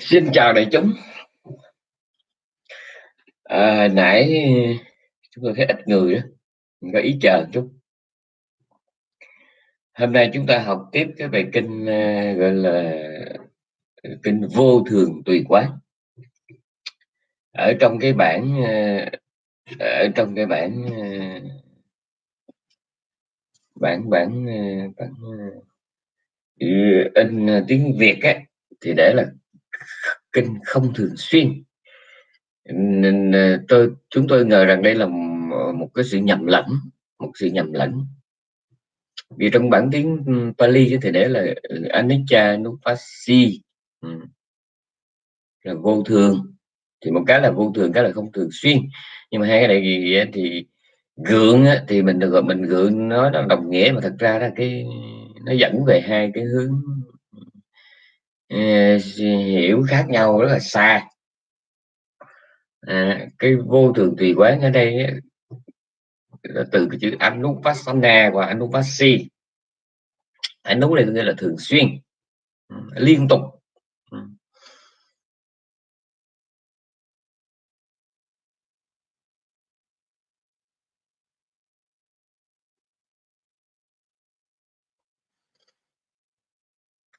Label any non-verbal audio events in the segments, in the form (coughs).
Xin chào đại chúng. À, nãy chúng tôi thấy ít người đó, mình có ý chờ chút. Hôm nay chúng ta học tiếp cái bài kinh à, gọi là kinh vô thường tùy quán. Ở trong cái bản à, ở trong cái bản à, bản bản bản in tiếng Việt á thì để là kinh không thường xuyên. Nên ờ, tôi, chúng tôi ngờ rằng đây là một cái sự nhầm lẫn, một sự nhầm lẫn. Vì trong bản tiếng ừ, Pali thì để là ừ, anicca nupasi ừ, là vô thường. Thì một cái là vô thường, cái là không thường xuyên. Nhưng mà hai cái này gì thì gượng thì mình được gọi, mình gượng nó đồng nghĩa, mà thật ra là cái, nó dẫn về hai cái hướng Ờ, hiểu khác nhau rất là xa. À, cái vô thường tùy quán ở đây là từ cái chữ anupassana và anupassi. Anu này nghĩa là thường xuyên ừ, liên tục.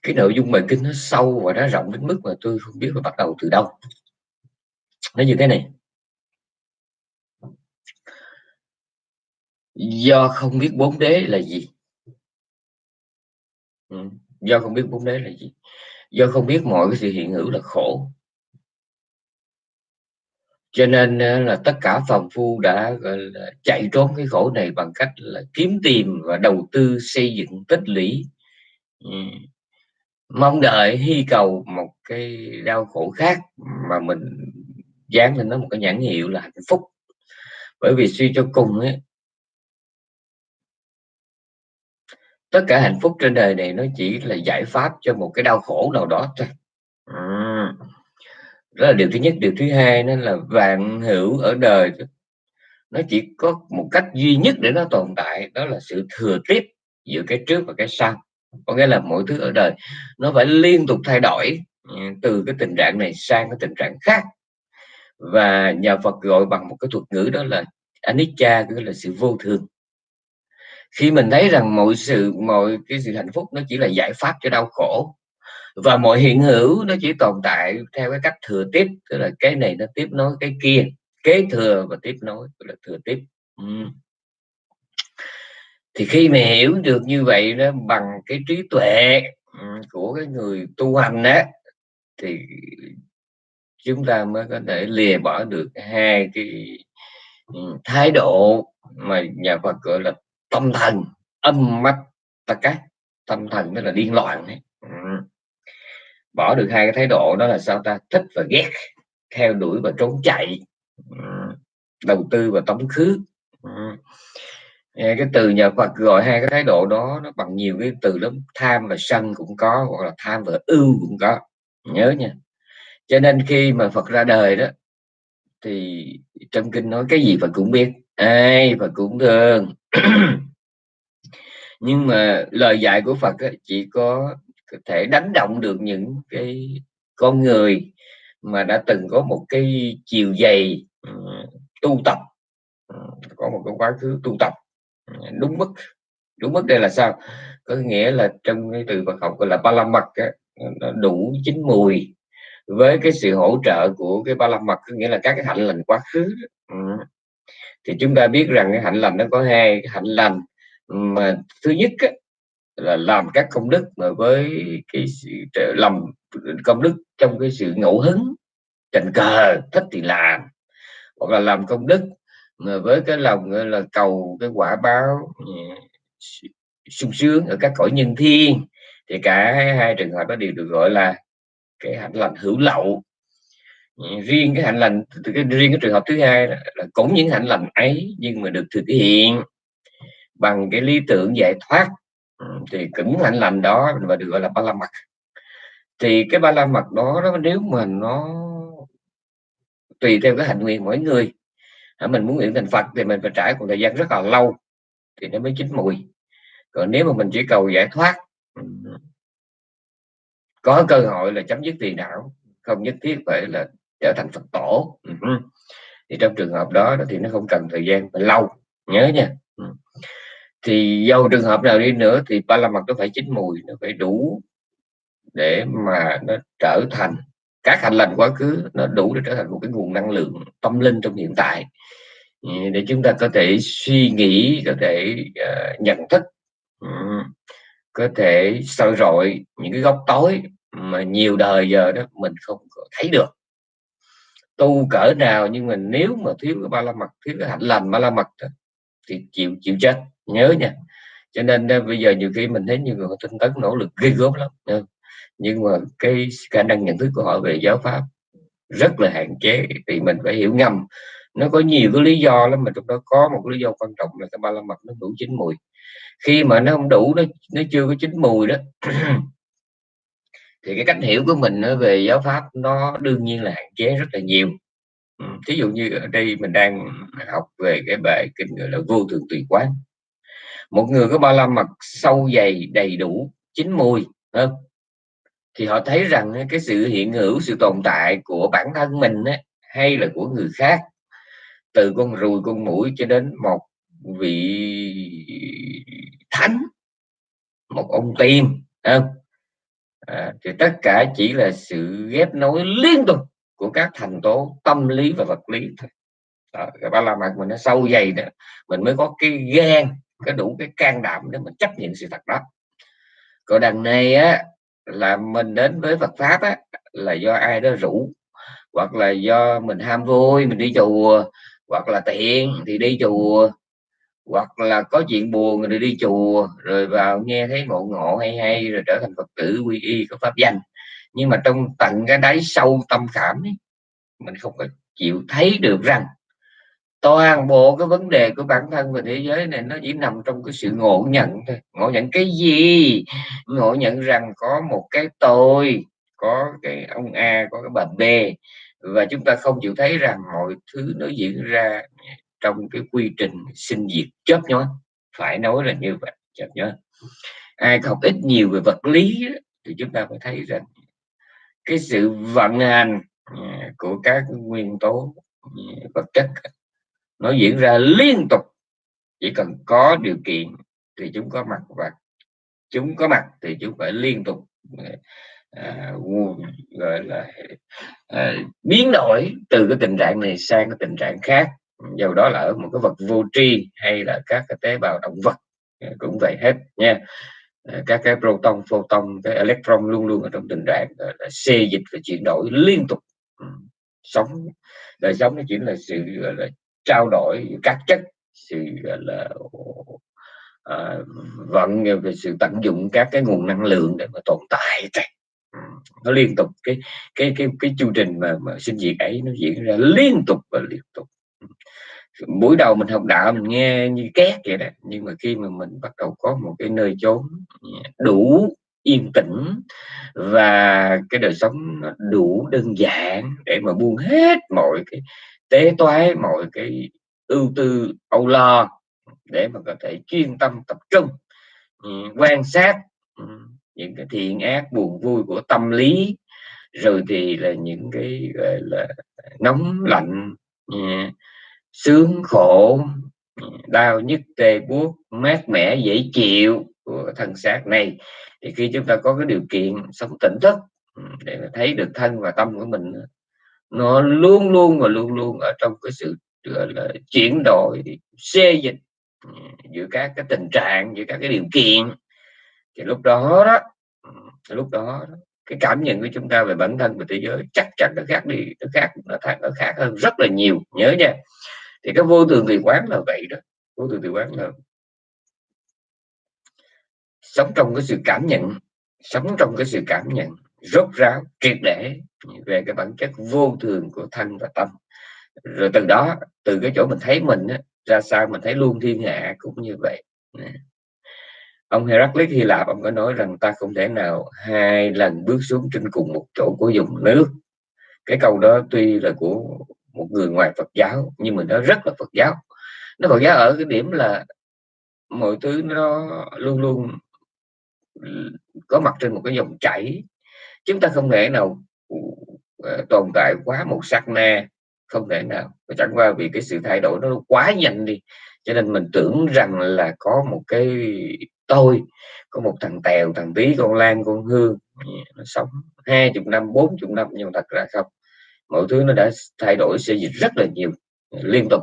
Cái nội dung bài kinh nó sâu và nó rộng đến mức mà tôi không biết phải bắt đầu từ đâu. Nó như thế này. Do không biết bốn đế là gì? Ừ. do không biết bốn đế là gì? Do không biết mọi cái sự hiện hữu là khổ. Cho nên là tất cả phàm phu đã gọi là chạy trốn cái khổ này bằng cách là kiếm tìm và đầu tư xây dựng tích lũy. Ừ mong đợi hy cầu một cái đau khổ khác mà mình dán lên nó một cái nhãn hiệu là hạnh phúc. Bởi vì suy cho cùng ấy, tất cả hạnh phúc trên đời này nó chỉ là giải pháp cho một cái đau khổ nào đó thôi. Ừ. Đó là điều thứ nhất. Điều thứ hai nó là vạn hữu ở đời. Nó chỉ có một cách duy nhất để nó tồn tại, đó là sự thừa tiếp giữa cái trước và cái sau có nghĩa là mọi thứ ở đời nó phải liên tục thay đổi ừ, từ cái tình trạng này sang cái tình trạng khác. Và nhà Phật gọi bằng một cái thuật ngữ đó là anicca tức là sự vô thường. Khi mình thấy rằng mọi sự, mọi cái sự hạnh phúc nó chỉ là giải pháp cho đau khổ, và mọi hiện hữu nó chỉ tồn tại theo cái cách thừa tiếp, tức là cái này nó tiếp nối, cái kia, kế thừa và tiếp nối, tức là thừa tiếp. Uhm thì khi mà hiểu được như vậy đó, bằng cái trí tuệ ừ, của cái người tu hành đó thì chúng ta mới có thể lìa bỏ được hai cái ừ, thái độ mà nhà Phật gọi là tâm thần, âm mắt ta cắt tâm thần đó là điên loạn ấy. Ừ. bỏ được hai cái thái độ đó là sao ta? Thích và ghét, theo đuổi và trốn chạy. Đầu tư và tống khứ. Dạ, cái từ nhà Phật gọi hai cái thái độ đó nó bằng nhiều cái từ lắm. Tham và sân cũng có hoặc là tham và ưu cũng có. Nhớ nha. Cho nên khi mà Phật ra đời đó thì trong kinh nói cái gì Phật cũng biết ai Phật cũng thương. (clears throat) Nhưng mà lời dạy của Phật ấy, chỉ có thể đánh động được những cái con người mà đã từng có một cái chiều dày uh, tu tập. Uh, có một cái quá khứ tu tập đúng mức đúng mức đây là sao có nghĩa là trong cái từ Phật học gọi là ba la mật nó đủ chín mùi với cái sự hỗ trợ của cái ba la mật có nghĩa là các cái hạnh lành quá khứ ừ. thì chúng ta biết rằng cái hạnh lành nó có hai hạnh lành mà thứ nhất á, là làm các công đức mà với cái sự làm công đức trong cái sự ngẫu hứng tình cờ thích thì làm hoặc là làm công đức Ờ, với cái lòng là cầu cái quả báo ừ, sung sướng ở các cõi nhân thiên thì cả hai trường hợp đó đều được gọi là cái hạnh lành hữu lậu. Ừ, riêng cái hạnh lành cái riêng cái trường hợp thứ hai là, là cũng những hạnh lành ấy nhưng mà được thực hiện bằng cái lý tưởng giải thoát. Ừ, thì cũng hạnh lành đó và được gọi là ba la mật. Thì cái ba la mật đó, đó nếu mà nó tùy theo cái hạnh nguyện mỗi người mình muốn nguyện thành Phật thì mình phải trải một thời gian rất là lâu thì nó mới chín mùi. Còn nếu mà mình chỉ cầu giải thoát ừ, có cơ hội là chấm dứt tiền não, không nhất thiết phải là trở thành phật tổ ừ, ừ, thì trong trường hợp đó thì nó không cần thời gian phải lâu nhớ nha thì dầu trường hợp nào đi nữa thì ba la mật nó phải chín mùi, nó phải đủ để mà nó trở thành, các hành lành quá khứ nó đủ để trở thành một cái nguồn năng lượng tâm linh trong hiện tại. Ừ, để chúng ta có thể suy nghĩ có thể uh, nhận thức um, có thể soi rọi những cái góc tối mà nhiều đời giờ đó mình không thấy được. Tu cỡ nào nhưng mà nếu mà thiếu cái ba la mật thiếu cái hạnh lành ba la mật thì chịu chịu chết. Nhớ nha. Cho nên bây giờ nhiều khi mình thấy nhiều người tinh tấn nỗ lực ghê gớm lắm nhưng mà cái khả năng nhận thức của họ về giáo pháp rất là hạn chế thì mình phải hiểu ngầm nó có nhiều cái lý do lắm mà trong đó có một lý do quan trọng là cái ba la mật nó đủ chín mùi. Khi mà nó không đủ nó nó chưa có chín mùi đó (clears throat) thì cái cách hiểu của mình về giáo pháp nó đương nhiên là hạn chế rất là nhiều. Ừ, thí dụ như ở đây mình đang học về cái bài kinh gọi là vô thường tùy quán. Một người có ba la mật sâu dày đầy đủ chín mùi không? thì họ thấy rằng cái sự hiện hữu sự tồn tại của bản thân mình ấy, hay là của người khác từ con ruồi con mũi cho đến một vị thánh một ông tiên không? À, thì tất cả chỉ là sự ghép nối liên tục của các thành tố tâm lý và vật lý thôi đó, ba la mật mình nó sâu dày đó mình mới có cái gan có đủ cái can đảm để mình chấp nhận sự thật đó còn đằng này á là mình đến với Phật pháp á là do ai đó rủ hoặc là do mình ham vui mình đi chùa hoặc là tiện thì đi chùa hoặc là có chuyện buồn rồi đi chùa rồi vào nghe thấy ngộ ngộ hay hay rồi trở thành phật tử quy y có pháp danh. Nhưng mà trong tận cái đáy sâu tâm khảm ấy, mình không có chịu thấy được rằng toàn bộ cái vấn đề của bản thân và thế giới này nó chỉ nằm trong cái sự ngộ nhận thôi. Ngộ nhận cái gì? Ngộ nhận rằng có một cái tôi có cái ông A có cái bà B và chúng ta không chịu thấy rằng mọi thứ nó diễn ra trong cái quy trình sinh diệt. Chớp nhói phải nói là như vậy, chớp nhói ai học ít nhiều về vật lý thì chúng ta phải thấy rằng cái sự vận hành à, của các nguyên tố à, vật chất nó diễn ra liên tục. Chỉ cần có điều kiện thì chúng có mặt và chúng có mặt thì chúng phải liên tục à, à, gọi là à, biến đổi từ cái tình trạng này sang cái tình trạng khác. Dầu đó là ở một cái vật vô tri hay là các cái tế bào động vật à, cũng vậy hết nha. À, các cái proton photon cái electron luôn luôn ở trong tình trạng là xê dịch và chuyển đổi liên tục. Ừ, sống đời sống nó chỉ là sự gọi là trao đổi các chất sự gọi là à, vận à, về sự tận dụng các cái nguồn năng lượng để mà tồn tại chạy nó liên tục cái cái cái cái chương trình mà, mà sinh diệt ấy nó diễn ra liên tục và liên tục. Buổi đầu mình học đạo mình nghe như két vậy đó nhưng mà khi mà mình bắt đầu có một cái nơi chốn đủ yên tĩnh và cái đời sống nó đủ đơn giản để mà buông hết mọi cái tế toái mọi cái ưu tư âu lo để mà có thể chuyên tâm tập trung ừ, quan sát ừ những cái thiện ác, buồn vui của tâm lý, rồi thì là những cái, gọi là, nóng lạnh ừ, sướng khổ ừ, đau nhức, tê buốt, mát mẻ, dễ chịu của thân xác này. Thì khi chúng ta có cái điều kiện sống tỉnh thức ừ, để thấy được thân và tâm của mình, nó luôn luôn và luôn luôn ở trong cái sự, gọi là, chuyển đổi xê dịch giữa các cái tình trạng, giữa các cái điều kiện thì lúc đó đó lúc đó cái cảm nhận của chúng ta về bản thân và thế giới chắc chắn nó khác đi nó khác nó khác nó khác hơn rất là nhiều nhớ nha. Thì cái vô thường tùy quán là vậy đó vô thường tùy quán là sống trong cái sự cảm nhận sống trong cái sự cảm nhận rốt ráo triệt để về cái bản chất vô thường của thân và tâm. Rồi từ đó từ cái chỗ mình thấy mình á, ra sao mình thấy luôn thiên hạ cũng như vậy ông Heraclit Hy Lạp, ông có nói rằng ta không thể nào hai lần bước xuống trên cùng một chỗ của dùng nước. Cái câu đó tuy là của một người ngoài Phật giáo, nhưng mà nó rất là Phật giáo. Nó Phật giáo ở cái điểm là mọi thứ nó luôn luôn có mặt trên một cái dòng chảy. Chúng ta không thể nào ờ, tồn tại quá một sát na, không thể nào. Và chẳng qua vì cái sự thay đổi nó quá nhanh đi cho nên mình tưởng rằng là có một cái tôi có một thằng tèo thằng tí con lan con hương nó sống hai chục năm bốn chục năm nhưng mà thật ra không mọi thứ nó đã thay đổi sẽ dịch rất là nhiều à, liên tục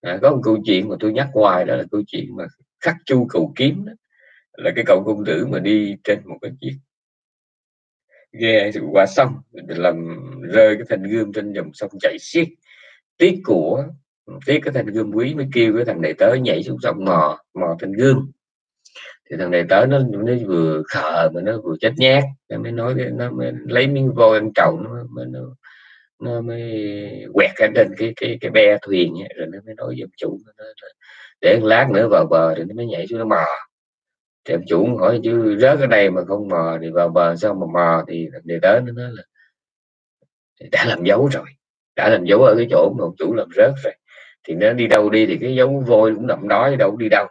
à, có một câu chuyện mà tôi nhắc hoài đó là câu chuyện mà khắc chu cầu kiếm đó. là cái cậu công tử mà đi trên một cái chiếc ghe qua sông làm rơi cái thanh gươm trên dòng sông chảy xiết tiếc của tiếc cái thằng gươm quý mới kêu cái thằng này tới nhảy xuống sông mò mò thành gươm thì thằng này tới nó nó vừa khờ mà nó vừa chết nhát nó mới nói nó mới lấy miếng vôi ăn trầu nó mới nó, nó mới quẹt cái trên cái cái cái be thuyền ấy, rồi nó mới nói với ông chủ nó là để lát nữa vào bờ thì nó mới nhảy xuống nó mò. Thì ông chủ hỏi chứ rớt ở đây mà không mò thì vào bờ sao mà mò? Thì thằng đệ tới nó nói là đã làm dấu rồi đã làm dấu ở cái chỗ mà ông chủ làm rớt rồi thì nó đi đâu đi thì cái dấu vôi cũng nằm đó đâu đi đâu.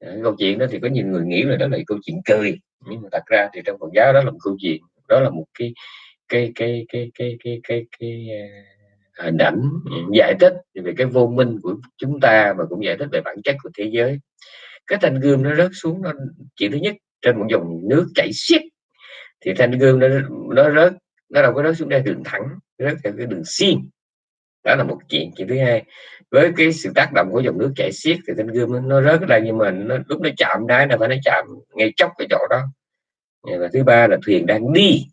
Cái câu chuyện đó thì có nhiều người nghĩ là đó là câu chuyện cười. Nhưng mà thật ra thì trong Phật giáo đó là một câu chuyện đó là một cái cái cái cái cái cái cái, cái, cái hình ảnh giải thích về cái vô minh của chúng ta và cũng giải thích về bản chất của thế giới. Cái thanh gươm nó rớt xuống nó chuyện thứ nhất trên một dòng nước chảy xiết. Thì thanh gươm nó nó rớt nó đâu có rớt xuống đây đường thẳng rớt theo cái đường xiên đó là một chuyện chuyện thứ hai. Với cái sự tác động của dòng nước chảy xiết thì thanh gươm nó, nó rớt ra đây nhưng mà nó, lúc nó chạm đá là phải nó chạm ngay chốc cái chỗ đó. Và thứ ba là thuyền đang đi.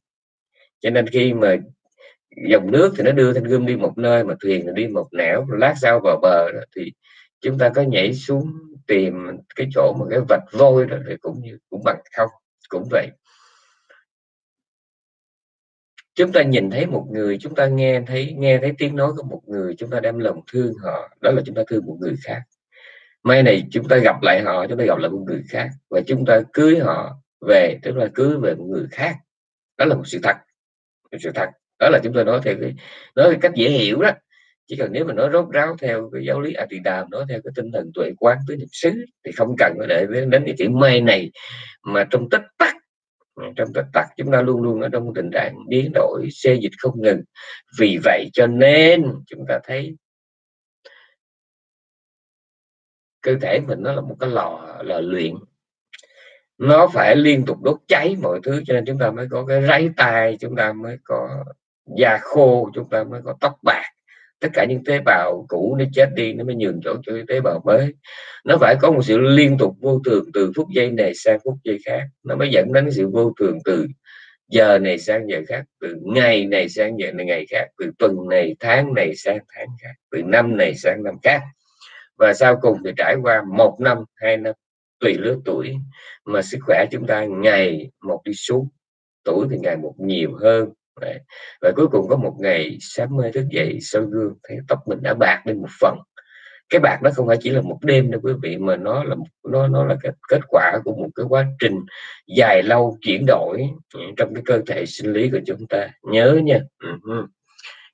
Cho nên khi mà dòng nước thì nó đưa thanh gươm đi một nơi mà thuyền thì đi một nẻo lát sau vào bờ thì chúng ta có nhảy xuống tìm cái chỗ mà cái vạch vôi đó thì cũng như cũng bằng không cũng vậy chúng ta nhìn thấy một người, chúng ta nghe thấy nghe thấy tiếng nói của một người, chúng ta đem lòng thương họ. Đó là chúng ta thương một người khác. Mai này chúng ta gặp lại họ, chúng ta gặp lại một người khác và chúng ta cưới họ về tức là cưới về một người khác. Đó là một sự thật. Một sự thật. Đó là chúng ta nói theo cái, nói cái cách dễ hiểu đó. Chỉ cần nếu mà nói rốt ráo theo cái giáo lý a đàm nói theo cái tinh thần tuệ quán tới niệm xứ, thì không cần phải để đến cái chữ mê này mà trong tích tắc trong tích tắc chúng ta luôn luôn ở trong tình trạng biến đổi, xê dịch không ngừng. Vì vậy cho nên chúng ta thấy cơ thể mình nó là một cái lò lò luyện. Nó phải liên tục đốt cháy mọi thứ cho nên chúng ta mới có cái ráy tai chúng ta mới có da khô, chúng ta mới có tóc bạc tất cả những tế bào cũ nó chết đi, nó mới nhường chỗ cho tế bào mới. Nó phải có một sự liên tục vô thường từ phút giây này sang phút giây khác. Nó mới dẫn đến sự vô thường từ giờ này sang giờ khác, từ ngày này sang giờ này, ngày khác, từ tuần này, tháng này sang tháng khác, từ năm này sang năm khác. Và sau cùng thì trải qua một năm, hai năm, tùy lứa tuổi mà sức khỏe chúng ta ngày một đi xuống, tuổi thì ngày một nhiều hơn Đấy. và cuối cùng có một ngày sáng mơ thức dậy sau gương, thấy tóc mình đã bạc đi một phần cái bạc nó không phải chỉ là một đêm đâu quý vị, mà nó là nó nó là cái kết quả của một cái quá trình dài lâu chuyển đổi trong cái cơ thể sinh lý của chúng ta nhớ nha uh-huh.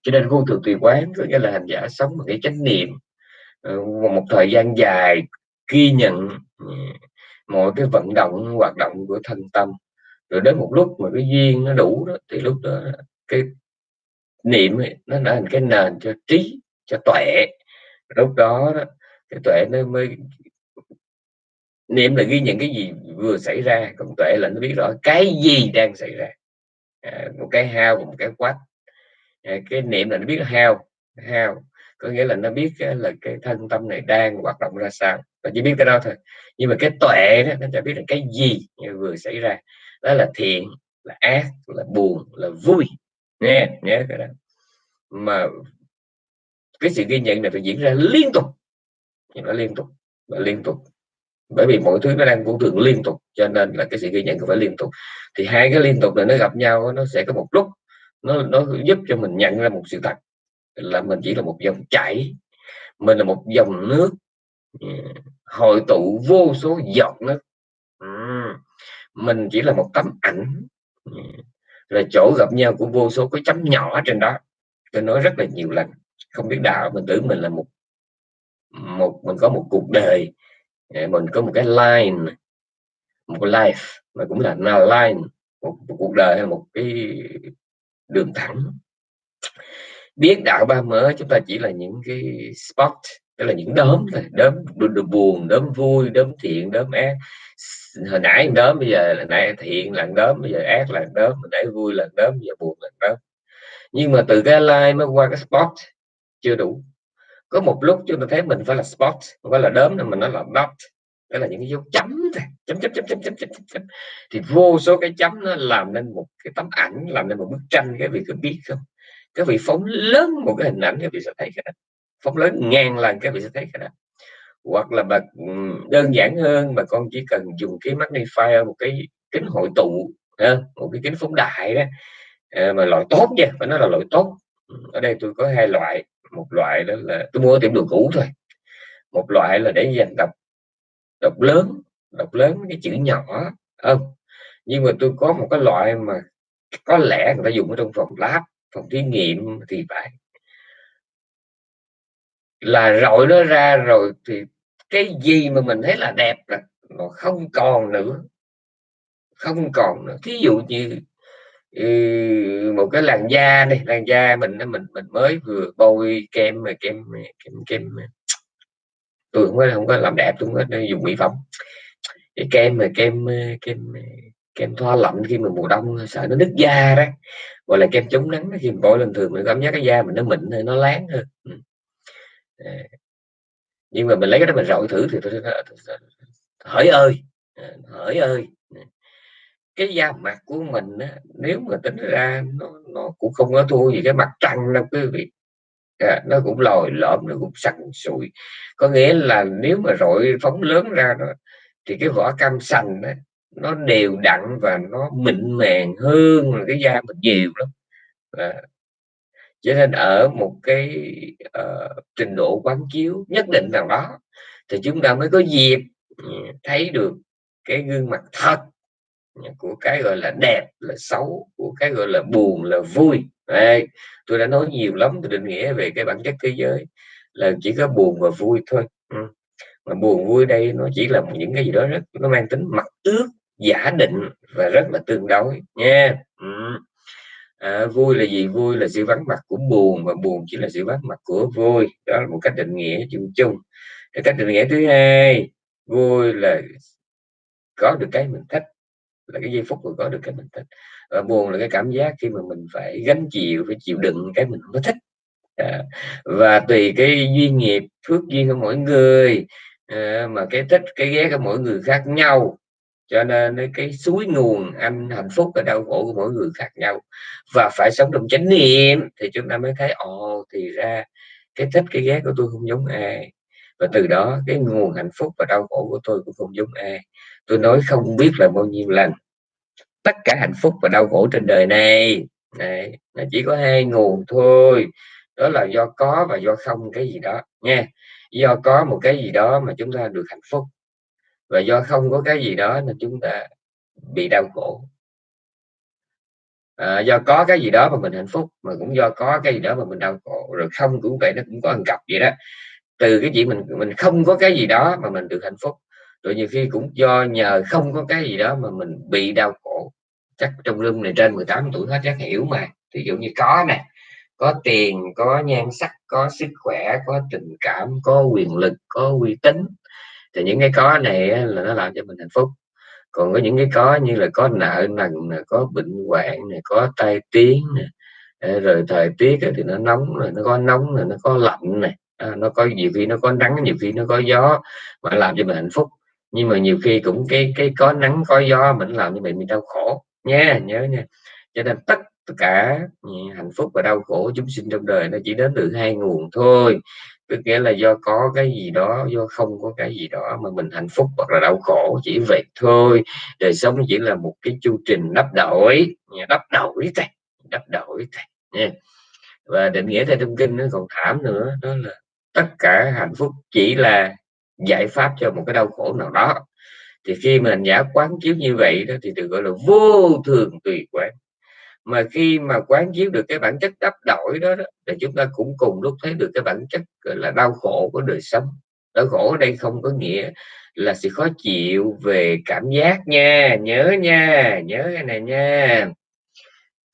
cho nên vô thường tùy quán, có nghĩa là hành giả sống một cái chánh niệm ờ, một thời gian dài ghi nhận ừ, mọi cái vận động, hoạt động của thân tâm rồi đến một lúc mà cái duyên nó đủ đó thì lúc đó cái niệm ấy, nó đã thành cái nền cho trí cho tuệ. Lúc đó, đó cái tuệ nó mới niệm là ghi nhận cái gì vừa xảy ra còn tuệ là nó biết rõ cái gì đang xảy ra. À, một cái hao một cái quát à, cái niệm là nó biết hao hao. Có nghĩa là nó biết là cái thân tâm này đang hoạt động ra sao. Và chỉ biết cái đó thôi. Nhưng mà cái tuệ đó nó cho biết là cái gì vừa xảy ra đó là thiện, là ác, là buồn, là vui. Nghe nhớ cái đó. Mà cái sự ghi nhận này phải diễn ra liên tục. Nó liên tục và liên tục. Bởi vì mọi thứ nó đang vô thường liên tục, cho nên là cái sự ghi nhận phải liên tục. Thì hai cái liên tục này nó gặp nhau, nó sẽ có một lúc, nó nó giúp cho mình nhận ra một sự thật, là mình chỉ là một dòng chảy. Mình là một dòng nước ừ, hội tụ vô số giọt nước mình chỉ là một tấm ảnh. Ừ. Là chỗ gặp nhau của vô số cái chấm nhỏ trên đó. Tôi nói rất là nhiều lần. Không biết đạo mình tưởng mình là một một mình có một cuộc đời. Mình có một cái line một cái life mà cũng là line một, một cuộc đời hay một cái đường thẳng. Biết đạo ba mớ chúng ta chỉ là những cái spot tức là những đốm thôi. Đốm buồn đốm vui đốm thiện đốm ác hồi nãy đớm bây giờ là nãy thiện là đớm bây giờ ác là đớm hồi nãy vui là bây giờ buồn là đớm nhưng mà từ cái like mới qua cái spot, chưa đủ. Có một lúc chúng ta thấy mình phải là spot, không phải là đớm nên mình nó là dot. Đó là những cái dấu chấm thôi. Chấm chấm chấm chấm chấm chấm chấm thì vô số cái chấm nó làm nên một cái tấm ảnh, làm nên một bức tranh, cái vị có biết không? Cái vị phóng lớn một cái hình ảnh, cái vị sẽ thấy cái đó. Phóng lớn ngàn lần cái vị sẽ thấy cái đó hoặc là bà ừ, đơn giản hơn mà con chỉ cần dùng cái magnifier một cái kính hội tụ một cái kính phóng đại đó ờ, mà loại tốt nha, phải nói là loại tốt. Ở đây tôi có hai loại, một loại đó là tôi mua ở tiệm đồ cũ thôi, một loại là để dành đọc đọc lớn đọc lớn cái chữ nhỏ, không, nhưng mà tôi có một cái loại mà có lẽ người ta dùng ở trong phòng lab, phòng thí nghiệm thì phải là rọi nó ra rồi thì cái gì mà mình thấy là đẹp là nó không còn nữa. Không còn nữa. Thí dụ như ừ, một cái làn da này làn da mình mình mình mới vừa bôi kem mà kem kem kem tôi không có không có làm đẹp tôi không có dùng mỹ phẩm. Cái kem mà kem kem kem thoa lạnh khi mà mùa đông, sợ nó nứt da đó, gọi là kem chống nắng khi mình bôi lên thường mình cảm giác cái da mình nó mịn hơn, nó láng hơn. Ừ. Ờ. nhưng mà mình lấy cái đó mình rọi thử thì tôi hỡi ơi! Ờ, hỡi ơi! Cái da mặt của mình á, nếu mà tính ra nó nó cũng không có thua gì cái mặt trăng đâu quý vị. À, nó cũng lồi lõm nó cũng săn sùi. Có nghĩa là nếu mà rọi phóng lớn ra đó thì cái vỏ cam xanh đó, nó đều đặn và nó mịn màng hơn là cái da mình nhiều lắm. À, cho nên ở một cái uh, trình độ quán chiếu nhất định nào đó thì chúng ta mới có dịp ừ, thấy được cái gương mặt thật của cái gọi là đẹp là xấu của cái gọi là buồn là vui Đây, tôi đã nói nhiều lắm tôi định nghĩa về cái bản chất thế giới là chỉ có buồn và vui thôi ừ. mà buồn vui đây nó chỉ là những cái gì đó rất nó mang tính mặt ước giả định và rất là tương đối nha ừ à, vui là gì? Vui là sự vắng mặt của buồn và buồn chỉ là sự vắng mặt của vui. Đó là một cách định nghĩa chung chung. Cái cách định nghĩa thứ hai vui là có được cái mình thích. Là cái giây phút mà có được cái mình thích. Và buồn là cái cảm giác khi mà mình phải gánh chịu phải chịu đựng cái mình không có thích. À, và tùy cái duyên nghiệp phước duyên của mỗi người à, mà cái thích cái ghét của mỗi người khác nhau cho nên cái suối nguồn anh hạnh phúc và đau khổ của mỗi người khác nhau. Và phải sống trong chánh niệm thì chúng ta mới thấy, ồ, thì ra cái thích, cái ghét của tôi không giống ai. Và từ đó cái nguồn hạnh phúc và đau khổ của tôi cũng không giống ai. Tôi nói không biết là bao nhiêu lần, tất cả hạnh phúc và đau khổ trên đời này. Này nó chỉ có hai nguồn thôi. Đó là do có và do không, cái gì đó, nha. Do có một cái gì đó mà chúng ta được hạnh phúc và do không có cái gì đó nên chúng ta bị đau khổ. À, do có cái gì đó mà mình hạnh phúc mà cũng do có cái gì đó mà mình đau khổ. Rồi không cũng vậy nó cũng có hàng cặp vậy đó. Từ cái chuyện mình mình không có cái gì đó mà mình được hạnh phúc rồi nhiều khi cũng do nhờ không có cái gì đó mà mình bị đau khổ. Chắc trong lưng này trên 18 tuổi hết chắc hiểu mà. Ví dụ như có nè có tiền có nhan sắc có sức khỏe có tình cảm có quyền lực có uy tín thì những cái có này là nó làm cho mình hạnh phúc. Còn có những cái có như là có nợ nần có bệnh hoạn này có tai tiếng này ờ, rồi thời tiết thì nó nóng rồi nó có nóng rồi nó có lạnh này à, nó có nhiều khi nó có nắng nhiều khi nó có gió mà làm cho mình hạnh phúc. Nhưng mà nhiều khi cũng cái cái có nắng có gió mình làm cho mình mình đau khổ nha nhớ nha. Cho nên tất cả hạnh phúc và đau khổ chúng sinh trong đời nó chỉ đến từ hai nguồn thôi tức nghĩa là do có cái gì đó, do không có cái gì đó mà mình hạnh phúc hoặc là đau khổ, chỉ vậy thôi. Đời sống chỉ là một cái chu trình đắp đổi đắp đổi thầy đắp đổi thầy nha. Và định nghĩa theo trong kinh nó còn thảm nữa, đó là tất cả hạnh phúc chỉ là giải pháp cho một cái đau khổ nào đó. Thì khi mình giả quán chiếu như vậy đó, thì được gọi là vô thường tùy quán mà khi mà quán chiếu được cái bản chất đắp đổi đó, đó thì chúng ta cũng cùng lúc thấy được cái bản chất gọi là đau khổ của đời sống. Đau khổ ở đây không có nghĩa là sự khó chịu về cảm giác nha nhớ nha nhớ cái này nha.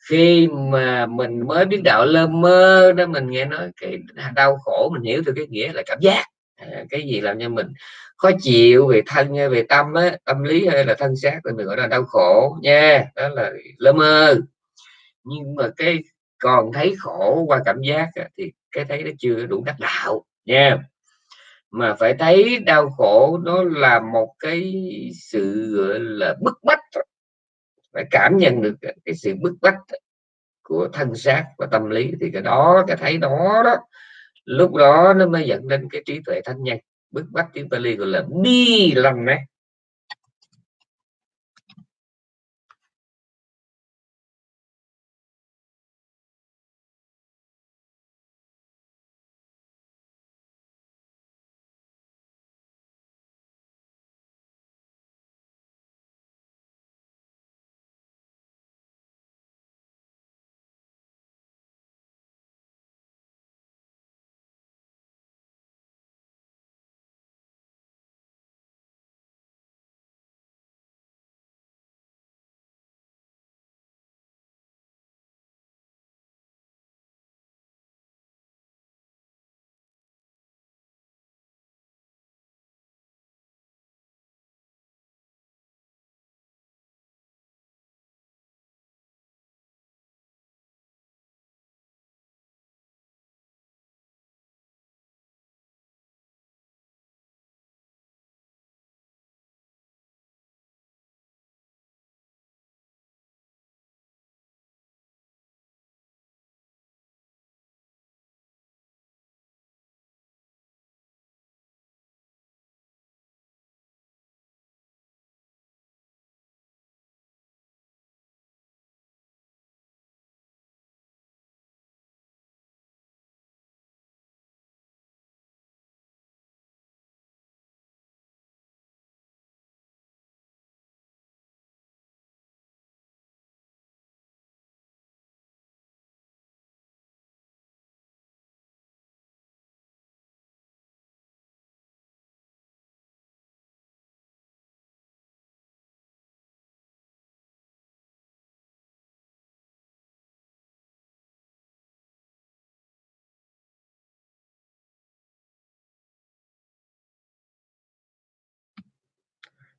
Khi mà mình mới biết đạo lơ mơ đó mình nghe nói cái đau khổ mình hiểu từ cái nghĩa là cảm giác. À, cái gì làm cho mình khó chịu về thân hay về tâm á tâm lý hay là thân xác thì mình gọi là đau khổ nha đó là lơ mơ nhưng mà cái còn thấy khổ qua cảm giác thì cái thấy nó chưa đủ đắc đạo, nha. Mà phải thấy đau khổ nó là một cái sự, gọi là, bức bách phải cảm nhận được cái sự bức bách của thân xác và tâm lý, thì cái đó, cái thấy đó đó, lúc đó nó mới dẫn đến cái trí tuệ thanh nhân. Bức bách tiếng Pali gọi là bi lâm này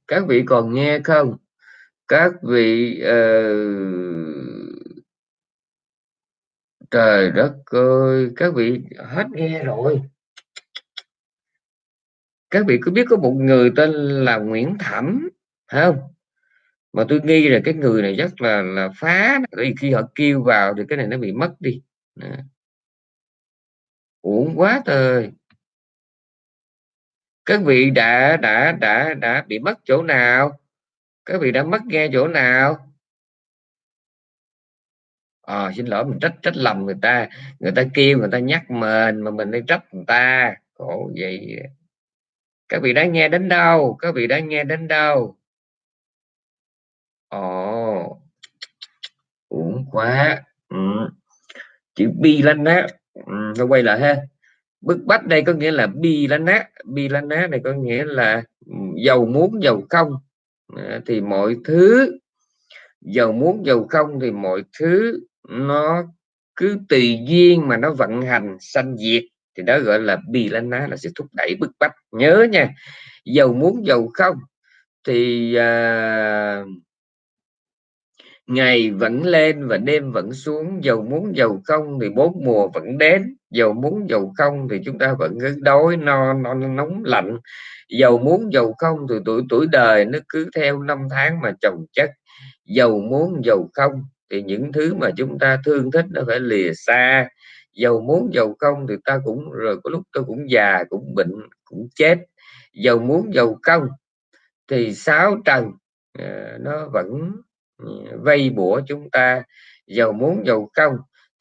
các vị còn nghe không? Các vị uh... trời đất ơi, các vị hết nghe rồi. Các vị có biết có một người tên là Nguyễn Thẩm không? Mà tôi nghi là cái người này rất là là phá vì khi họ kêu vào thì cái này nó bị mất đi. Uổng quá trời các vị đã đã đã đã bị mất chỗ nào? Các vị đã mất nghe chỗ nào? Ờ xin lỗi mình trách trách lầm người ta. Người ta kêu người ta nhắc mình mà mình đi trách người ta. Khổ vậy. Các vị đã nghe đến đâu? Các vị đã nghe đến đâu? Ồ. Uổng quá. Ừ. chữ bi lên á. Ừ, quay lại ha bức bách đây có nghĩa là bi lá nát bi lá nát này có nghĩa là ừ, giàu muốn giàu không? À, thì mọi thứ giàu muốn giàu không thì mọi thứ nó cứ tùy duyên mà nó vận hành sanh diệt. Thì đó gọi là bi lá ná là sự thúc đẩy bức bách. Nhớ nha giàu muốn giàu không thì à, ngày vẫn lên và đêm vẫn xuống dầu muốn dầu không thì bốn mùa vẫn đến dầu muốn dầu không thì chúng ta vẫn cứ đói no, no nóng lạnh. Dầu muốn dầu không thì tuổi tuổi đời nó cứ theo năm tháng mà chồng chất. Dầu muốn dầu không thì những thứ mà chúng ta thương thích nó phải lìa xa. Dầu muốn dầu không thì ta cũng rồi có lúc tôi cũng già cũng bệnh cũng chết. Dầu muốn dầu không thì sáu trần à, nó vẫn vây bủa chúng ta giàu muốn giàu không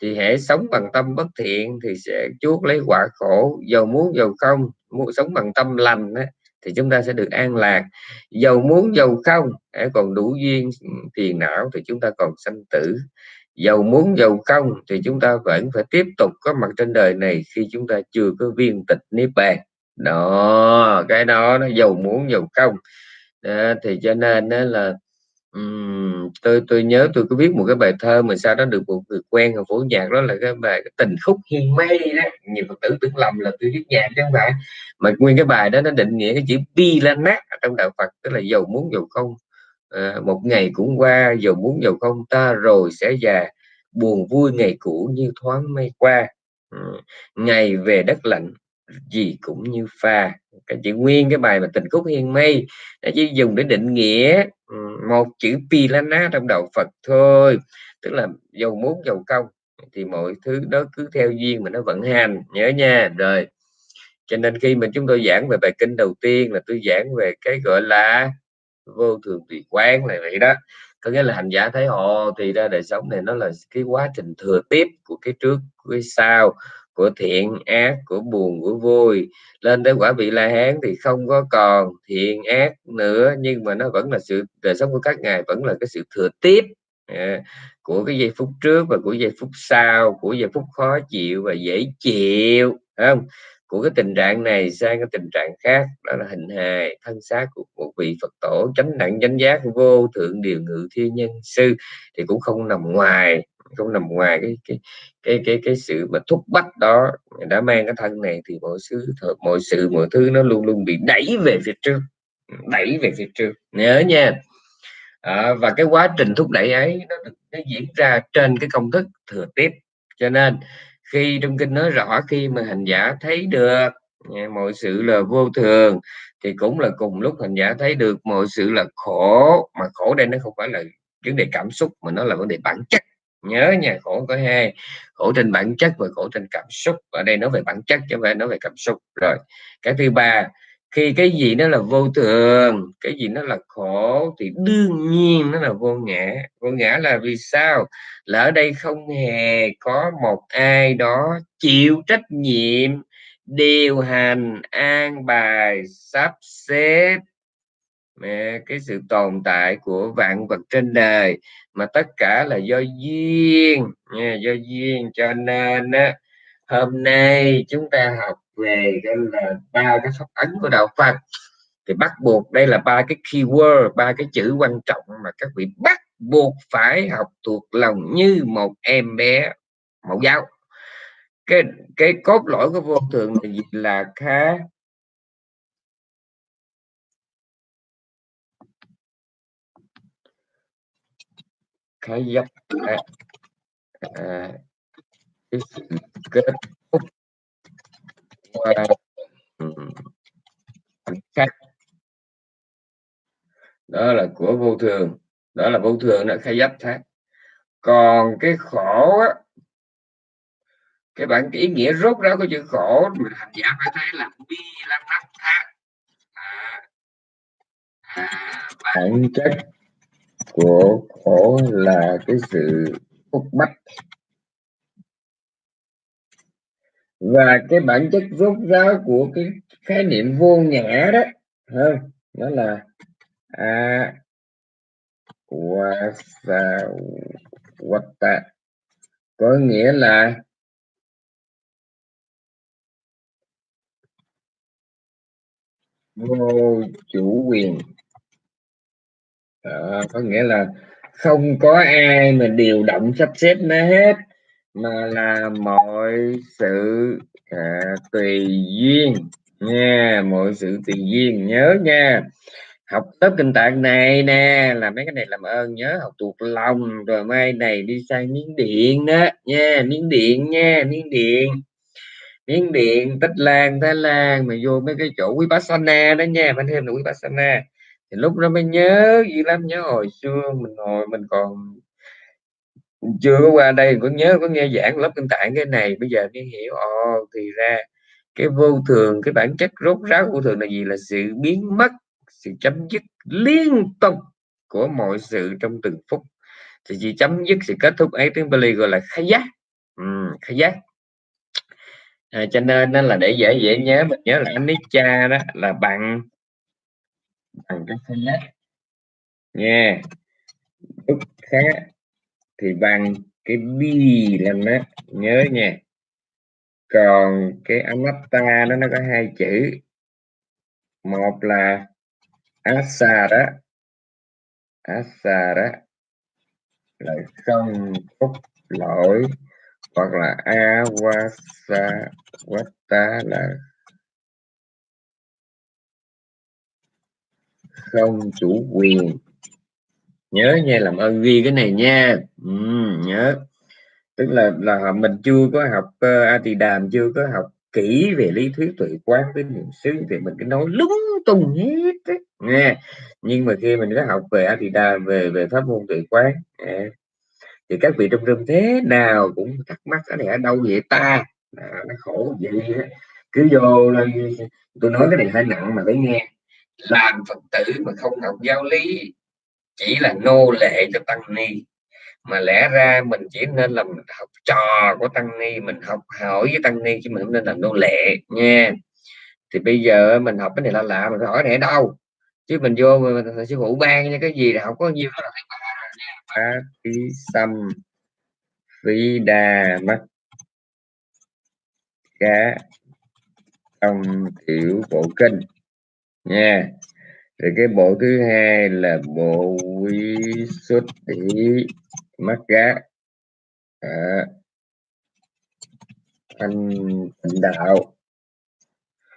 thì hãy sống bằng tâm bất thiện thì sẽ chuốc lấy quả khổ. Giàu muốn giàu không muốn sống bằng tâm lành á, thì chúng ta sẽ được an lạc. Giàu muốn giàu không hãy còn đủ duyên phiền não thì chúng ta còn sanh tử. Giàu muốn giàu không thì chúng ta vẫn phải tiếp tục có mặt trên đời này khi chúng ta chưa có viên tịch niết bàn. Đó cái đó nó giàu muốn giàu không à, thì cho nên đó là Ừm, tôi tôi nhớ tôi có viết một cái bài thơ mà sau đó được một người quen ở phổ nhạc đó là cái bài tình khúc hiên mê đó. Nhiều phật tử tưởng lầm là tôi viết nhạc chứ không phải. Mà nguyên cái bài đó nó định nghĩa cái chữ bi la nát trong đạo Phật tức là giàu muốn giàu không. À, một ngày cũng qua giàu muốn giàu không ta rồi sẽ già. Buồn vui ngày cũ như thoáng mây qua. Ừ. ngày về đất lạnh gì cũng như pha cái chữ nguyên, cái bài mà tình khúc hiên mây nó chỉ dùng để định nghĩa một chữ pi trong đạo Phật thôi. Tức là dầu muốn, dầu công thì mọi thứ đó cứ theo duyên mà nó vận hành, nhớ nha. Rồi, cho nên khi mà chúng tôi giảng về bài kinh đầu tiên là tôi giảng về cái gọi là vô thường tùy quán này vậy đó. Có nghĩa là hành giả thấy họ thì ra đời sống này nó là cái quá trình thừa tiếp của cái trước, của cái sau của thiện, ác, của buồn, của vui. Lên tới quả vị la hán thì không có còn thiện, ác nữa, nhưng mà nó vẫn là sự, đời sống của các ngài vẫn là cái sự thừa tiếp à, của cái giây phút trước và của giây phút sau, của giây phút khó chịu và dễ chịu không? Của cái tình trạng này sang cái tình trạng khác đó là hình hài thân xác của một vị Phật tổ chánh đẳng chánh giác vô thượng điều ngự thiên nhân sư thì cũng không nằm ngoài không nằm ngoài cái cái cái cái cái sự mà thúc bách đó đã mang cái thân này thì mọi sự mọi sự mọi thứ nó luôn luôn bị đẩy về phía trước đẩy về phía trước nhớ nha. À, và cái quá trình thúc đẩy ấy nó, nó diễn ra trên cái công thức thừa tiếp cho nên khi trong kinh nói rõ, khi mà hành giả thấy được mọi sự là vô thường, thì cũng là cùng lúc hành giả thấy được mọi sự là khổ. Mà khổ đây nó không phải là vấn đề cảm xúc, mà nó là vấn đề bản chất. Nhớ nha, khổ có hai. Khổ trên bản chất và khổ trên cảm xúc. Ở đây nói về bản chất chứ không phải nói về cảm xúc. Rồi, cái thứ ba khi cái gì nó là vô thường cái gì nó là khổ thì đương nhiên nó là vô ngã. Vô ngã là vì sao? Là ở đây không hề có một ai đó chịu trách nhiệm điều hành an bài sắp xếp cái sự tồn tại của vạn vật trên đời. Mà tất cả là do duyên nha, do duyên. Cho nên hôm nay chúng ta học về đây là ba cái pháp ấn của đạo Phật. Thì bắt buộc đây là ba cái keyword ba cái chữ quan trọng mà các vị bắt buộc phải học thuộc lòng như một em bé mẫu giáo. Cái cái cốt lõi của vô thường là gì là khá khá dấp à, à, cái sự kết thúc qua ừ. khác đó là của vô thường. Đó là vô thường là khai giáp thác. Còn cái khổ á, cái bản cái ý nghĩa rốt ráo của chữ khổ mà hành giả phải thấy là bi lăng nắp thác. À, à, bản chất của khổ là cái sự khúc bách. Và cái bản chất rốt ráo của cái khái niệm vô ngã đó hơn nó là a wa sa wata có nghĩa là vô chủ quyền. Đó, có nghĩa là không có ai mà điều động sắp xếp nó hết mà là mọi sự à, tùy duyên. Nha mọi sự tùy duyên nhớ nha. Học lớp kinh tạng này nè là mấy cái này làm ơn nhớ học thuộc lòng. Rồi mai này đi sang miếng điện đó. Nha miếng điện nha miếng điện. Miếng điện tích lan thái lan mà vô mấy cái chỗ quý Sana đó nha. Phải thêm là quý Sana thì lúc đó mới nhớ gì lắm nhớ hồi xưa mình hồi mình còn chưa có qua đây có nhớ có nghe giảng lớp kinh tạng cái này bây giờ mới hiểu. Ồ thì ra cái vô thường cái bản chất rốt ráo vô thường là gì? Là sự biến mất sự chấm dứt liên tục của mọi sự trong từng phút. Thì chỉ chấm dứt sự kết thúc ấy tiếng Bali gọi là khai giác ừ, khai giác à, cho nên nó là để dễ dễ nhớ. Mình nhớ là anicca đó là bằng bằng cái khai giác nha lúc khác thì bằng cái bi lên đó, nhớ nha. Còn cái anatta nó nó có hai chữ. Một là asa đó. Asara là không phúc lỗi, hoặc là awasa wata là không chủ quyền nhớ nha làm ơn ghi cái này nha ừ, nhớ tức là là mình chưa có học ờ, uh, Đàm chưa có học kỹ về lý thuyết tuệ quán với niệm xứ thì mình cứ nói lúng tung hết ấy. nghe nhưng mà khi mình có học về Atidam về về pháp môn tuệ quán à, thì các vị trong rừng thế nào cũng thắc mắc cái này ở đâu vậy ta à, nó khổ vậy đó. cứ vô là tôi nói cái này hơi nặng mà phải nghe làm phật tử mà không học giáo lý chỉ là nô lệ cho tăng ni. Mà lẽ ra mình chỉ nên làm học trò của tăng ni, mình học hỏi với tăng ni chứ mình không nên làm nô lệ nha. Thì bây giờ mình học cái này là lạ, mình phải hỏi này đâu? Chứ mình vô mình sư phụ ban cái gì là học có nhiều đó là phi xăm phi đà mắt cá trong tiểu bộ kinh nha thì cái bộ thứ hai là bộ quy xuất tỷ mắt gá. À, thành đạo.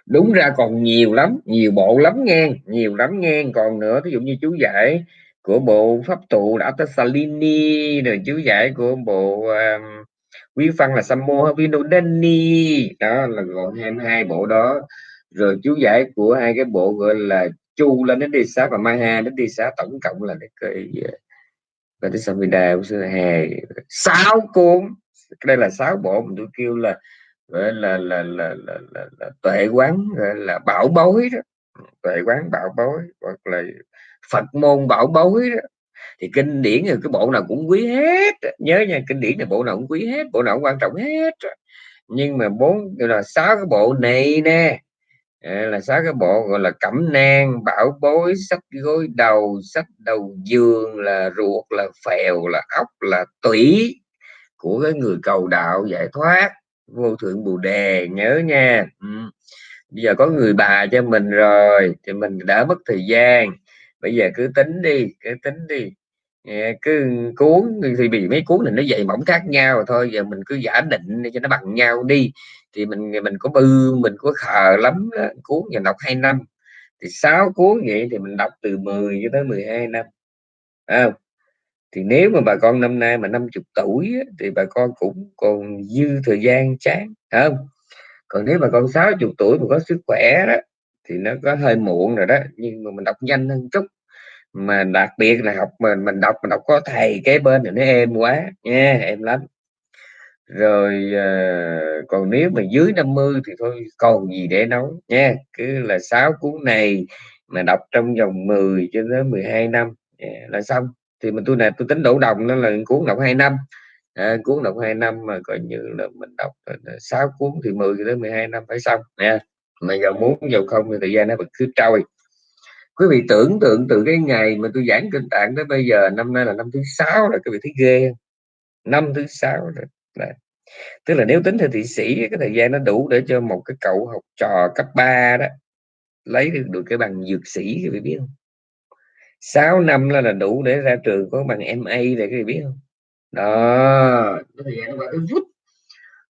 Đúng ra còn nhiều lắm nhiều bộ lắm nghe nhiều lắm nghe. Còn nữa ví dụ như chú giải của bộ pháp tụ đã Salini rồi chú giải của bộ um, quý văn là Sammo Vinodani. Đó là gồm 22 bộ đó. Rồi chú giải của hai cái bộ gọi là chu lên đến đi xá và maha đến đi xá tổng cộng là cái và tới Samvida hè. Sáu cuốn. Đây là sáu bộ mình tôi kêu là gọi là là là là, là, là tuệ quán gọi là bảo bối đó. Tuệ quán bảo bối hoặc là Phật môn bảo bối đó. Thì kinh điển thì cái bộ nào cũng quý hết nhớ nha kinh điển là bộ nào cũng quý hết bộ nào cũng quan trọng hết nhưng mà bốn là sáu cái bộ này nè là sáu cái bộ gọi là cẩm nang, bảo bối sách gối đầu sách đầu giường, là ruột, là phèo, là ốc, là tủy của cái người cầu đạo giải thoát. Vô thượng bồ đề, nhớ nha. Ừ. bây giờ có người bà cho mình rồi, thì mình đã mất thời gian. Bây giờ cứ tính đi, cứ tính đi. Dạ, cứ cuốn thì bị mấy cuốn này nó dày mỏng khác nhau thôi. Giờ mình cứ giả định cho nó bằng nhau đi. Thì mình mình có bư mình có khờ lắm đó. cuốn nhà đọc hai năm. Thì sáu cuốn vậy thì mình đọc từ 10 cho tới 12 năm. À, thì nếu mà bà con năm nay mà 50 tuổi thì bà con cũng còn dư thời gian chán không? Còn nếu mà con 60 tuổi mà có sức khỏe đó thì nó có hơi muộn rồi đó. Nhưng mà mình đọc nhanh hơn chút mà đặc biệt là học mình mình đọc mình đọc có thầy kế bên thì nó êm quá nha em lắm. Rồi à, còn nếu mà dưới 50 thì thôi còn gì để nói nha. Cứ là sáu cuốn này mà đọc trong vòng 10 cho tới 12 năm yeah, là xong. Thì mình tôi này tôi tính đổ đồng nó là cuốn đọc 2 năm. À, cuốn đọc 2 năm mà coi như là mình đọc sáu cuốn thì 10 tới 12 năm phải xong nha. Mà giờ muốn giờ không thì thời gian nó vẫn cứ trôi quý vị tưởng tượng từ cái ngày mà tôi giảng kinh tạng tới bây giờ năm nay là năm thứ sáu rồi quý vị thấy ghê năm thứ sáu rồi Đấy. tức là nếu tính theo thị sĩ cái thời gian nó đủ để cho một cái cậu học trò cấp 3 đó lấy được, được cái bằng dược sĩ quý vị biết không? 6 năm là, là đủ để ra trường có bằng MA để quý vị biết không? Đó thời gian nó qua cái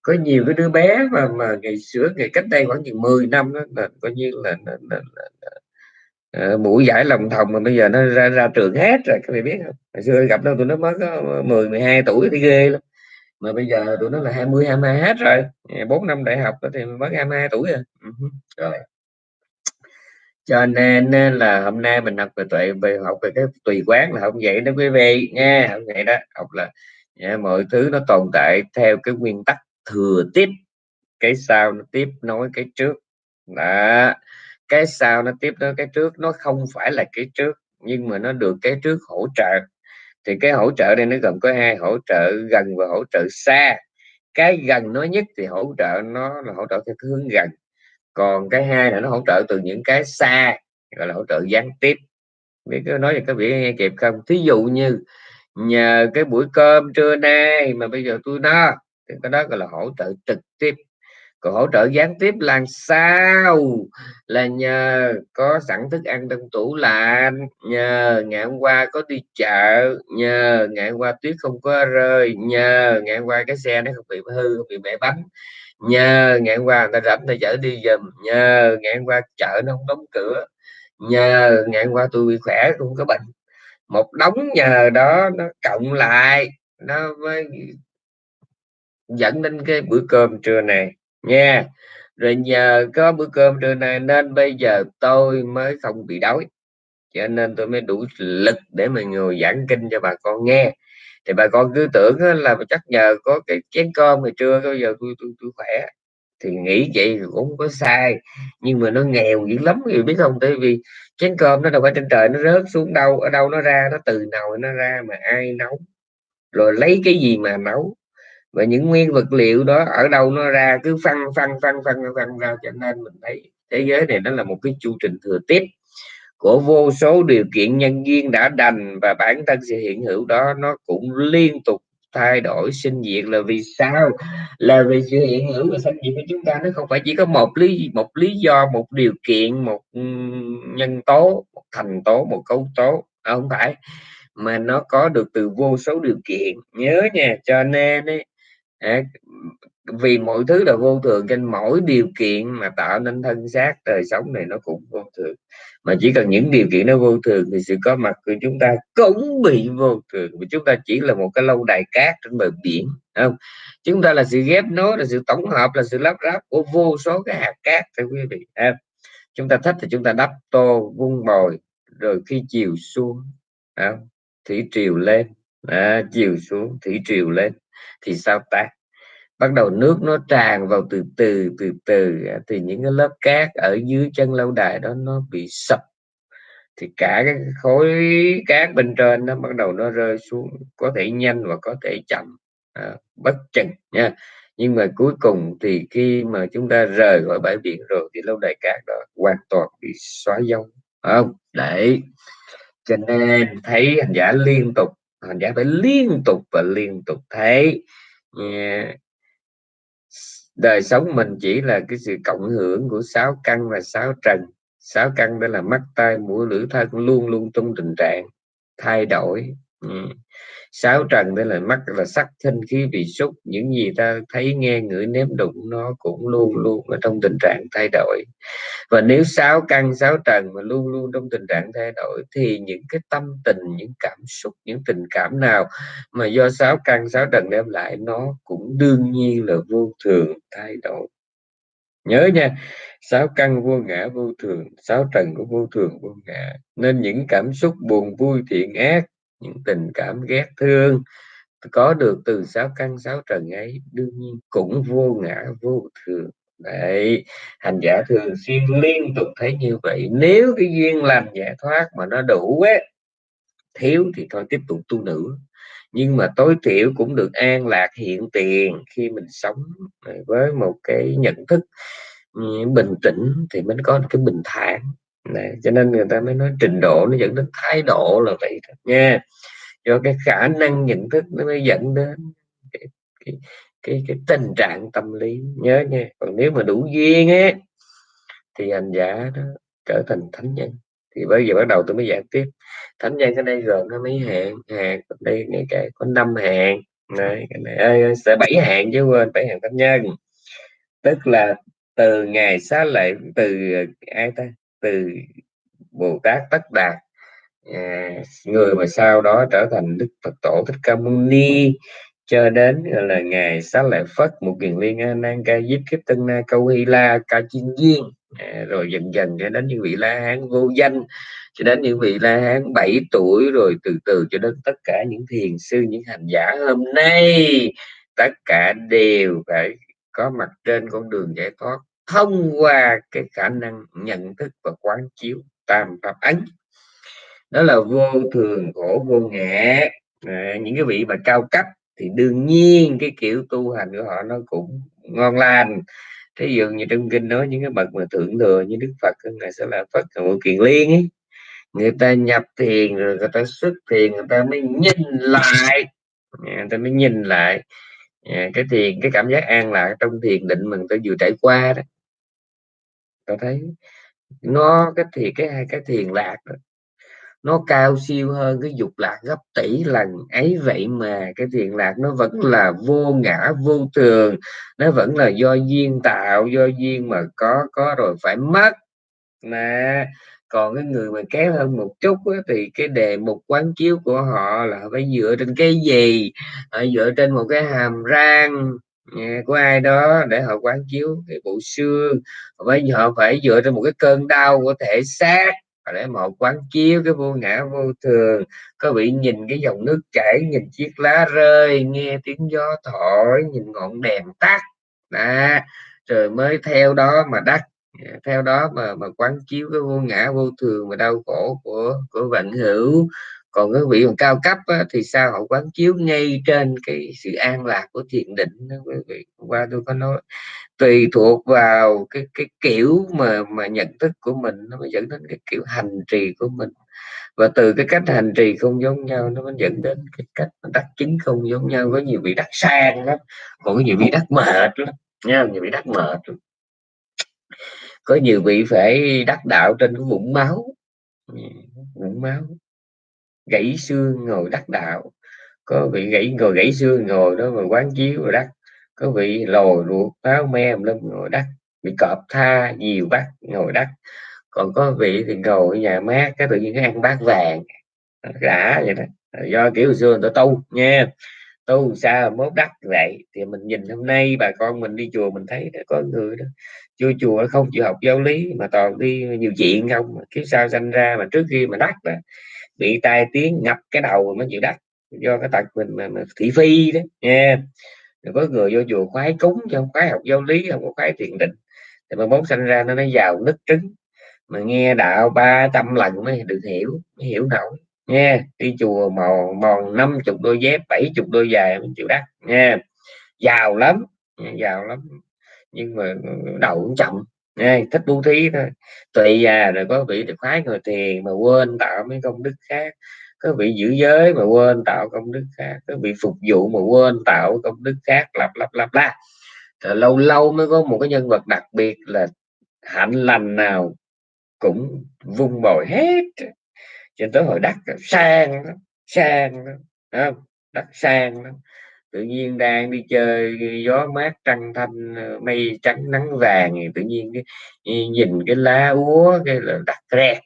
có nhiều cái đứa bé mà mà ngày xưa ngày cách đây khoảng chừng 10 năm đó là coi như là, là, là, là, Ờ, là mũi giải lòng thòng mà bây giờ nó ra ra trường hết rồi các bạn biết không? Hồi xưa gặp đâu tụi nó mới có 10 12 tuổi thì ghê lắm. Mà bây giờ tụi nó là 20 22 hết rồi. 4 năm đại học thì mới 22 tuổi à. ừ rồi, rồi. Cho nên ờ, là hôm nay mình học về tuệ về học về cái tùy quán là không vậy đó quý vị nha không vậy đó. Học là nha, mọi thứ nó tồn tại theo cái nguyên tắc thừa tiếp cái sau nó tiếp nối cái trước. Đó cái sau nó tiếp nối cái trước, nó không phải là cái trước, nhưng mà nó được cái trước hỗ trợ. Thì cái hỗ trợ đây nó gồm có hai, hỗ trợ gần và hỗ trợ xa. Cái gần nói nhất thì hỗ trợ nó là hỗ trợ theo cái hướng gần. Còn cái hai là nó hỗ trợ từ những cái xa, gọi là hỗ trợ gián tiếp. Biết có nói cho các vị nghe kịp không? Thí dụ như nhờ cái buổi cơm trưa nay mà bây giờ tôi no thì cái đó gọi là hỗ trợ trực tiếp còn hỗ trợ gián tiếp làm sao? Là nhờ có sẵn thức ăn trong tủ lạnh, nhờ ngày hôm qua có đi chợ, nhờ ngày hôm qua tuyết không có rơi, nhờ ngày hôm qua cái xe nó không bị hư, không bị bể bánh, nhờ ngày hôm qua người ta rảnh người chở đi giùm, nhờ ngày hôm qua chợ nó không đóng cửa, nhờ ngày hôm qua tôi bị khỏe không có bệnh. Một đống nhờ đó nó cộng lại, nó mới dẫn đến cái bữa cơm trưa này nha rồi nhờ có bữa cơm trưa này nên bây giờ tôi mới không bị đói. Cho nên tôi mới đủ lực để mà ngồi giảng kinh cho bà con nghe. Thì bà con cứ tưởng là chắc nhờ có cái chén cơm ngày trưa bây giờ tôi tôi tôi khỏe. Thì nghĩ vậy cũng không có sai. Nhưng mà nó nghèo dữ lắm vì biết không? Tại vì chén cơm nó đâu phải trên trời nó rớt xuống đâu, ở đâu nó ra, nó từ nào nó ra mà ai nấu. Rồi lấy cái gì mà nấu? Và những nguyên vật liệu đó ở đâu nó ra cứ phân phân phân phân phân ra cho nên mình thấy thế giới này nó là một cái chu trình thừa tiếp của vô số điều kiện nhân duyên đã đành và bản thân sự hiện hữu đó nó cũng liên tục thay đổi sinh diệt. Là vì sao? Là vì sự hiện hữu và sinh diệt của chúng ta nó không phải chỉ có một lý một lý do một điều kiện một nhân tố một thành tố một cấu tố. À, không phải. Mà nó có được từ vô số điều kiện. Nhớ nha cho nên ấy, à, vì mọi thứ là vô thường trên mỗi điều kiện mà tạo nên thân xác đời sống này nó cũng vô thường. Mà chỉ cần những điều kiện nó vô thường thì sự có mặt của chúng ta cũng bị vô thường. Vì chúng ta chỉ là một cái lâu đài cát trên bờ biển không? Chúng ta là sự ghép nối là sự tổng hợp là sự lắp ráp của vô số cái hạt cát thưa quý vị à, chúng ta thích thì chúng ta đắp tô vung bồi rồi khi chiều xuống không? Thủy triều lên à, chiều xuống thủy triều lên thì sao ta? Bắt đầu nước nó tràn vào từ từ từ từ thì những cái lớp cát ở dưới chân lâu đài đó nó bị sập. Thì cả cái khối cát bên trên nó bắt đầu nó rơi xuống có thể nhanh và có thể chậm à, bất chừng nha. Nhưng mà cuối cùng thì khi mà chúng ta rời khỏi bãi biển rồi thì lâu đài cát đó hoàn toàn bị xóa dấu không? Để cho nên thấy hành giả liên tục hành giả phải liên tục và liên tục thấy. Đời sống mình chỉ là cái sự cộng hưởng của sáu căn và sáu trần. Sáu căn đó là mắt, tai, mũi, lưỡi, thân, luôn luôn trong tình trạng thay đổi. Ừ. sáu trần tức là mắt là sắc thanh khí vị xúc. Những gì ta thấy, nghe, ngửi, nếm đụng, nó cũng luôn luôn ở trong tình trạng thay đổi. Và nếu sáu căn, sáu trần mà luôn luôn trong tình trạng thay đổi, thì những cái tâm tình, những cảm xúc, những tình cảm nào mà do sáu căn, sáu trần đem lại, nó cũng đương nhiên là vô thường thay đổi. Nhớ nha, sáu căn vô ngã, vô thường. Sáu trần của vô thường, vô ngã. Nên những cảm xúc buồn, vui, thiện, ác những tình cảm ghét thương, có được từ sáu căn sáu trần ấy, đương nhiên cũng vô ngã, vô thường. Đấy, hành giả thường xuyên liên tục thấy như vậy. Nếu cái duyên làm giải thoát mà nó đủ á thiếu thì thôi tiếp tục tu nữa nhưng mà tối thiểu cũng được an lạc hiện tiền khi mình sống ờ, với một cái nhận thức bình tĩnh thì mới có cái bình thản này cho nên người ta mới nói trình độ nó dẫn đến thái độ là vậy thôi nha. Do cái khả năng nhận thức nó mới dẫn đến cái, cái, cái, cái tình trạng tâm lý. Nhớ nha còn nếu mà đủ duyên ấy thì hành giả đó trở thành thánh nhân. Thì bây giờ bắt đầu tôi mới giải tiếp thánh nhân ở đây gồm nó mấy hạng. Hạng đây ngay cả có năm hạng. Này cái này sẽ bảy hạng chứ quên bảy hạng thánh nhân. Tức là từ ngày xá lệ từ ờ, ai ta? Từ bồ tát tất đạt à, người mà sau đó trở thành đức phật tổ thích ca mâu ni cho đến là ngày xá lợi phất một kiền liên a nan ca diếp kiếp tân na câu hy la ca chiên duyên. À, rồi dần dần cho đến những vị la hán vô danh cho đến những vị la hán 7 tuổi rồi từ từ cho đến tất cả những thiền sư những hành giả hôm nay tất cả đều phải có mặt trên con đường giải thoát thông qua cái khả năng nhận thức và quán chiếu tam pháp ấn đó là vô thường khổ vô ngã. À, những cái vị mà cao cấp thì đương nhiên cái kiểu tu hành của họ nó cũng ngon lành. Thí dụ như trong kinh nói những cái bậc mà thượng thừa như đức phật ngày sẽ là phật ngộ kiền liên ấy. Người ta nhập thiền rồi người ta xuất thiền người ta mới nhìn lại. Dạ, người ta mới nhìn lại. Dạ, cái thiền cái cảm giác an lạc trong thiền định mình ta vừa trải qua đó tôi thấy nó cái thì cái hai cái thiền lạc đó, nó cao siêu hơn cái dục lạc gấp tỷ lần. Ấy vậy mà cái thiền lạc nó vẫn là vô ngã vô thường nó vẫn là do duyên tạo do duyên mà có có rồi phải mất. Mà còn cái người mà kém hơn một chút á, thì cái đề mục quán chiếu của họ là phải dựa trên cái gì? Họ dựa trên một cái hàm răng của ai đó để họ quán chiếu cái bộ xương với họ phải dựa trên một cái cơn đau của thể xác để mà họ quán chiếu cái vô ngã vô thường. Có bị nhìn cái dòng nước chảy, nhìn chiếc lá rơi, nghe tiếng gió thổi, nhìn ngọn đèn tắt. Đó, rồi mới theo đó mà đắc. Theo đó mà mà quán chiếu cái vô ngã vô thường và đau khổ của của vận hữu còn cái vị cao cấp á, thì sao? Họ quán chiếu ngay trên cái sự an lạc của thiền định đó quý vị. Qua tôi có nói tùy thuộc vào cái cái kiểu mà mà nhận thức của mình nó mới dẫn đến cái kiểu hành trì của mình. Và từ cái cách hành trì không giống nhau nó mới dẫn đến cái cách đắc chứng không giống nhau. Có nhiều vị đắc sang lắm còn có nhiều vị đắc mệt lắm nha nhiều vị đắc mệt lắm. Có nhiều vị phải đắc đạo trên cái vũng máu. Vũng máu gãy xương ngồi đắc đạo. Có vị gãy ngồi gãy xương ngồi đó mà quán chiếu rồi đắc. Có vị lồi ruột áo me lên ngồi đắc. Bị cọp tha nhiều bát ngồi đắc. Còn có vị thì ngồi ở nhà mát cái tự nhiên cái ăn bát vàng. Rã vậy đó. Do kiểu xưa người ta tu nha. Tu sao mốt đắc vậy? Thì mình nhìn hôm nay bà con mình đi chùa mình thấy có người đó chưa chùa không chịu học giáo lý mà toàn đi nhiều chuyện không? Kiếp sao sanh ra mà trước khi mà đắc đó bị tai tiếng ngập cái đầu mới chịu đắt do cái tật mình mà, mà thị phi đó nha rồi có người vô chùa khoái cúng chứ không khoái học giáo lý không có khoái thiền định. Thì mà mốt sanh ra nó nó giàu nứt trứng mà nghe đạo ba trăm lần mới được hiểu mới hiểu nổi nha đi chùa mòn mòn năm chục đôi dép bảy chục đôi giày mình chịu đắt nha giàu lắm giàu lắm. Nhưng mà đầu cũng chậm nha thích bố thí thôi. Tùy già rồi có vị được khoái ngồi thiền mà quên tạo mấy công đức khác. Có vị giữ giới mà quên tạo công đức khác. Có vị phục vụ mà quên tạo công đức khác. Lặp lặp lặp la lâu lâu mới có một cái nhân vật đặc biệt là hạnh lành nào cũng vung bồi hết. Cho tới hồi đắc sang sang không? Đắc sang đó tự nhiên đang đi chơi gió mát trăng thanh ờ, mây trắng nắng vàng thì tự nhiên cái nhìn cái lá úa cái là đặt re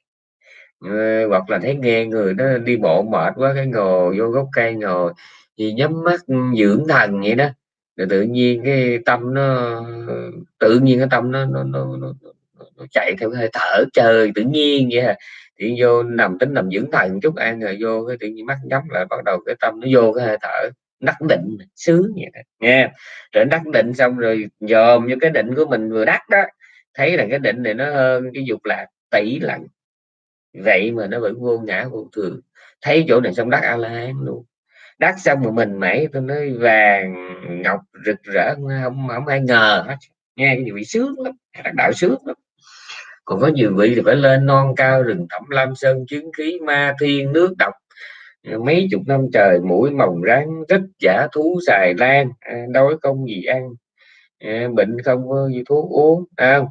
ờ, hoặc là thấy nghe người đó đi bộ mệt quá cái ngồi vô gốc cây ngồi thì nhắm mắt dưỡng thần vậy đó. Rồi tự nhiên cái tâm nó ờ, tự nhiên cái tâm nó nó, nó, nó, nó chạy theo hơi thở trời tự nhiên vậy à. Thì vô nằm tính nằm dưỡng thần chút ăn rồi vô cái tự nhiên mắt nhắm lại bắt đầu cái tâm nó vô cái hơi thở đắc định xứ vậy đó nha rồi đắc định xong rồi dòm như cái định của mình vừa đắc đó, thấy là cái định này nó hơn cái dục lạc tỷ lần vậy mà nó vẫn vô ngã vô thường. Thấy chỗ này xong đắc a la hán luôn. Đắc xong mà mình mẩy tôi nói vàng ngọc rực rỡ, không không ai ngờ hết. Nghe cái gì bị sướng lắm đạo sướng lắm. Còn có nhiều vị thì phải lên non cao rừng thẳm lam sơn, chứng khí ma thiên, nước độc mấy chục năm trời mũi mồng rắn rất giả thú xài lan. À, đói không gì ăn? À, bệnh không có gì thuốc uống à,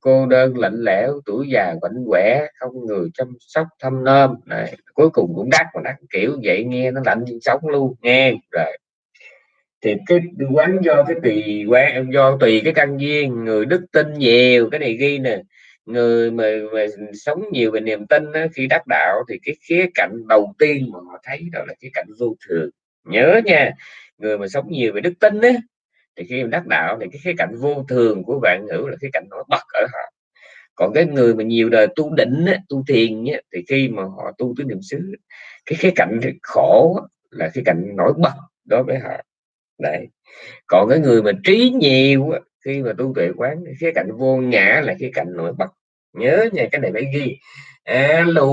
cô đơn lạnh lẽo tuổi già bệnh quẻ không người chăm sóc thăm nom này cuối cùng cũng đắt mà đắt kiểu vậy nghe nó lạnh như sống luôn nghe rồi. Thì cái quán do cái tùy quán do tùy cái căn duyên người đức tin nhiều cái này ghi nè người mà, mà sống nhiều về niềm tin đó, khi đắc đạo thì cái khía cạnh đầu tiên mà họ thấy đó là cái cạnh vô thường. Nhớ nha người mà sống nhiều về đức tin đó thì khi đắc đạo thì cái khía cạnh vô thường của bạn hữu là cái cạnh nổi bật ở họ. Còn cái người mà nhiều đời tu định á, tu thiền á, thì khi mà họ tu tới niệm xứ cái khía cạnh khổ là cái cạnh nổi bật đối với họ. Đấy. Còn cái người mà trí nhiều khi mà tu tuệ quán cái cạnh vô ngã là cái cạnh nổi bật nhớ nha cái này phải ghi. Alo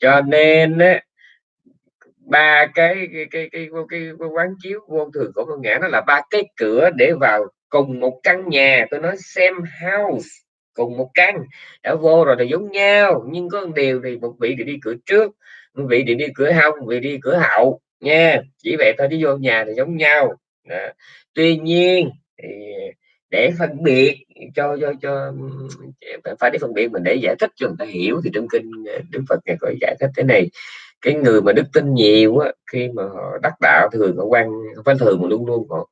cho nên á ba cái cái cái cái, cái, cái, quán chiếu vô thường của con ngã nó là ba cái cửa để vào cùng một căn nhà. Tôi nói xem house cùng một căn. Đã vô rồi thì giống nhau nhưng có một điều thì một vị thì đi cửa trước một vị thì đi cửa hông vị đi cửa hậu nha. Chỉ vậy thôi chứ vô nhà thì giống nhau. Đó. tuy nhiên thì để phân biệt cho cho cho phải để phân biệt mình để giải thích cho người ta hiểu thì trong kinh ờ, đức phật ngài có giải thích thế này. Cái người mà đức tin nhiều á khi mà họ đắc đạo thường họ quan phải thường mà luôn luôn họ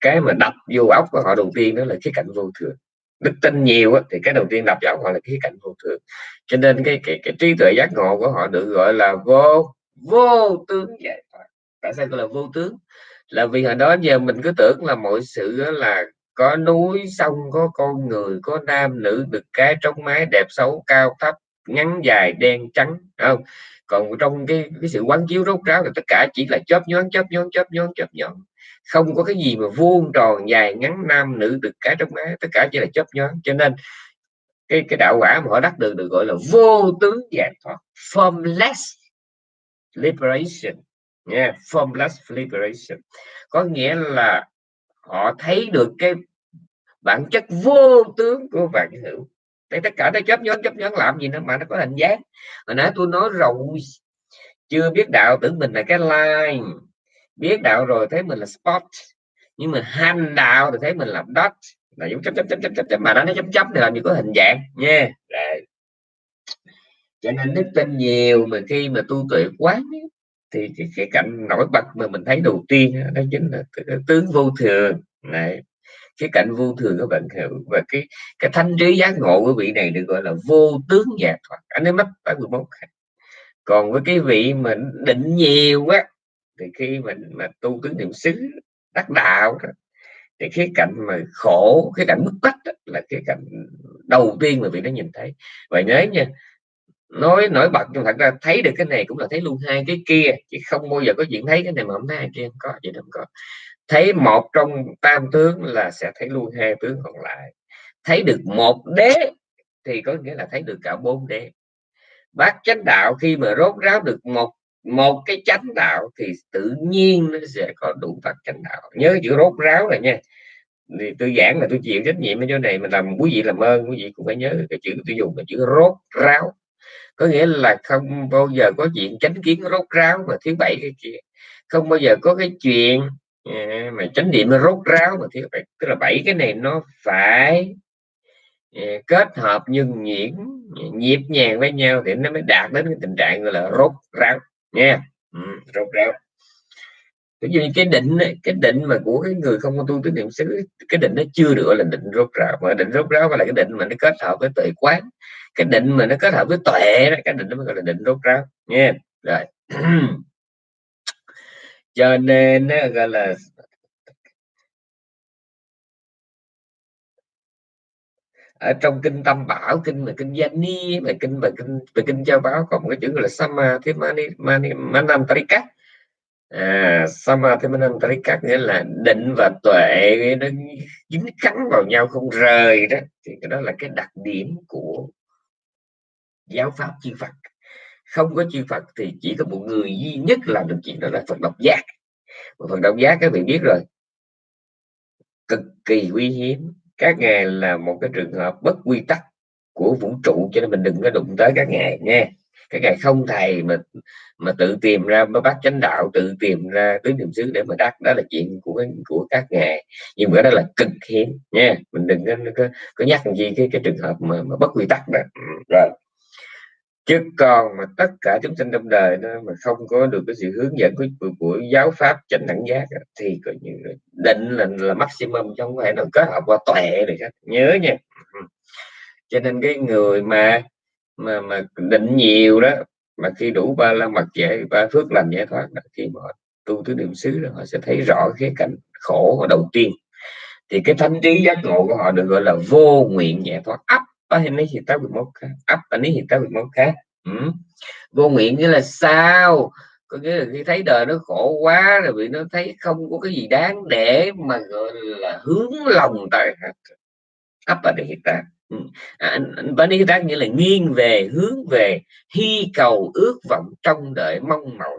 cái mà đập vô óc của họ đầu tiên đó là khía cạnh vô thường. Đức tin nhiều á, thì cái đầu tiên đập vào họ là khía cạnh vô thường. Cho nên cái cái, cái trí tuệ giác ngộ của họ được gọi là vô vô tướng giải thoát. Tại sao gọi là vô tướng? Là vì hồi đó giờ mình cứ tưởng là mọi sự là có núi sông có con người có nam nữ được cái trong mái đẹp xấu cao thấp ngắn dài đen trắng không? Còn trong cái cái sự quán chiếu rốt ráo là tất cả chỉ là chớp nhón chớp nhón chớp nhón chớp nhón không có cái gì mà vuông tròn dài ngắn nam nữ được cái trong mái tất cả chỉ là chớp nhón cho nên cái cái đạo quả mà họ đắc được được gọi là vô tướng giải thoát formless liberation. Yeah, formless liberation. Có nghĩa là họ thấy được cái bản chất vô tướng của vạn hữu. Tại tất cả nó chấp nhón chấp nhón làm gì nữa mà nó có hình dáng. Hồi nãy tôi nói rồi chưa biết đạo tưởng mình là cái line. Biết đạo rồi thấy mình là spot. Nhưng mà hành đạo thì thấy mình là dot. Là giống chấm chấm chấm chấm chấm, chấm mà nó chấm chấm thì làm gì có hình dạng. Nha. Yeah. cho nên đức tin nhiều mà khi mà tu tuệ quán thì cái, khía cạnh nổi bật mà mình thấy đầu tiên đó chính là tướng vô thường. Này cái cạnh vô thường các bạn hiểu và cái cái thanh trí giác ngộ của vị này được gọi là vô tướng giác thoát anh ấy mất phải 11 còn với cái vị mà định nhiều quá thì khi mình mà tu tướng niệm xứ đắc đạo đó, thì cái cạnh mà khổ cái cạnh bức bách đó, là cái cạnh đầu tiên mà vị nó nhìn thấy. Và nhớ nha nói nổi bật, nhưng thật ra thấy được cái này cũng là thấy luôn hai cái kia, chứ không bao giờ có chuyện thấy cái này mà không thấy hai kia. Không có, vậy không có. Thấy một trong tam tướng là sẽ thấy luôn hai tướng còn lại. Thấy được một đế thì có nghĩa là thấy được cả bốn đế. Bát chánh đạo khi mà rốt ráo được một một cái chánh đạo thì tự nhiên nó sẽ có đủ bát chánh đạo. Nhớ chữ rốt ráo này nha. Thì tôi giảng là tôi chịu trách nhiệm ở chỗ này mình làm quý vị làm ơn, quý vị cũng phải nhớ cái chữ tôi dùng là chữ rốt ráo có nghĩa là không bao giờ có chuyện tránh kiến rốt ráo mà thứ bảy cái kia. Không bao giờ có cái chuyện à, mà chánh niệm rốt ráo mà thứ bảy. Tức là bảy cái này nó phải à, kết hợp nhưng nhuyễn à, nhịp nhàng với nhau thì nó mới đạt đến cái tình trạng gọi là rốt ráo nha ừ, rốt ráo. Ví dụ như cái định cái định mà của cái người không có tu tứ niệm xứ cái định nó chưa được gọi là định rốt ráo. Mà định rốt ráo là cái định mà nó kết hợp với tuệ quán cái định mà nó kết hợp với tuệ đó, cái định nó mới gọi là định rốt ráo nha rồi. (clears throat) Cho nên nó gọi là ở trong kinh tâm bảo, kinh mà kinh gia ni, mà kinh mà kinh về kinh châu báo có một cái chữ gọi là sama thế mani mani manam tarika à sama thế manam tarika nghĩa là định và tuệ nó dính cắn vào nhau không rời đó. Thì cái đó là cái đặc điểm của giáo pháp chư Phật. Không có chư Phật thì chỉ có một người duy nhất làm được chuyện đó là Phật độc giác. Mà Phật độc giác các vị biết rồi. Cực kỳ quý hiếm. Các ngài là một cái trường hợp bất quy tắc của vũ trụ cho nên mình đừng có đụng tới các ngài nha. Các ngài không thầy mà mà tự tìm ra mới bắt chánh đạo tự tìm ra tứ niệm xứ để mà đắc đó là chuyện của của các ngài. Nhưng mà đó là cực hiếm nha. Mình đừng có, có, có nhắc gì cái cái trường hợp mà, mà bất quy tắc đó ừ, rồi chứ còn mà tất cả chúng sinh trong đời đó mà không có được cái sự hướng dẫn của, của, của giáo pháp chánh đẳng giác thì coi như định là là maximum chứ không phải là kết hợp qua tuệ được hết. Nhớ nha. Cho nên cái người mà mà mà định nhiều đó mà khi đủ ba la mật giải ba phước làm giải thoát đó, khi mà tu tứ niệm xứ đó, họ sẽ thấy rõ cái cảnh khổ đầu tiên. Thì cái thánh trí giác ngộ của họ được gọi là vô nguyện giải thoát ấp Panihita ấp Panihita Vimokkha ừ. vô nguyện nghĩa là sao? Có nghĩa là khi thấy đời nó khổ quá rồi bị nó thấy không có cái gì đáng để mà gọi là hướng lòng tại ấp Panihita ừ. à, Panihita nghĩa là nghiêng về hướng về hy cầu ước vọng trong đợi mong mỏi.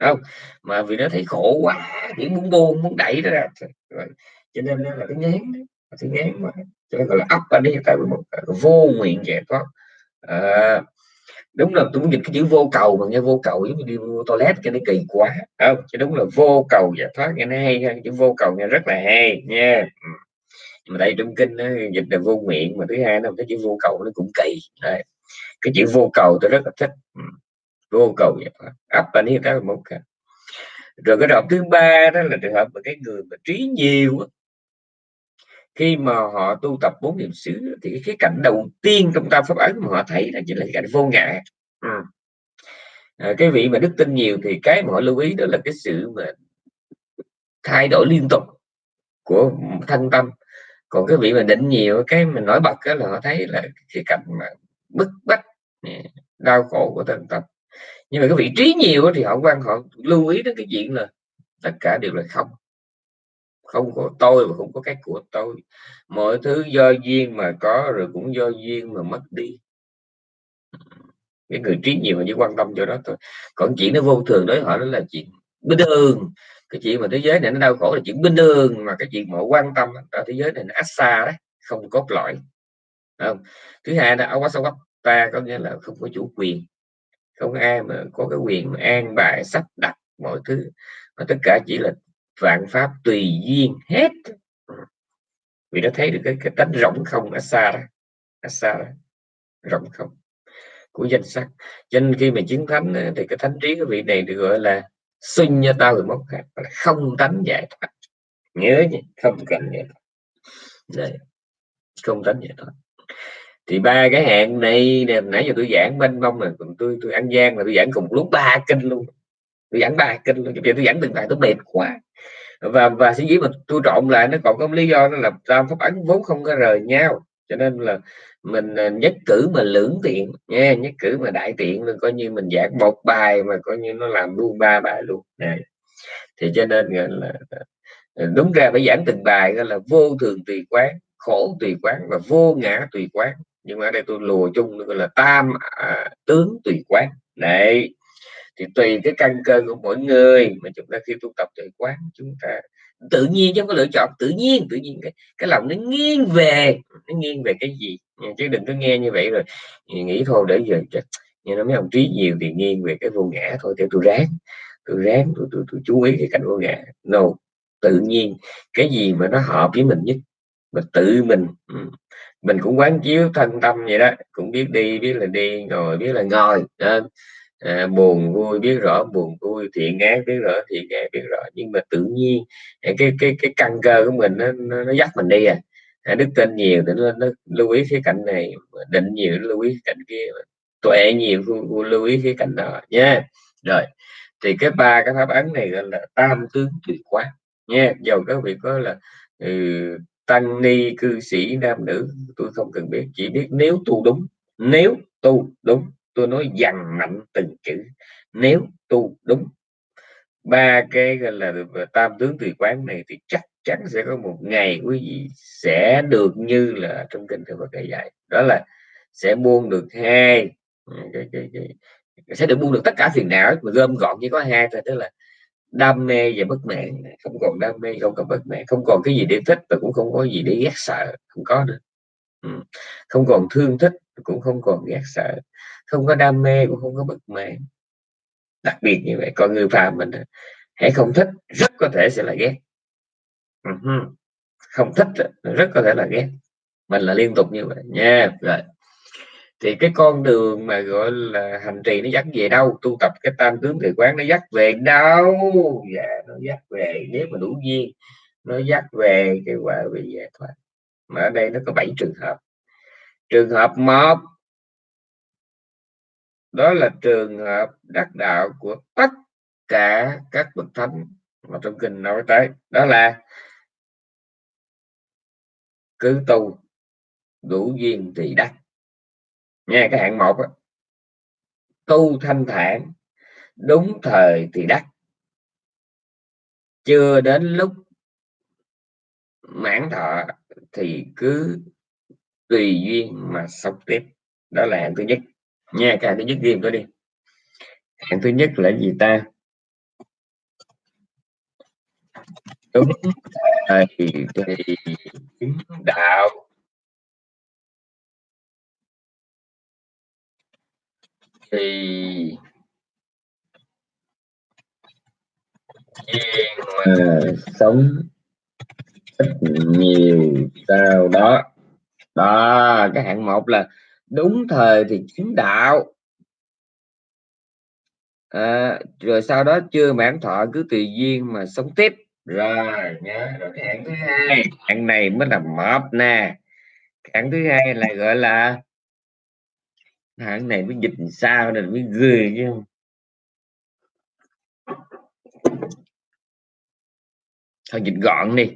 Không? Mà vì nó thấy khổ quá chỉ muốn buông muốn đẩy nó ra. Cho nên là cái ngán cái ngán mà cho nên gọi là ấp đi tại một vô nguyện giải thoát. À, đúng là tôi muốn dịch cái chữ vô cầu mà nghe vô cầu giống như đi vô toilet cho nó kỳ quá. Không? Chứ đúng là vô cầu giải thoát nghe nó hay ha chữ vô cầu nghe rất là hay nha. Ừ. Mà đây trong kinh nó dịch là vô nguyện mà thứ hai nó cái chữ vô cầu nó cũng kỳ. Đấy. cái chữ vô cầu tôi rất là thích. Ừ. Vô cầu giải thoát. Ấp anh ấy đó một cái. Rồi cái trường thứ ba đó là trường hợp mà cái người mà trí nhiều khi mà họ tu tập bốn niệm xứ thì cái cảnh đầu tiên trong tam pháp ấn mà họ thấy là chính là cảnh vô ngã. Ừ. à, cái vị mà đức tin nhiều thì cái mà họ lưu ý đó là cái sự mà thay đổi liên tục của thân tâm. Còn cái vị mà định nhiều cái mình nổi bật đó là họ thấy là cái cảnh mà bức bách đau khổ của thân tâm. Nhưng mà cái vị trí nhiều thì họ quan họ lưu ý đến cái chuyện là tất cả đều là không không có tôi và không có cái của tôi. Mọi thứ do duyên mà có rồi cũng do duyên mà mất đi. Cái người trí nhiều mà chỉ quan tâm cho đó thôi. Còn chuyện nó vô thường đối họ đó là chuyện bình thường. Cái chuyện mà thế giới này nó đau khổ là chuyện bình thường mà cái chuyện mà quan tâm ở thế giới này nó ách xa đấy không cốt lõi. Không? Thứ hai là quá sâu ta có nghĩa là không có chủ quyền. Không ai mà có cái quyền mà an bài, sắp đặt mọi thứ. Mà tất cả chỉ là vạn pháp tùy duyên hết. Vì nó thấy được cái, cái tánh rộng không? Ở xa đó ở xa đó rộng không? Của danh sắc. Cho nên khi mà chứng thánh thì cái thánh trí của vị này được gọi là sinh cho tao rồi mốc không tánh giải thoát. Nhớ nhỉ không cần giải thoát. Đây không tánh giải thoát. Thì ba cái hẹn này nãy giờ tôi giảng bên bông mà còn tôi tôi ăn gian là tôi giảng cùng lúc ba kinh luôn tôi giảng bài kinh luôn tôi giảng từng bài tôi mệt quá. Và và suy nghĩ mà tôi trộn lại nó còn có lý do nó là tam pháp ấn vốn không có rời nhau. Cho nên là mình ờ, nhất cử mà lưỡng tiện nha nhất cử mà đại tiện coi như mình giảng một bài mà coi như nó làm luôn ba bài luôn. Này thì cho nên là ờ, đúng ra phải giảng từng bài là vô thường tùy quán khổ tùy quán và vô ngã tùy quán. Nhưng mà ở đây tôi lùa chung là tam à, tướng tùy quán. Đấy thì tùy cái căn cơ của mỗi người mà chúng ta khi tu tập tuệ quán chúng ta tự nhiên chứ không có lựa chọn tự nhiên tự nhiên cái cái lòng nó nghiêng về nó nghiêng về cái gì? Chứ đừng có nghe như vậy rồi nghĩ thôi để giờ như nó mấy ông trí nhiều thì nghiêng về cái vô ngã thôi để tôi ráng tôi ráng tôi, tôi, tôi chú ý cái cảnh vô ngã. No tự nhiên cái gì mà nó hợp với mình nhất mà tự mình ừ, mình cũng quán chiếu thân tâm vậy đó cũng biết đi biết là đi ngồi biết là ngồi à, buồn vui biết rõ buồn vui thiện ác biết rõ thiện ác biết rõ. Nhưng mà tự nhiên à, cái cái cái căn cơ của mình nó, nó, nó dắt mình đi à, à đức tin nhiều thì nó, nó lưu ý cái cạnh này định nhiều lưu ý cạnh kia tuệ nhiều lưu ý cái cạnh đó nha rồi thì cái ba cái pháp ấn này gọi là tam tướng tuyệt quán nha dầu các vị có là ừ, tăng ni cư sĩ nam nữ tôi không cần biết chỉ biết nếu tu đúng nếu tu đúng tôi nói dằn mạnh từng chữ nếu tu đúng. Ba cái gọi là tam tướng tùy quán này thì chắc chắn sẽ có một ngày quý vị sẽ được như là trong kinh Thừa Phật dạy đó là sẽ buông được hai ừ, cái, cái, cái, sẽ được buông được tất cả phiền não mà gom gọn chỉ có hai thôi tức là đam mê và bất mãn. Không còn đam mê không còn bất mãn không còn cái gì để thích và cũng không có gì để ghét sợ không có nữa. Ừ, không còn thương thích cũng không còn ghét sợ, không có đam mê, cũng không có bất mãn đặc biệt như vậy còn người phàm mình hãy không thích, rất có thể sẽ là ghét. Không thích rất có thể là ghét. Mình là liên tục như vậy. Nha rồi. Thì cái con đường mà gọi là hành trì nó dắt về đâu? Tu tập cái tam tướng tự quán nó dắt về đâu? Dạ nó dắt về, nếu mà đủ duyên, nó dắt về cái quả vị giải thoát. Mà ở đây nó có bảy trường hợp trường hợp một. Đó là trường hợp đắc đạo của tất cả các bậc thánh mà trong kinh nói tới. Đó là cứ tu đủ duyên thì đắc. Nghe cái hạng một đó. tu thanh thản, đúng thời thì đắc. Chưa đến lúc mãn thọ thì cứ tùy duyên mà sống tiếp. Đó là hạng thứ nhất. Nha, cái hạng thứ nhất ghi tôi đi. Hạng thứ nhất là gì ta? Đúng thì chứng đạo. Thì duyên mà ờ, sống ít nhiều sau đó đó cái hạng một là đúng thời thì chứng đạo. À, rồi sau đó chưa mãn thọ cứ tùy duyên mà sống tiếp. Rồi nhớ. Rồi cái hạng thứ hai hạng này mới là mập nè. Hạng thứ hai là gọi là hạng này mới dịch sao nên mới ghê chứ. Không thôi dịch gọn đi.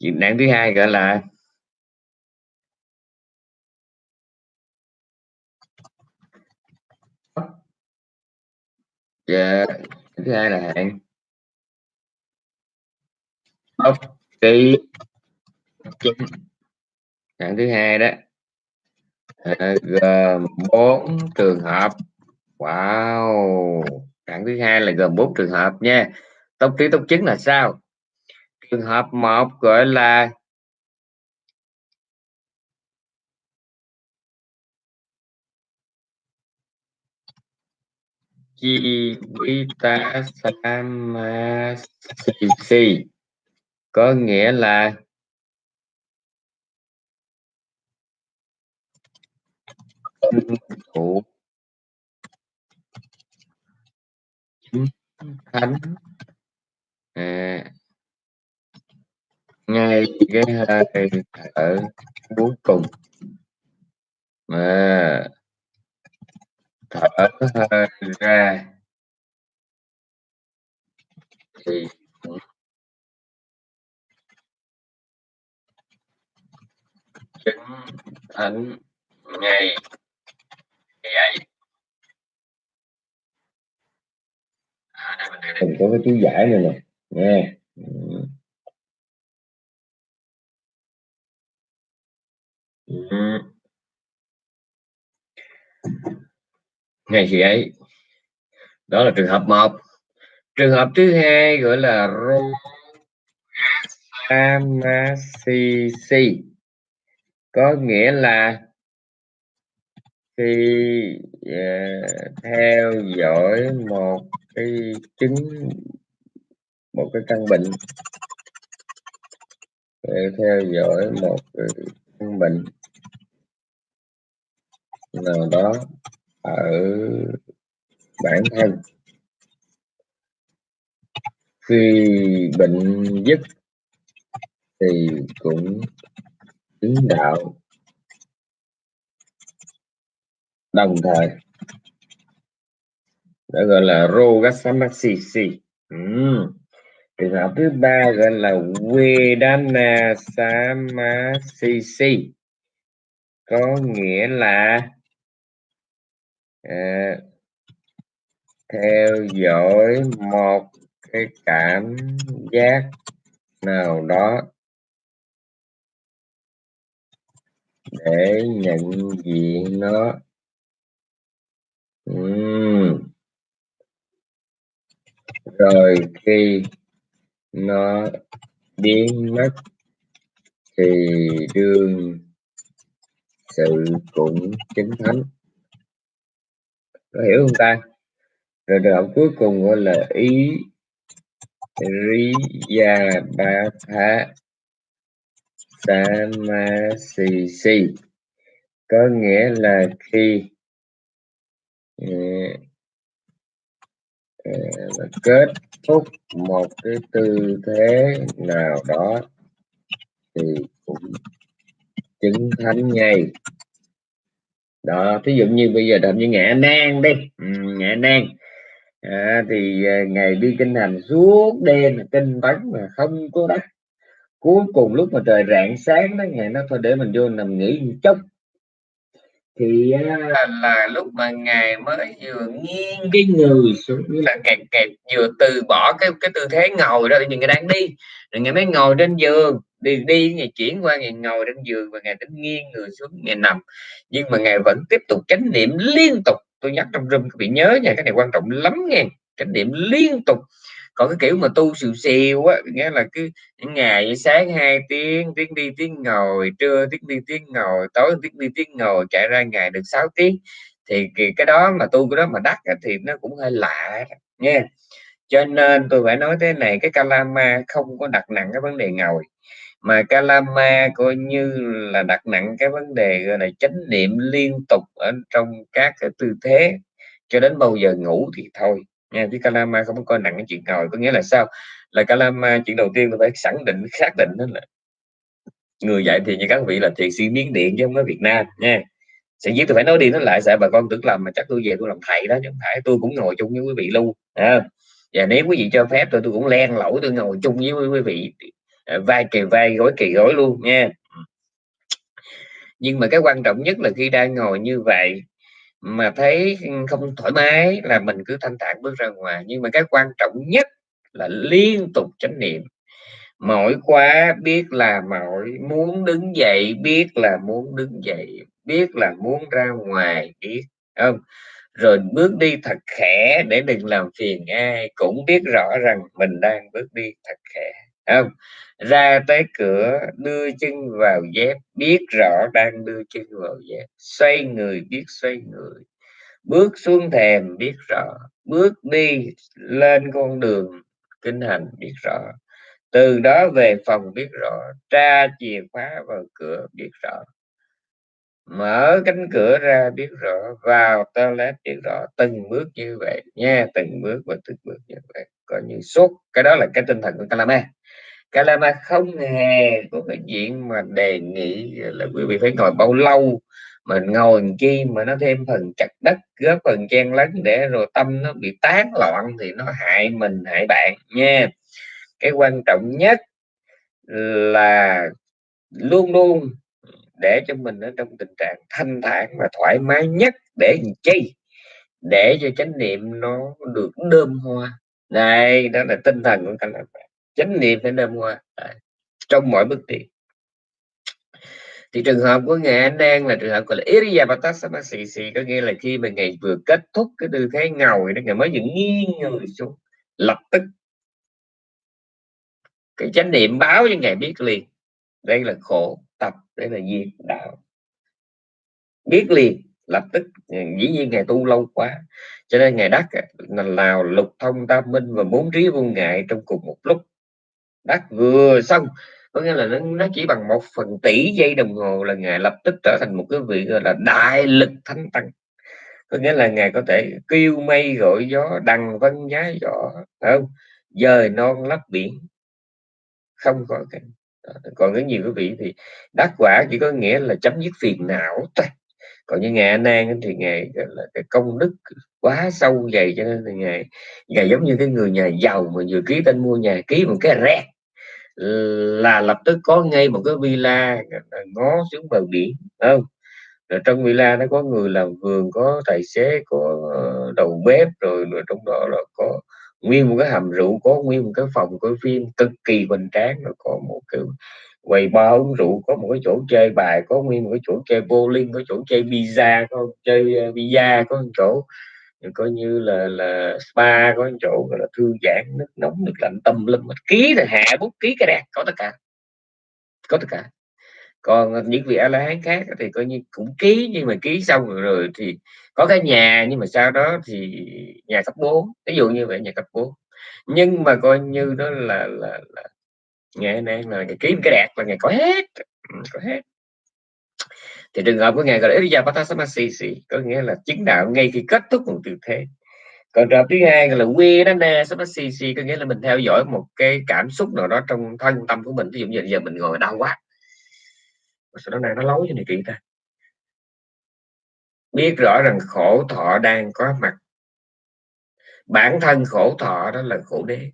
Dịch nạn thứ hai gọi là Dạ, yeah. thứ hai là hạng ốc, ký hạng thứ hai đó ờ, gồm bốn trường hợp. Wow hạng thứ hai là gồm bốn trường hợp nha. Tốc trí tốc chứng là sao? Trường hợp một gọi là chi Jivita si có nghĩa là thủ thánh. À, ngay cái hơi thở cuối cùng. Mà thở hơi ra. Thì chứng thánh ngay vậy à, đây mình có cái chú giải này nè. Nghe. Ừ ngày khi ấy. Đó là trường hợp một. Trường hợp thứ hai gọi là Rosamasisi có nghĩa là khi uh, theo dõi một cái chứng một cái căn bệnh theo dõi một cái căn bệnh nào đó ở bản thân. Khi bệnh dứt thì cũng chứng đạo. Đồng thời đó gọi là rogasamasisi uhm. trường hợp thứ ba gọi là vedana samasisi có nghĩa là à, theo dõi một cái cảm giác nào đó để nhận diện nó uhm. rồi khi nó biến mất thì đương sự cũng chính thánh có hiểu không ta? Rồi đoạn cuối cùng gọi là ý Riya Bhatha Samasisi. Có nghĩa là khi uh, uh, kết thúc một cái tư thế nào đó thì cũng chứng thánh ngay đó thí dụ như bây giờ làm như nghệ nan đi. Ừ, nghệ nan à, thì ờ, ngày đi kinh hành suốt đêm kinh bắn mà không có đất. Cuối cùng lúc mà trời rạng sáng đó ngày nó thôi để mình vô nằm nghỉ một chút. Thì ờ, là, là lúc mà ngài mới vừa nghiêng cái người xuống như là kẹt kẹt vừa từ bỏ cái cái tư thế ngồi đó thì người đang đi. Rồi ngài mới ngồi trên giường đi đi, ngày chuyển qua ngày ngồi trên giường và ngày tính nghiêng người xuống ngày nằm. Nhưng mà ngày vẫn tiếp tục chánh niệm liên tục. Tôi nhắc trong room bị nhớ nha, cái này quan trọng lắm nghe. Chánh niệm liên tục. Còn cái kiểu mà tu xìu xìu á, nghĩa là cứ ngày sáng hai tiếng tiếng đi, tiếng ngồi, trưa tiếng đi, tiếng ngồi, tối tiếng đi, tiếng ngồi, chạy ra ngày được 6 tiếng. Thì cái đó mà tu, cái đó mà đắt thì nó cũng hơi lạ nha cho nên tôi phải nói thế này, cái Kalama không có đặt nặng cái vấn đề ngồi mà Kalama coi như là đặt nặng cái vấn đề gọi là chánh niệm liên tục ở trong các cái tư thế. Cho đến bao giờ ngủ thì thôi nha. Chứ Kalama không có coi nặng cái chuyện ngồi có nghĩa là sao? Là Kalama chuyện đầu tiên tôi phải khẳng định xác định đó là người dạy thì như các vị là thiền sĩ miến điện chứ không có Việt Nam nha. Sẽ giết tôi phải nói đi nói lại sợ bà con tưởng làm mà chắc tôi về tôi làm thầy đó chứ không phải. Tôi cũng ngồi chung với quý vị luôn à, và nếu quý vị cho phép tôi tôi cũng len lỗi tôi ngồi chung với quý vị. Ờ, vai kề vai gối kề gối luôn nha. Nhưng mà cái quan trọng nhất là khi đang ngồi như vậy mà thấy không thoải mái là mình cứ thanh thản bước ra ngoài. Nhưng mà cái quan trọng nhất là liên tục chánh niệm. Mỏi quá biết là mỏi muốn đứng dậy, biết là muốn đứng dậy, biết là muốn ra ngoài, biết, không? Rồi bước đi thật khẽ để đừng làm phiền ai, cũng biết rõ rằng mình đang bước đi thật khẽ, không? Ra tới cửa, đưa chân vào dép, biết rõ đang đưa chân vào dép. Xoay người, biết xoay người. Bước xuống thềm, biết rõ. Bước đi lên con đường kinh hành, biết rõ. Từ đó về phòng, biết rõ. Tra chìa khóa vào cửa, biết rõ. Mở cánh cửa ra, biết rõ. Vào toilet, biết rõ. Từng bước như vậy. Nha, từng bước và từng bước như vậy. Coi như suốt. Cái đó là cái tinh thần của Kalama Kalama không hề có cái chuyện mà đề nghị là quý vị phải ngồi bao lâu mình ngồi chi mà nó thêm phần chặt đất, góp phần chen lấn để rồi tâm nó bị tán loạn thì nó hại mình, hại bạn nha. Cái quan trọng nhất là luôn luôn để cho mình ở trong tình trạng thanh thản và thoải mái nhất để chi? Để cho chánh niệm nó được đơm hoa. Này đó là tinh thần của các bạn chánh niệm phải đơm hoa à, trong mọi bước đi thì trường hợp của ngài anh đang là trường hợp gọi là Iriyapatasamassisi có nghĩa là khi mà ngày vừa kết thúc cái tư thế ngồi đó ngài mới dựng nghiêng người xuống lập tức. Cái chánh niệm báo cho ngài biết liền đây là khổ tập đây là diệt đạo. Biết liền lập tức. Dĩ nhiên ngài tu lâu quá cho nên ngài đắc à, là lào lục thông tam minh và bốn trí vô ngại trong cùng một lúc đắc vừa xong. Có nghĩa là nó, nó chỉ bằng một phần tỷ giây đồng hồ là ngài lập tức trở thành một cái vị gọi là đại lực thánh tăng. Có nghĩa là ngài có thể kêu mây gọi gió đằng vân giá gió không? Dời non lấp biển. Không có cái còn cái nhiều quý vị thì đắc quả chỉ có nghĩa là chấm dứt phiền não thôi. Còn như ngài nan thì ngài là cái công đức quá sâu dày cho nên là ngài ngài giống như cái người nhà giàu mà vừa ký tên mua nhà ký một cái rét là lập tức có ngay một cái villa ngó xuống bờ biển không? Rồi trong villa nó có người làm vườn có tài xế có ờ, đầu bếp rồi, rồi trong đó là có nguyên một cái hầm rượu có nguyên một cái phòng coi phim cực kỳ hoành tráng rồi có một cái quầy bar uống rượu có một cái chỗ chơi bài có nguyên một cái chỗ chơi bowling có chỗ chơi pizza có chơi ờ, pizza có một chỗ coi như là là spa có những chỗ gọi là thư giãn nước nóng nước lạnh tâm lâm ký là hạ bút ký cái đẹp có tất cả. Có tất cả. Còn những vị a la hán khác thì coi như cũng ký nhưng mà ký xong rồi, rồi thì có cái nhà nhưng mà sau đó thì nhà cấp 4 ví dụ như vậy nhà cấp 4 nhưng mà coi như đó là là, là ngày nay là ngày ký cái đẹp là ngày có hết. Ừ, có hết thì trường hợp của ngài gọi là Iriyapatasamassisi có nghĩa là chứng đạo ngay khi kết thúc một tư thế. Còn trường hợp thứ hai là Vedana Samasisi có nghĩa là mình theo dõi một cái cảm xúc nào đó trong thân tâm của mình. Ví dụ như giờ mình ngồi đau quá. Sau đó này nó lối như này kỳ ta? Biết rõ rằng khổ thọ đang có mặt. Bản thân khổ thọ đó là khổ đế.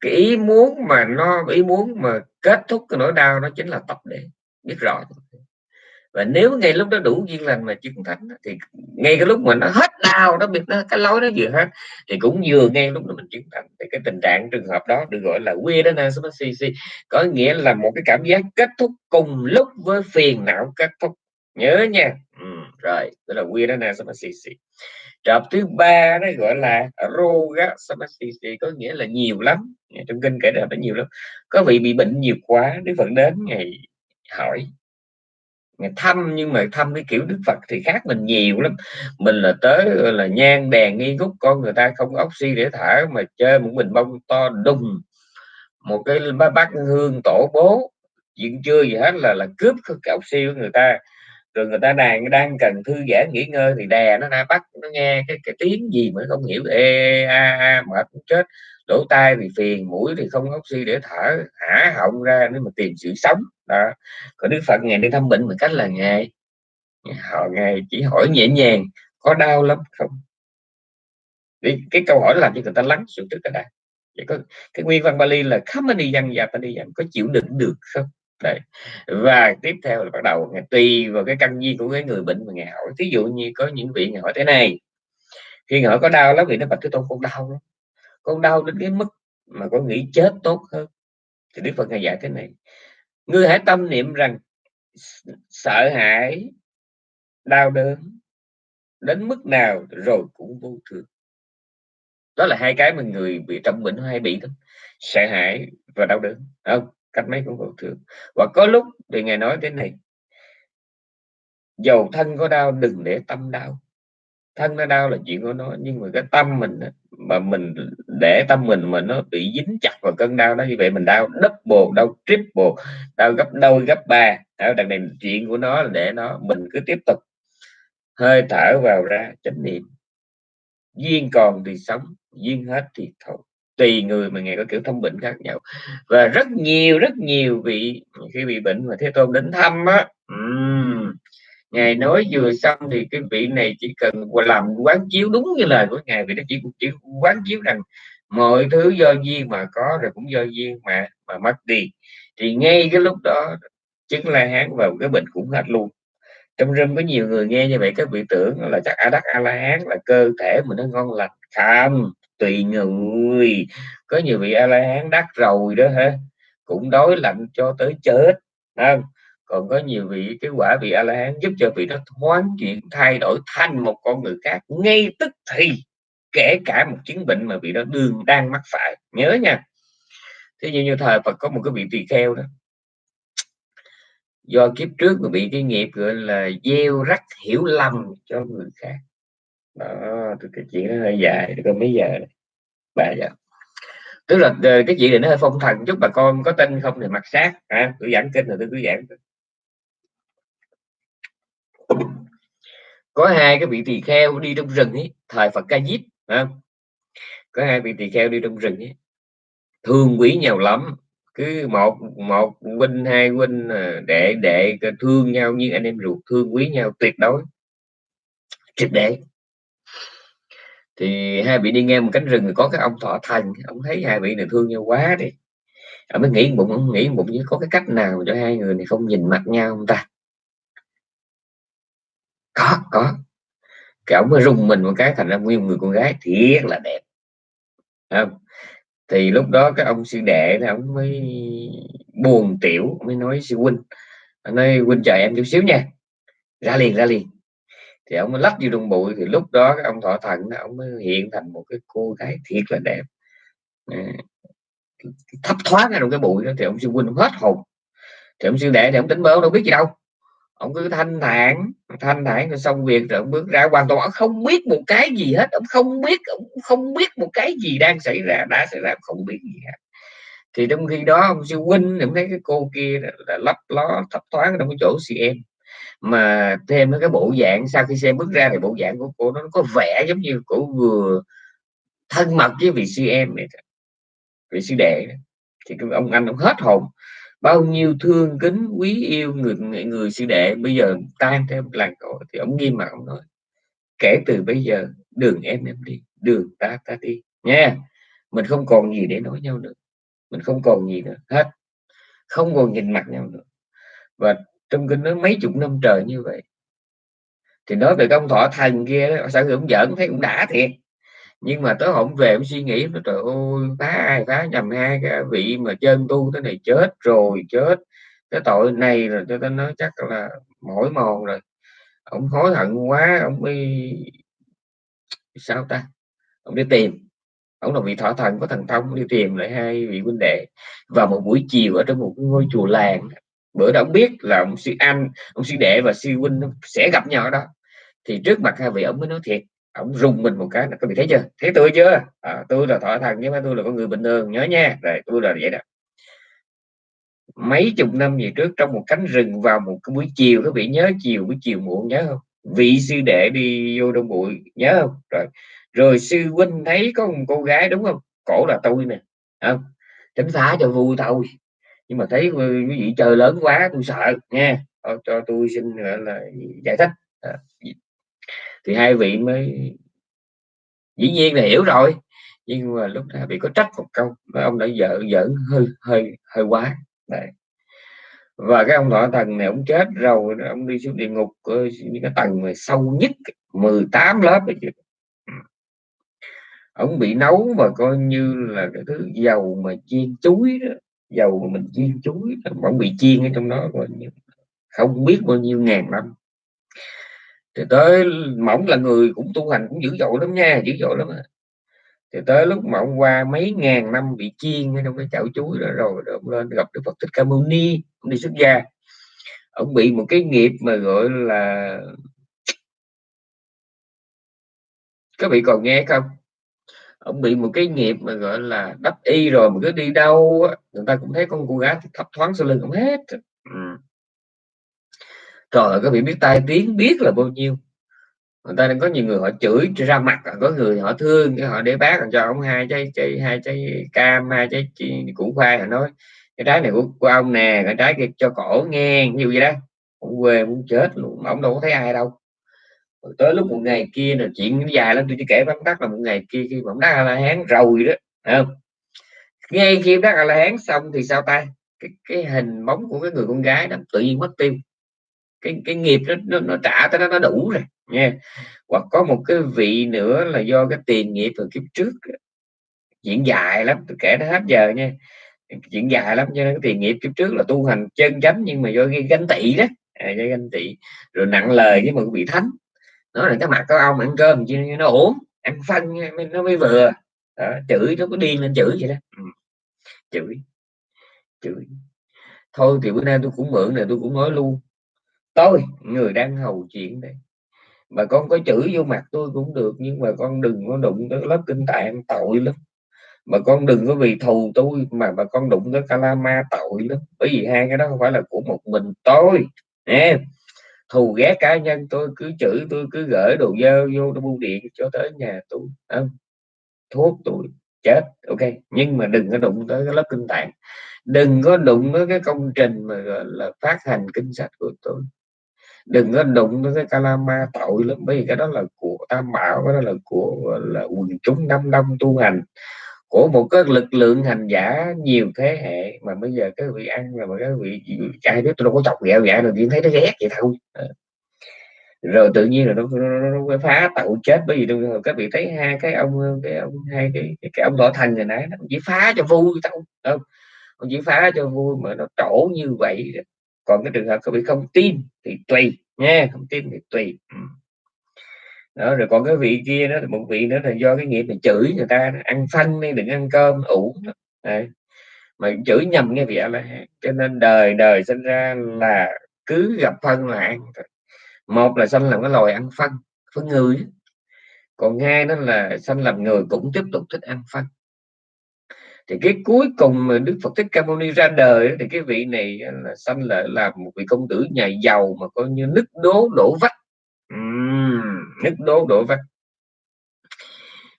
Cái ý muốn mà nó, ý muốn mà kết thúc cái nỗi đau nó chính là tập đế. Biết rõ và nếu ngay lúc đó đủ duyên lành mà chứng thánh thì ngay cái lúc mà nó hết đau nó biết nó cái lối nó vừa hết thì cũng vừa ngay lúc đó mình chứng thánh thì cái tình trạng trường hợp đó được gọi là quy đó có nghĩa là một cái cảm giác kết thúc cùng lúc với phiền não kết thúc. Nhớ nha. Ừ, rồi đó là quy đó trọp thứ ba nó gọi là roga samasisi có nghĩa là nhiều lắm. Trong kinh kể ra nó nhiều lắm. Có vị bị bệnh nhiều quá đức phật đến ngày hỏi thăm, nhưng mà thăm cái kiểu đức phật thì khác mình nhiều lắm. Mình là tới là, nhang đèn nghi ngút, con người ta không oxy để thở mà chơi một bình bông to đùng. Một cái bát hương tổ bố chuyện chưa gì hết là là cướp cái oxy của người ta rồi người ta đang đang cần thư giãn nghỉ ngơi thì đè nó ra bắt nó nghe cái cái tiếng gì mà không hiểu. Ê a a mệt chết. Lỗ tai thì phiền mũi thì không oxy để thở. Hả? Họng ra nếu mà tìm sự sống. Đó. Còn đức phật ngày đi thăm bệnh bằng cách là ngày họ ngày chỉ hỏi nhẹ nhàng có đau lắm không? Đi, cái câu hỏi làm cho người ta lắng xuống trước cái đã Vậy có cái nguyên văn Bali là Kamani dân và dạ đi dân có chịu đựng được không? Đấy. và tiếp theo là bắt đầu ngày tùy vào cái căn duyên của cái người bệnh mà ngày hỏi. Ví dụ như có những vị ngày hỏi thế này, khi hỏi có đau lắm thì nó bạch thế tôn, con đau lắm, con đau đến cái mức mà con nghĩ chết tốt hơn. Thì đức phật ngài dạy thế này, ngươi hãy tâm niệm rằng sợ hãi, đau đớn đến mức nào rồi cũng vô thường. Đó là hai cái mà người bị trong bệnh hay bị đó, sợ hãi và đau đớn không? Cách mấy cũng vô thường và có lúc thì ngài nói thế này, dầu thân có đau đừng để tâm đau. Thân nó đau là chuyện của nó, nhưng mà cái tâm mình mà mình để tâm mình mà nó bị dính chặt vào cơn đau đó, như vậy mình đau double, đau triple, đau gấp đôi, gấp ba. Ở đằng này chuyện của nó là để nó, mình cứ tiếp tục hơi thở vào ra chánh niệm. Duyên còn thì sống, duyên hết thì thôi tùy người mà ngài có kiểu thông bệnh khác nhau. Và rất nhiều rất nhiều vị khi bị bệnh mà thế tôn đến thăm á um, ngài nói vừa xong thì cái vị này chỉ cần làm quán chiếu đúng như lời của ngài vì nó chỉ chỉ quán chiếu rằng mọi thứ do duyên mà có rồi cũng do duyên mà mà mất đi. Thì ngay cái lúc đó chứng la hán vào cái bệnh cũng hết luôn. Trong rừng có nhiều người nghe như vậy các vị tưởng là chắc a đắc a la hán là cơ thể mình nó ngon lành không tùy người. Có nhiều vị a la hán đắc rồi đó ha cũng đói lạnh cho tới chết không? Còn có nhiều vị, cái quả vị a la hán giúp cho vị đó thoáng chuyển, thay đổi thành một con người khác. Ngay tức thì, kể cả một chứng bệnh mà vị đó đương đang mắc phải. Nhớ nha. Thế như như thời Phật có một cái vị tỳ kheo đó. Do kiếp trước mà bị cái nghiệp gọi là gieo rắc hiểu lầm cho người khác đó cái chuyện nó hơi dài có mấy giờ ba giờ. Tức là ờ, cái chuyện này nó hơi phong thần chút bà con có tin không thì mặc sát. À, tôi giảng kinh rồi tôi cứ giảng có hai cái vị tỳ kheo đi trong rừng ấy thời Phật ca diếp có hai vị tỳ kheo đi trong rừng ấy. Thương quý nhau lắm. Cứ một một huynh hai huynh ờ, đệ đệ thương nhau như anh em ruột thương quý nhau tuyệt đối. Triệt để thì hai vị đi ngang một cánh rừng có cái ông thọ thành, ông thấy hai vị này thương nhau quá đi. Ông mới nghĩ bụng, ông nghĩ bụng như có cái cách nào cho hai người này không nhìn mặt nhau không ta? Có có. Cái ông mới rung mình một cái thành ra nguyên người con gái thiệt là đẹp. Không? thì lúc đó cái ông sư đệ thì ông mới buồn tiểu, mới nói sư huynh, nói huynh chờ em chút xíu nha. Ra liền ra liền thì ông mới lách vô trong bụi, thì lúc đó cái ông thọ thần ông mới hiện thành một cái cô gái thiệt là đẹp. Ờ, thấp thoáng ra trong cái bụi đó thì ông sư huynh hết hồn. Thì ông sư đệ thì ông tính bớ đâu biết gì đâu. Ông cứ thanh thản thanh thản rồi xong việc rồi ông bước ra, hoàn toàn ông không biết một cái gì hết. Ông không biết, ông không biết một cái gì đang xảy ra, đã xảy ra không biết gì hết. Thì trong khi đó ông sư huynh ông thấy cái cô kia là lấp ló, thấp thoáng trong cái chỗ chị em mà thêm cái bộ dạng, sau khi xem bước ra thì bộ dạng của cô nó có vẻ giống như cổ vừa thân mật với vị sư em này vị sư đệ thì ông anh ông hết hồn. Bao nhiêu thương kính, quý yêu người người sư đệ, bây giờ tan theo làng cổ thì ông nghiêm mặt ông nói, kể từ bây giờ, đường em em đi, đường ta ta đi. Nha, mình không còn gì để nói nhau nữa, mình không còn gì nữa, hết. Không còn nhìn mặt nhau nữa. Và trong kinh nói mấy chục năm trời như vậy. Thì nói về công thọ thần kia sao cũng giỡn thấy cũng đã thiệt. Nhưng mà tới hổng về cũng suy nghĩ nó trời ơi, phá ai, phá nhầm hai cái vị mà chân tu thế này, chết rồi, chết. Cái tội này rồi cho nên nói chắc là mỏi mòn rồi. Ông hối hận quá, ông đi sao ta? Ông đi tìm. Ông là vị thọ thần có thần thông đi tìm lại hai vị huynh đệ. Vào một buổi chiều ở trong một ngôi chùa làng bữa đó ông biết là ông sư anh ông sư đệ và sư huynh sẽ gặp nhau ở đó. Thì trước mặt hai vị ông mới nói thiệt ông rung mình một cái là có bị thấy chưa? Thấy tôi chưa? À, tôi là thọ thần nhưng mà tôi là con người bình thường nhớ nha. Rồi tôi là vậy đó. Mấy chục năm về trước trong một cánh rừng vào một cái buổi chiều các vị nhớ chiều buổi chiều muộn nhớ không? Vị sư đệ đi vô đông bụi nhớ không? Rồi rồi sư huynh thấy có một cô gái đúng không? Cổ là tôi nè không tránh phá cho vui thôi nhưng mà thấy quý vị chơi lớn quá tôi sợ nha cho, cho tôi xin gọi là giải thích. À, thì hai vị mới dĩ nhiên là hiểu rồi. Nhưng mà lúc nào bị có trách một câu mà ông đã vợ giỡn hơi hơi hơi quá. Đấy. và cái ông thọ thần này ông chết rồi ông đi xuống địa ngục ờ, những cái tầng mà sâu nhất 18 lớp ấy chứ. Ừ. Ông bị nấu mà coi như là cái thứ dầu mà chiên chuối đó dầu mà mình chiên chuối vẫn bị chiên ở trong đó coi như không biết bao nhiêu ngàn năm. Thì tới mỏng là người cũng tu hành cũng dữ dội lắm nha dữ dội lắm thì tới lúc mỏng qua mấy ngàn năm bị chiên trong cái chảo chuối đó rồi, rồi ông lên gặp Đức Phật Thích Ca Mâu Ni cũng đi xuất gia. Ông bị một cái nghiệp mà gọi là các vị còn nghe không? Ông bị một cái nghiệp mà gọi là đắp y rồi mà cứ đi đâu người ta cũng thấy con cô gái thấp thoáng sau lưng ông hết. Ừ. ơi, các vị biết tai tiếng biết là bao nhiêu. Người ta đang có nhiều người họ chửi ra mặt có người họ thương họ để bác cho ông hai trái chị hai trái cam hai trái củ khoai họ nói cái trái này của, của ông nè cái trái kia cho cổ nghe như vậy đó. Ông quê muốn chết luôn ông đâu có thấy ai đâu rồi tới lúc một ngày kia là chuyện dài lắm tôi chỉ kể vắn tắt là một ngày kia khi mà đắc a la hán rồi đó không? Ngay khi đắc a la hán xong thì sao ta? Cái, cái hình bóng của cái người con gái đó tự nhiên mất tiêu. Cái cái nghiệp nó nó, nó trả tới nó nó đủ rồi nha hoặc có một cái vị nữa là do cái tiền nghiệp từ kiếp trước diễn dài lắm tôi kể nó hết giờ nha. Chuyện dài lắm cho nên cái tiền nghiệp kiếp trước là tu hành chân chánh nhưng mà do cái ganh tị đó. À, do ganh tị rồi nặng lời với một vị thánh nó là cái mặt có ông ăn cơm chứ nó ổn ăn phân nó mới vừa. Đó, chửi nó có điên lên chửi vậy đó. Ừ. chửi. Chửi. Thôi thì bữa nay tôi cũng mượn này tôi cũng nói luôn. Tôi người đang hầu chuyện đây. Mà con có chửi vô mặt tôi cũng được nhưng mà con đừng có đụng tới lớp kinh tạng tội lắm. Mà con đừng có vì thù tôi mà mà con đụng tới calama tội lắm. Bởi vì hai cái đó không phải là của một mình tôi nè thù ghét cá nhân, tôi cứ chửi, tôi cứ gửi đồ dơ vô bưu điện cho tới nhà tôi. Không? thuốc tôi chết. Ok, nhưng mà đừng có đụng tới cái lớp kinh tạng. Đừng có đụng tới cái công trình mà gọi là phát hành kinh sách của tôi. Đừng có đụng tới cái calama tội lắm, bởi vì cái đó là của tam bảo, cái đó là của là quần chúng năm đông tu hành của một cái lực lượng hành giả nhiều thế hệ mà bây giờ cái vị ăn là mà cái vị ai biết tôi đâu có chọc ghẹo ghẹo rồi chỉ thấy nó ghét vậy thôi. Ờ. Rồi tự nhiên là nó, nó, nó, nó phá tàu chết bởi vì tôi các vị thấy hai cái ông cái ông hai cái cái, cái ông võ thành rồi nãy nó chỉ phá cho vui thôi không? Ông chỉ phá cho vui mà nó trổ như vậy còn cái trường hợp các vị không tin thì tùy nha không tin thì tùy. Ừ đó, rồi còn cái vị kia đó một vị nữa là do cái nghiệp mình chửi người ta, ăn phân đi, đừng ăn cơm, ủ. Đấy. mà chửi nhầm nghe vị a la cho nên đời đời sinh ra là cứ gặp phân là ăn một là sanh làm cái loài ăn phân phân người còn hai đó là sanh làm người cũng tiếp tục thích ăn phân thì cái cuối cùng mà Đức Phật Thích Ca Mâu Ni ra đời thì cái vị này là sanh lại là một vị công tử nhà giàu mà coi như nứt đố, đổ vách uhm, nứt đố đổ vách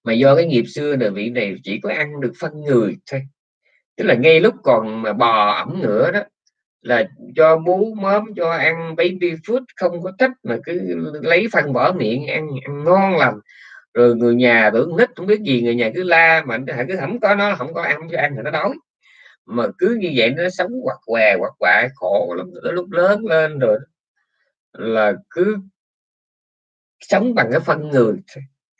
mà do cái nghiệp xưa là vị này chỉ có ăn được phân người thôi. Tức là ngay lúc còn mà bò ẩm nữa đó là cho bú mớm cho ăn baby food không có thích mà cứ lấy phân bỏ miệng ăn, ăn ngon lành. Rồi người nhà tưởng nít không biết gì người nhà cứ la mà cứ không có nó không có ăn cho ăn thì nó đói. Mà cứ như vậy nó sống quạt què quạt quại khổ lắm lúc lớn lên rồi là cứ sống bằng cái phân người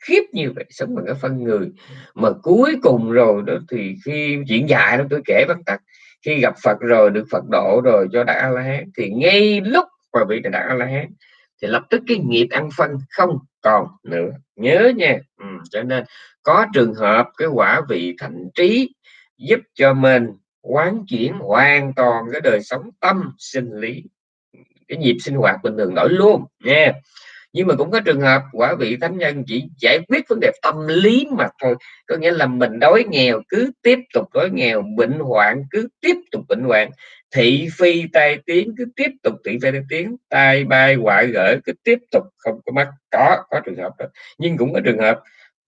khiếp như vậy sống bằng cái phân người. Mà cuối cùng rồi đó thì khi chuyện dài đó tôi kể bắt tắt khi gặp Phật rồi được Phật độ rồi cho đã la hán thì ngay lúc mà bị đã la hán thì lập tức cái nghiệp ăn phân không còn nữa. Nhớ nha. Ừ, cho nên có trường hợp cái quả vị thành trí giúp cho mình quán chuyển hoàn toàn cái đời sống tâm sinh lý cái nhịp sinh hoạt bình thường đổi luôn nha nhưng mà cũng có trường hợp quả vị thánh nhân chỉ giải quyết vấn đề tâm lý mà thôi. Có nghĩa là mình đói nghèo, cứ tiếp tục đói nghèo, bệnh hoạn, cứ tiếp tục bệnh hoạn. Thị phi tai tiếng, cứ tiếp tục thị phi tai tiếng. Tai bay hoại gỡ, cứ tiếp tục không có mắt có có trường hợp đó. Nhưng cũng có trường hợp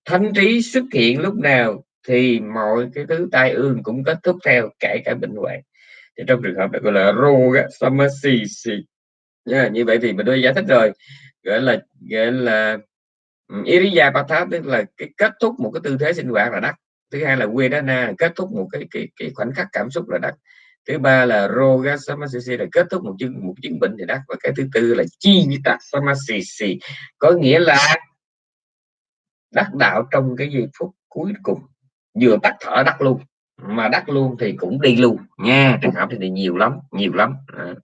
thánh trí xuất hiện lúc nào thì mọi cái thứ tai ương cũng kết thúc theo kể cả bệnh hoạn. Thì trong trường hợp này gọi là roga samasi yeah, như vậy thì mình đã giải thích rồi. Gọi là gọi là Iriya Patha tức là cái kết thúc một cái tư thế sinh hoạt là đắc thứ hai là Vedana kết thúc một cái cái cái khoảnh khắc cảm xúc là đắc thứ ba là Roga Samasisi là kết thúc một chứng một chứng bệnh thì đắc và cái thứ tư là Chivita Samasisi có nghĩa là đắc đạo trong cái giây phút cuối cùng. Vừa tắt thở đắc luôn mà đắc luôn thì cũng đi luôn. Nha trường hợp thì nhiều lắm nhiều lắm. À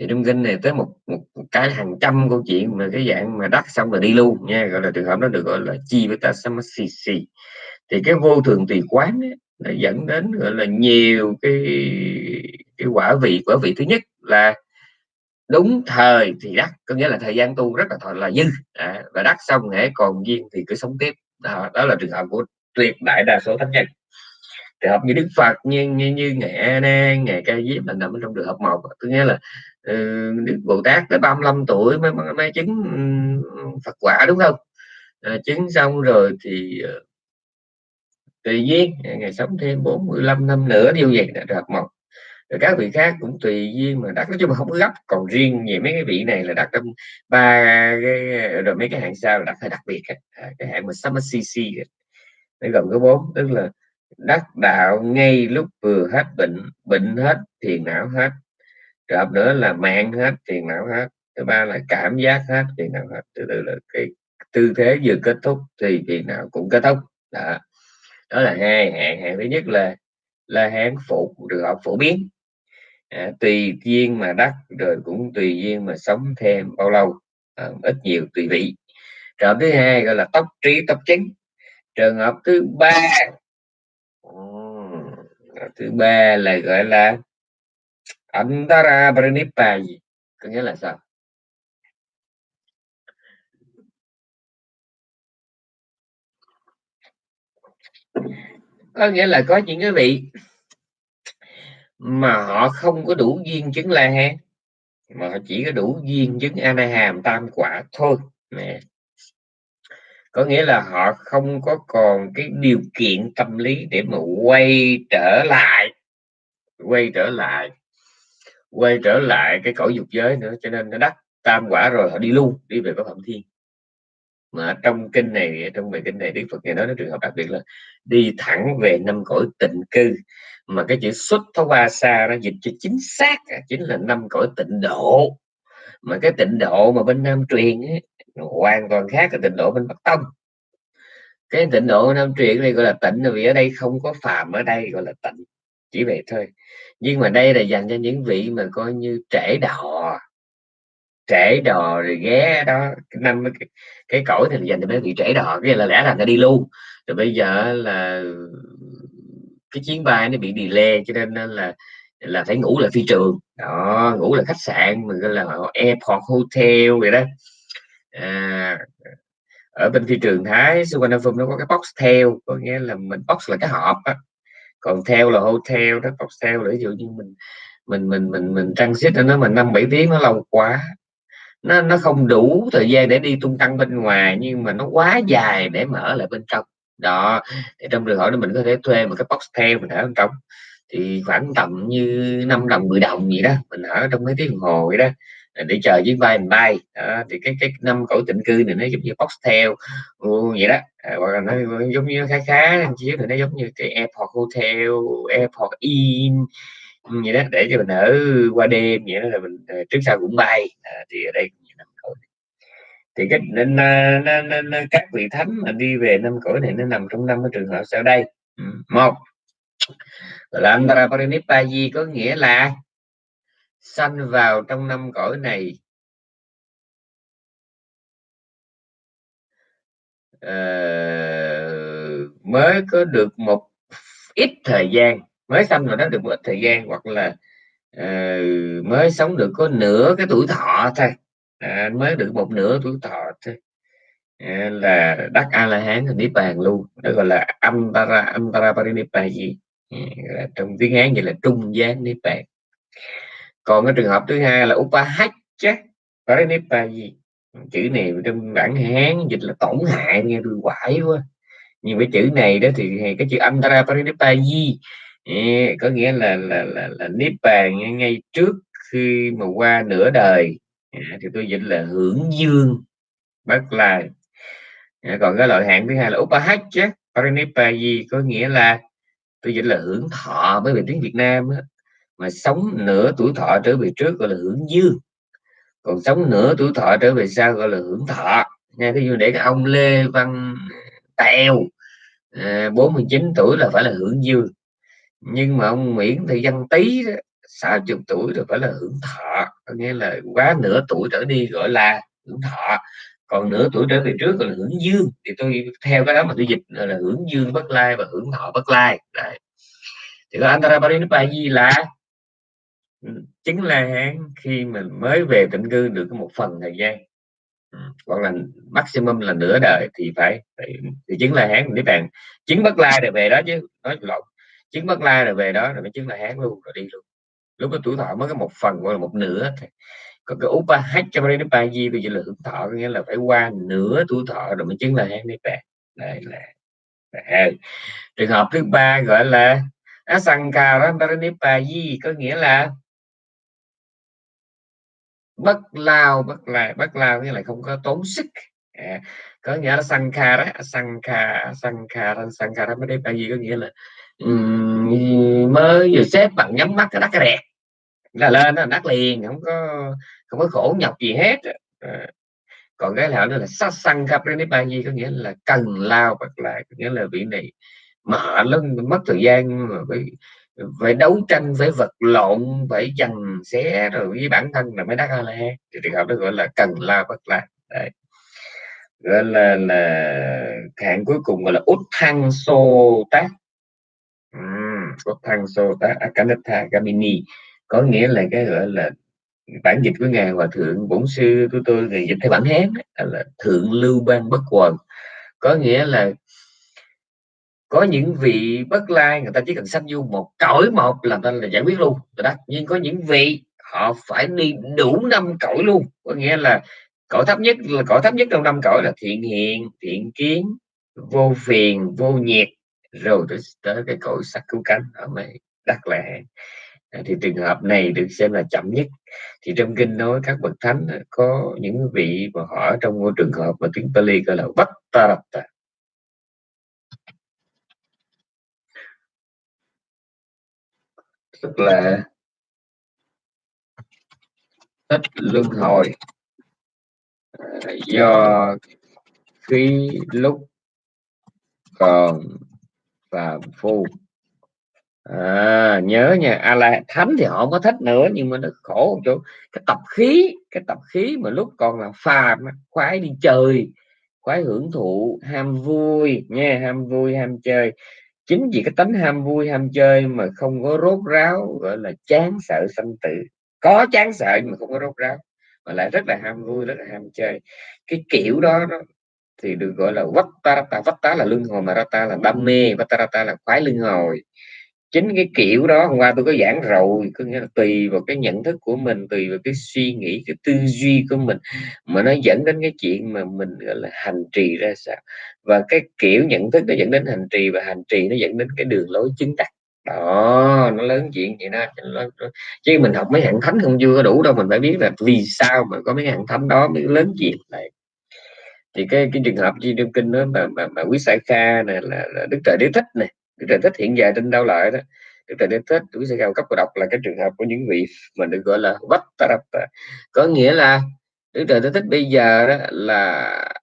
thì trong kinh này tới một, một, cái hàng trăm câu chuyện mà cái dạng mà đắc xong rồi đi luôn nha gọi là trường hợp đó được gọi là chi với ta samasisi thì cái vô thường tùy quán ấy, nó dẫn đến gọi là nhiều cái cái quả vị quả vị thứ nhất là đúng thời thì đắc có nghĩa là thời gian tu rất là thời là dư à, và đắc xong hễ còn duyên thì cứ sống tiếp. Đó, đó là trường hợp của tuyệt đại đa số thánh nhân. Trường hợp như đức phật như như, như ngày a nan ca diếp là nằm trong trường hợp một. Có nghĩa là Ừ, Đức Bồ Tát tới 35 tuổi mới mới chứng ừ, Phật quả đúng không? À, chứng xong rồi thì ờ, tự tùy duyên ngày sống thêm 45 năm nữa điều vậy là được một rồi các vị khác cũng tùy duyên mà đắc nói chung mà không có gấp. Còn riêng về mấy cái vị này là đặt trong ba cái rồi mấy cái hạng sao là đắc phải đặc biệt à, cái hạng mà samasisi nó gồm có bốn tức là đắc đạo ngay lúc vừa hết bệnh bệnh hết thiền não hết trường nữa là mạng hết tiền não hết. Thứ ba là cảm giác hết tiền não hết. Thứ tư là cái tư thế vừa kết thúc thì tiền não cũng kết thúc. Đó, đó là hai hạng. Hạng thứ nhất là là hạn phụ trường hợp phổ biến. À, tùy duyên mà đắc rồi cũng tùy duyên mà sống thêm bao lâu. À, ít nhiều tùy vị. Trường hợp thứ hai gọi là tóc trí tóc chính. Trường hợp thứ ba thứ ba là gọi là Antara pranipayi có nghĩa là sao? Có nghĩa là có những cái vị mà họ không có đủ duyên chứng La Hán, mà họ chỉ có đủ duyên chứng A Hàm Tam Quả thôi. Nè. Có nghĩa là họ không có còn cái điều kiện tâm lý để mà quay trở lại, quay trở lại quay trở lại cái cõi dục giới nữa cho nên nó đắc tam quả rồi họ đi luôn đi về cõi phạm thiên. Mà trong kinh này trong bài kinh này đức phật này nói đến trường hợp đặc biệt là đi thẳng về năm cõi tịnh cư. Mà cái chữ xuất thấu ba xa nó dịch cho chính xác chính là năm cõi tịnh độ. Mà cái tịnh độ mà bên nam truyền ấy, hoàn toàn khác cái tịnh độ bên bắc tông. Cái tịnh độ nam truyền này gọi là tịnh vì ở đây không có phàm ở đây gọi là tịnh chỉ vậy thôi. Nhưng mà đây là dành cho những vị mà coi như trễ đò. Trễ đò rồi ghé đó. Năm cái, cái cõi thì dành cho mấy vị trễ đò cái là lẽ là nó đi luôn. Rồi bây giờ là cái chuyến bay nó bị delay cho nên là là phải ngủ là phi trường. Đó ngủ là khách sạn mình gọi là airport hotel vậy đó. À, ở bên phi trường thái Suvarnabhumi nó có cái box theo có nghĩa là mình box là cái hộp á còn theo là hotel đó cọc theo để ví dụ như mình mình mình mình mình transit nó mình năm bảy tiếng nó lâu quá. Nó nó không đủ thời gian để đi tung tăng bên ngoài nhưng mà nó quá dài để mở lại bên trong. Đó, thì trong trường hợp đó mình có thể thuê một cái box theo mình ở bên trong. Thì khoảng tầm như 5 đồng 10 đồng gì đó, mình ở trong mấy tiếng đồng hồ vậy đó để chờ chuyến bay mình bay. À, thì cái cái năm cõi tịnh cư này nó giống như box ừ, vậy đó. À, hoặc là nó giống như khá khá chiếu thì nó giống như cái airport hotel airport inn ừ, vậy đó để cho mình ở qua đêm vậy đó là mình ờ, trước sau cũng bay. À, thì ở đây thì cái nên, nên, nên, nên các vị thánh mà đi về năm cõi này nó nằm trong năm cái trường hợp sau đây. Ừ, một là Antara có nghĩa là sanh vào trong năm cõi này. Uh, mới có được một ít thời gian mới sanh rồi đó được một thời gian hoặc là uh, mới sống được có nửa cái tuổi thọ thôi. À, mới được một nửa tuổi thọ thôi. À, là đắc a la hán niết bàn luôn đó gọi là antara antara gì à, trong tiếng hán vậy là trung gián niết bàn còn cái trường hợp thứ hai là upahachya gì? Chữ này trong bản hán dịch là tổn hại nghe tôi quải quá. Nhưng cái chữ này đó thì cái chữ antara parinipayi có nghĩa là là là, là niết bàn ngay trước khi mà qua nửa đời. À, thì tôi dịch là hưởng dương bất là còn cái loại hạng thứ hai là upahachya parinipayi có nghĩa là tôi dịch là hưởng thọ bởi về tiếng Việt Nam đó mà sống nửa tuổi thọ trở về trước gọi là hưởng dư, còn sống nửa tuổi thọ trở về sau gọi là hưởng thọ. Nghe cái dụ để cái ông Lê Văn Tèo à, 49 tuổi là phải là hưởng dư, nhưng mà ông Nguyễn Thị Văn Tý sáu 60 tuổi rồi phải là hưởng thọ. Có nghĩa là quá nửa tuổi trở đi gọi là hưởng thọ. Còn nửa tuổi trở về trước gọi là hưởng dương thì tôi theo cái đó mà tôi dịch là hưởng dương bất lai và hưởng thọ bất lai. Đấy. thì có Antara Parinibbana là chính là hán khi mình mới về tịnh cư được một phần thời gian. Ừ, hoặc là maximum là nửa đời thì phải, thì chứng la hán niết bạn chứng bất lai rồi về đó chứ nói lộn. Chứng bất lai rồi về đó rồi mới chứng la hán luôn rồi đi luôn. Lúc đó tuổi thọ mới có một phần hoặc là một nửa thì còn cái upa ba di bây giờ là hưởng thọ nghĩa là phải qua nửa tuổi thọ rồi mới chứng là hán niết bạn đây là, đây trường hợp thứ ba gọi là asankara di có nghĩa là bất lao bất lại bất lao nghĩa là không có tốn sức. À, có nghĩa là sankhara mới đây tại gì có nghĩa là um, mới vừa xếp bằng nhắm mắt cái đắt cái đẹp là lên là đắt liền không có không có khổ nhọc gì hết. À, còn cái là nữa là sát sanh gì có nghĩa là cần lao bật lại có nghĩa là vị này mà lưng mất thời gian mà phải phải đấu tranh phải vật lộn, phải dằn xé rồi với bản thân là mới đắc a la thì trường hợp đó gọi là cần la bất la. Đấy. gọi là là hạng cuối cùng gọi là út thăng sô tác. Út thăng sô tác à, akanatha gamini. Có nghĩa là cái gọi là bản dịch của ngài hòa thượng bổn sư của tôi thì dịch theo bản hán là thượng lưu ban bất quần. Có nghĩa là có những vị bất lai người ta chỉ cần sanh vô một cõi một là ta là giải quyết luôn. Rồi đó nhưng có những vị họ phải đi đủ năm cõi luôn. Có nghĩa là cõi thấp nhất là cõi thấp nhất trong năm cõi là thiện hiện thiện kiến vô phiền vô nhiệt. Rồi tới, cái cõi sắc cứu cánh ở mày đắc lẽ thì trường hợp này được xem là chậm nhất. Thì trong kinh nói các bậc thánh có những vị mà họ ở trong môi trường hợp mà tiếng Pali gọi là bất ta tức là thích luân hồi. À, do khi lúc còn phàm phu. À, nhớ nha a la thánh thì họ không có thích nữa nhưng mà nó khổ một chỗ cái tập khí cái tập khí mà lúc còn là phàm khoái đi chơi khoái hưởng thụ ham vui nha ham vui ham chơi chính vì cái tánh ham vui ham chơi mà không có rốt ráo gọi là chán sợ sanh tử. Có chán sợ nhưng mà không có rốt ráo mà lại rất là ham vui rất là ham chơi. Cái kiểu đó, đó thì được gọi là vắt ta là luân hồi mà rata là đam mê vắt ta là khoái luân hồi chính cái kiểu đó hôm qua tôi có giảng rồi có nghĩa là tùy vào cái nhận thức của mình tùy vào cái suy nghĩ cái tư duy của mình mà nó dẫn đến cái chuyện mà mình gọi là hành trì ra sao. Và cái kiểu nhận thức nó dẫn đến hành trì và hành trì nó dẫn đến cái đường lối chứng đắc đó nó lớn chuyện vậy đó chứ mình học mấy hạng thánh không chưa đủ đâu mình phải biết là vì sao mà có mấy hạng thánh đó mới lớn chuyện này. Thì cái cái trường hợp chi trong kinh đó mà mà, mà quý sai kha này là, là đức trời đế thích này đức trời thích hiện giờ trên đâu lại đó đức trời đế thích quý sẽ cao cấp của đọc là cái trường hợp của những vị mà được gọi là vách có nghĩa là đức trời đế thích bây giờ đó là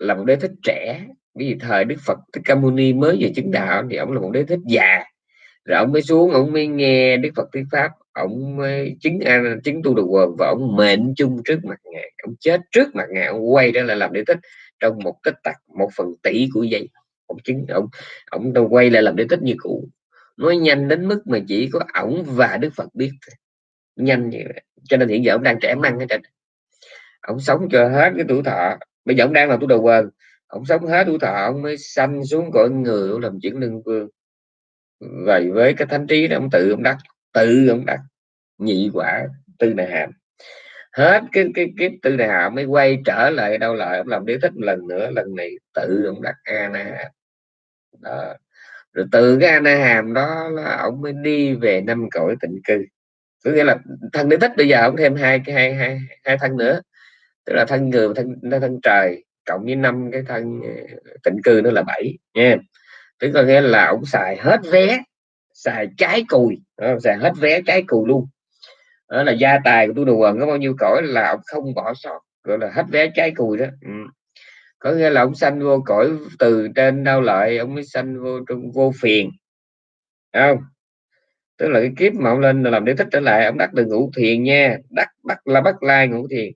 là một đế thích trẻ. Vì thời đức phật thích ca mâu ni mới về chứng đạo thì ông là một đế thích già. Rồi ông mới xuống, ông mới nghe đức phật thuyết pháp, ông mới chứng an chứng tu được quần và ông mệnh chung trước mặt ngài. Ông chết trước mặt ngài, ông quay ra là làm đế thích trong một tích tắc, một phần tỷ của giây ông chứng, ông ông đâu quay lại làm đế tích như cũ. Nói nhanh đến mức mà chỉ có ổng và đức phật biết nhanh như vậy. Cho nên hiện giờ ông đang trẻ măng ở trên ông sống cho hết cái tuổi thọ. Bây giờ ông đang là tuổi đầu quần ông sống hết tuổi thọ, ông mới sanh xuống cõi người ông làm chuyển lương vương. Vậy với cái thánh trí đó, ông tự ông đắc, tự ông đắc. Nhị quả tư này hàm. Hết cái cái cái tư này hàm mới quay trở lại đâu lại ông làm đế thích một lần nữa. Lần này tự ông đắc a na hàm đó. rồi từ cái anh hàm đó là ông mới đi về năm cõi tịnh cư. Có nghĩa là thân đế thích bây giờ ông thêm hai cái hai hai hai thân nữa. Tức là thân người thân thân trời, cộng với năm cái thân ờ, tịnh cư nữa là bảy, nha. Tức có nghĩa là ông xài hết vé, xài trái cùi xài hết vé trái cùi luôn. Đó là gia tài của tôi đồ quần có bao nhiêu cõi là ông không bỏ sót. Gọi là hết vé trái cùi đó. Ừ có nghĩa là ông sanh vô cõi từ trên đau lợi ông mới sanh vô trong vô phiền. Không? Tức là cái kiếp mà ông lên làm để thích trở lại ông đắc được ngũ thiền nha. Đắc bắt là bắt lai ngũ thiền.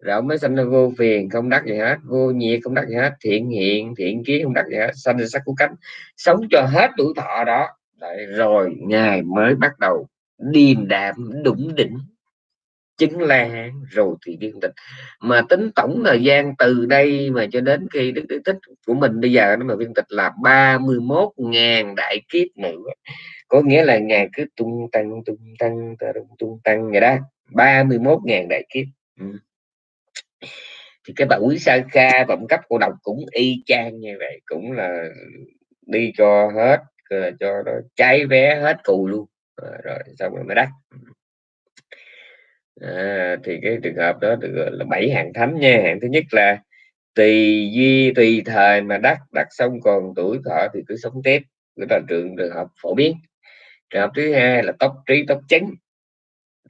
Rồi ông mới sanh ra vô phiền không đắc gì hết. Vô nhiệt không đắc gì hết. Thiện hiện thiện kiến không đắc gì hết. Sanh ra sắc của cánh. Sống cho hết tuổi thọ đó. Đấy, rồi ngài mới bắt đầu điềm đạm đủng đỉnh chứng là hán rồi thì viên tịch. Mà tính tổng thời gian từ đây mà cho đến khi đức đức tích của mình bây giờ nó mà viên tịch là 31.000 đại kiếp nữa. Có nghĩa là ngày cứ tung tăng tung tăng tung, tung tăng vậy đó. 31.000 đại kiếp. Ừ. thì cái bà quý sa kha vọng cấp cổ độc cũng y chang như vậy cũng là đi cho hết cho nó cháy vé hết cù luôn. Rồi, rồi xong rồi mới đắt. Ừ à, thì cái trường hợp đó được gọi là bảy hạng thánh nha. Hạng thứ nhất là tùy duy tùy thời mà đắc đặt xong còn tuổi thọ thì cứ sống tiếp. Cái là trường trường hợp phổ biến. Trường hợp thứ hai là tốc trí tốc chánh.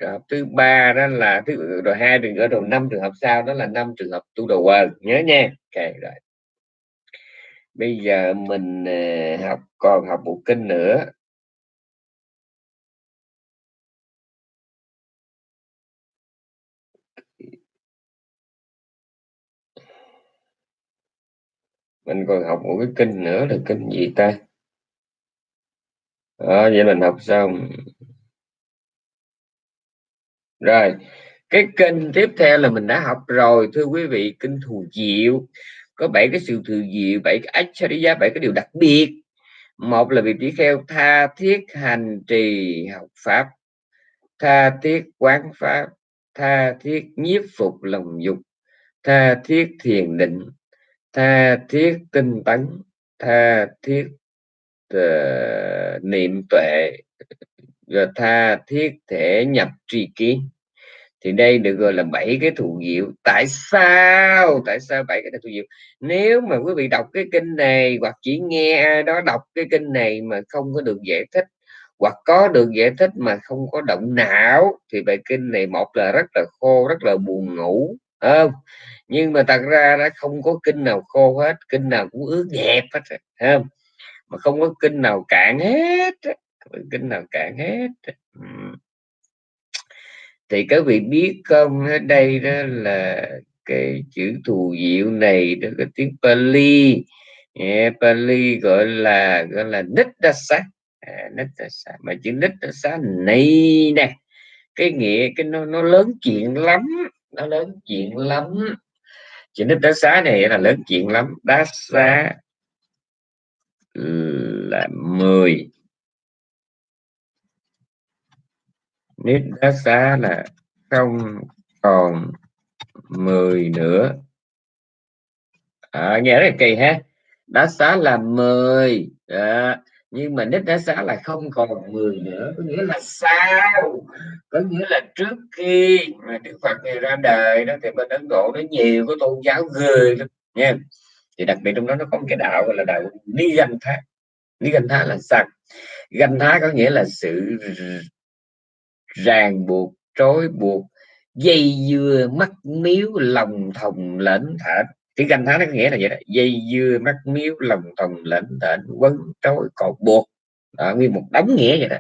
Trường hợp thứ ba đó là thứ rồi hai trường hợp rồi năm trường hợp sau đó là năm trường hợp tu đầu quần nhớ nha. Ok rồi. Bây giờ mình à, học còn học một kinh nữa. Mình còn học một cái kinh nữa là kinh gì ta? Đó, vậy mình học xong. Rồi cái kinh tiếp theo là mình đã học rồi. Thưa quý vị kinh thù diệu. Có bảy cái sự thù diệu bảy cái achariya bảy cái điều đặc biệt. Một là vị tỷ kheo tha thiết hành trì học pháp tha thiết quán pháp tha thiết nhiếp phục lòng dục tha thiết thiền định tha thiết tinh tấn tha thiết uh, niệm tuệ và tha thiết thể nhập tri kiến. Thì đây được gọi là bảy cái thù diệu. Tại sao? Tại sao bảy cái thù diệu? Nếu mà quý vị đọc cái kinh này hoặc chỉ nghe ai đó đọc cái kinh này mà không có được giải thích hoặc có được giải thích mà không có động não thì bài kinh này một là rất là khô rất là buồn ngủ không nhưng mà thật ra đã không có kinh nào khô hết kinh nào cũng ướt đẹp hết không? Mà không có kinh nào cạn hết kinh nào cạn hết thì các vị biết không ở đây đó là cái chữ thù diệu này đó cái tiếng Pali. Yeah, Pali gọi là gọi là Nittasa à, Nittasa mà chữ Nittasa này nè cái nghĩa cái nó nó lớn chuyện lắm nó lớn chuyện lắm. Chuyện đức đá xá này là lớn chuyện lắm. Đá xá là 10 nít đá xá là không còn 10 nữa. À, nghe rất kỳ ha. Đá xá là 10 à, nhưng mà nít đã xá là không còn 10 nữa. Có nghĩa là sao? Có nghĩa là trước khi mà Đức Phật này ra đời đó, thì bên Ấn Độ nó nhiều cái tôn giáo người lắm, nha. Thì đặc biệt trong đó nó có một cái đạo gọi là đạo ni danh thác ni danh thác là sao? Ganh thá có nghĩa là sự ràng buộc, trói buộc, dây dưa, mắt miếu, lòng thòng lẫn thả cái ganh thái nó có nghĩa là vậy đó. Dây dưa mắt miếu lòng thòng lệnh thệnh quấn trói cột buộc. Đó, nguyên một đống nghĩa vậy đó.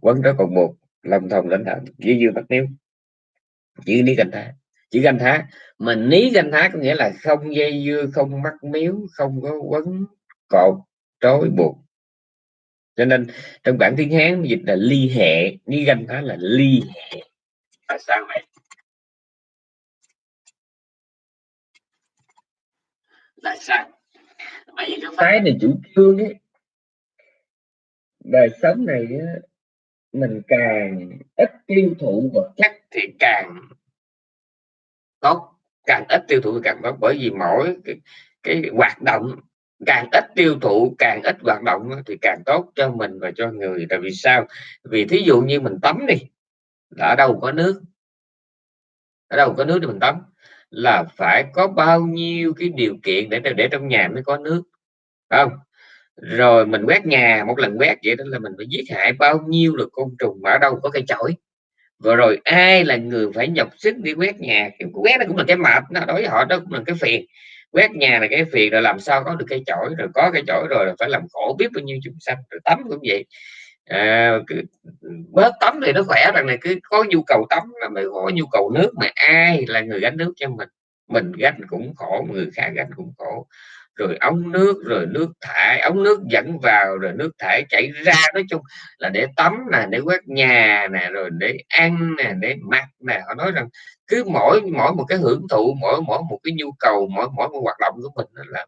Quấn trói cột buộc lòng thòng lệnh thệnh dây dưa mắt miếu. Chữ ní ganh thá. Chữ ganh thá. Mà ní ganh thá có nghĩa là không dây dưa không mắt miếu không có quấn cột trói buộc. Cho nên trong bản tiếng hán dịch là ly hệ. Lý ganh thái là ly hệ. Tại sao vậy? Tại sao bởi vì cái phái này chủ trương ấy đời sống này mình càng ít tiêu thụ vật chất thì càng tốt. Càng ít tiêu thụ càng tốt. Bởi vì mỗi cái, cái hoạt động càng ít tiêu thụ càng ít hoạt động thì càng tốt cho mình và cho người. Tại vì sao? Vì thí dụ như mình tắm đi ở đâu có nước. Ở đâu có nước để mình tắm là phải có bao nhiêu cái điều kiện để để trong nhà mới có nước không? Rồi mình quét nhà, một lần quét vậy đó là mình phải giết hại bao nhiêu là côn trùng mà ở đâu có cây chổi. Vừa rồi ai là người phải nhọc sức đi quét nhà? Cái quét nó cũng là cái mệt, nó đối với họ đó cũng là cái phiền. Quét nhà là cái phiền rồi làm sao có được cây chổi, rồi có cây chổi rồi phải làm khổ biết bao nhiêu chúng sanh, rồi tắm cũng vậy à, cứ bớt tắm thì nó khỏe rằng này cứ có nhu cầu tắm là mới có nhu cầu nước mà ai là người gánh nước cho mình? Mình gánh cũng khổ người khác gánh cũng khổ. Rồi ống nước rồi nước thải ống nước dẫn vào rồi nước thải chảy ra nói chung là để tắm nè để quét nhà nè rồi để ăn nè để mặc nè. Họ nói rằng cứ mỗi mỗi một cái hưởng thụ mỗi mỗi một cái nhu cầu mỗi mỗi một hoạt động của mình là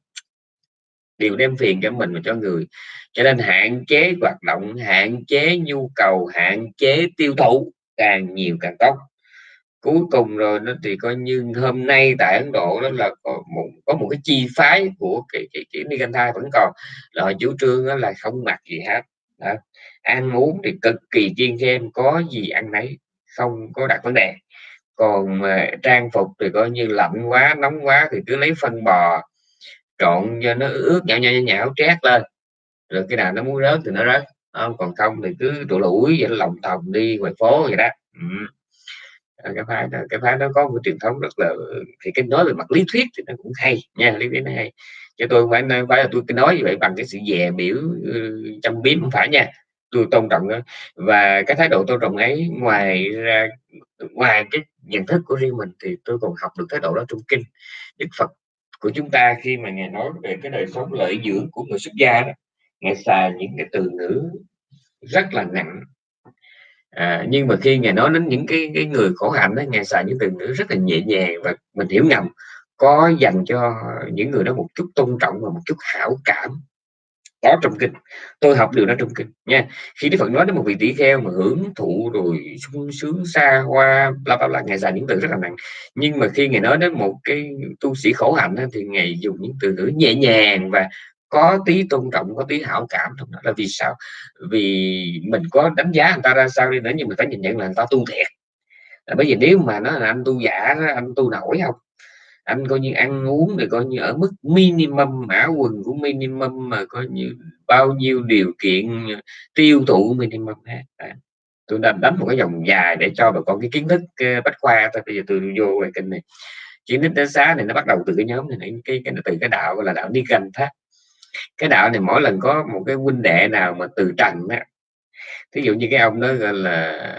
đều đem phiền cho mình và cho người. Cho nên hạn chế hoạt động hạn chế nhu cầu hạn chế tiêu thụ càng nhiều càng tốt. Cuối cùng rồi nó thì coi như hôm nay tại Ấn Độ đó là có một có một cái chi phái của cái cái, cái Nigantha vẫn còn. Là họ chủ trương đó là không mặc gì hết. Đó. ăn uống thì cực kỳ chiên khem có gì ăn nấy không có đặt vấn đề. Còn mà trang phục thì coi như lạnh quá nóng quá thì cứ lấy phân bò trộn cho nó ướt nhão nhão nhão trét lên. Rồi cái nào nó muốn rớt thì nó rớt. Không, còn không thì cứ tụ lũi vậy lòng thòng đi ngoài phố vậy đó. Ừ. cái phái đó, cái phái nó có một truyền thống rất là, thì cái nói về mặt lý thuyết thì nó cũng hay nha, lý thuyết nó hay. Chứ tôi phải nói phải là tôi cứ nói như vậy bằng cái sự dè biểu ừ, trong biếm, không phải nha. Tôi tôn trọng đó và cái thái độ tôn trọng ấy, ngoài ra, ngoài cái nhận thức của riêng mình thì tôi còn học được thái độ đó trong kinh, đức phật của chúng ta khi mà ngài nói về cái đời sống lợi dưỡng của người xuất gia đó. Ngài xài những cái từ ngữ rất là nặng. À, nhưng mà khi ngài nói đến những cái, cái người khổ hạnh đó ngài xài những từ ngữ rất là nhẹ nhàng và mình hiểu ngầm có dành cho những người đó một chút tôn trọng và một chút hảo cảm có trong kinh. Tôi học điều đó trong kinh, nha. Khi đức phật nói đến một vị tỷ kheo mà hưởng thụ rồi sung sướng xa hoa, bla bla bla ngày dài những từ rất là nặng. Nhưng mà khi ngài nói đến một cái tu sĩ khổ hạnh thì ngài dùng những từ ngữ nhẹ nhàng và có tí tôn trọng, có tí hảo cảm trong đó. Là vì sao? Vì mình có đánh giá người ta ra sao đi nữa, nhưng mình phải nhìn nhận là người ta tu thiệt. Là bởi vì nếu mà nó là anh tu giả, anh tu nổi không? Anh coi như ăn uống thì coi như ở mức minimum mã quần của minimum mà coi như bao nhiêu điều kiện tiêu thụ minimum hết. Tôi đang đánh một cái dòng dài để cho bà con cái kiến thức bách khoa thôi bây giờ tôi vô về kênh này. Kiến thức đánh giá này nó bắt đầu từ cái nhóm này cái, cái từ cái đạo gọi là đạo đi gần thác cái đạo này mỗi lần có một cái huynh đệ nào mà từ trần á ví dụ như cái ông đó gọi là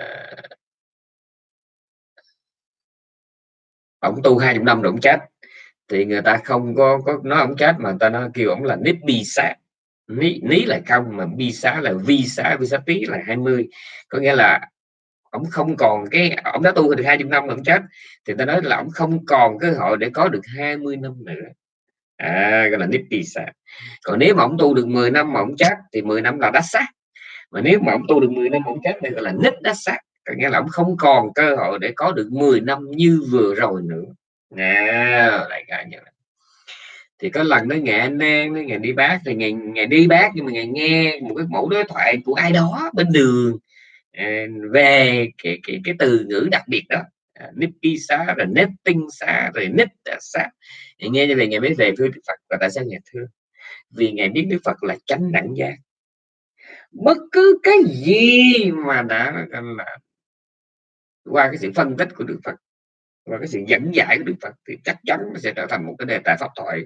ổng tu hai chục năm rồi ổng chết. Thì người ta không có có nói ổng chết mà người ta nói kêu ổng là nít bi sát ní, ní là không mà bi xá là vi xá vi xá tí là 20 có nghĩa là ông không còn cái ông đã tu được hai chục năm mà ông chết. Thì ta nói là ông không còn cơ hội để có được 20 năm nữa. À gọi là nít bi xá. Còn nếu mà ông tu được 10 năm mà ông chết thì 10 năm là đắt sát. Mà nếu mà ông tu được 10 năm ông chết thì gọi là nít đắt sát nghĩa là ông không còn cơ hội để có được 10 năm như vừa rồi nữa. Nè lại cả nhà thì có lần nó anh em nó ngày đi bác thì ngày ngày đi bác nhưng mà ngày nghe một cái mẫu đối thoại của ai đó bên đường. À, về cái cái cái từ ngữ đặc biệt đó. À, nếp nipi xá, rồi nếp tinh xá, rồi nếp xá. Thì nghe như vậy ngày mới về với đức phật và tại sao ngày thưa vì ngày biết đức phật là chánh đẳng giác. Bất cứ cái gì mà đã, là qua cái sự phân tích của đức phật và cái sự dẫn giải của đức phật thì chắc chắn nó sẽ trở thành một cái đề tài pháp thoại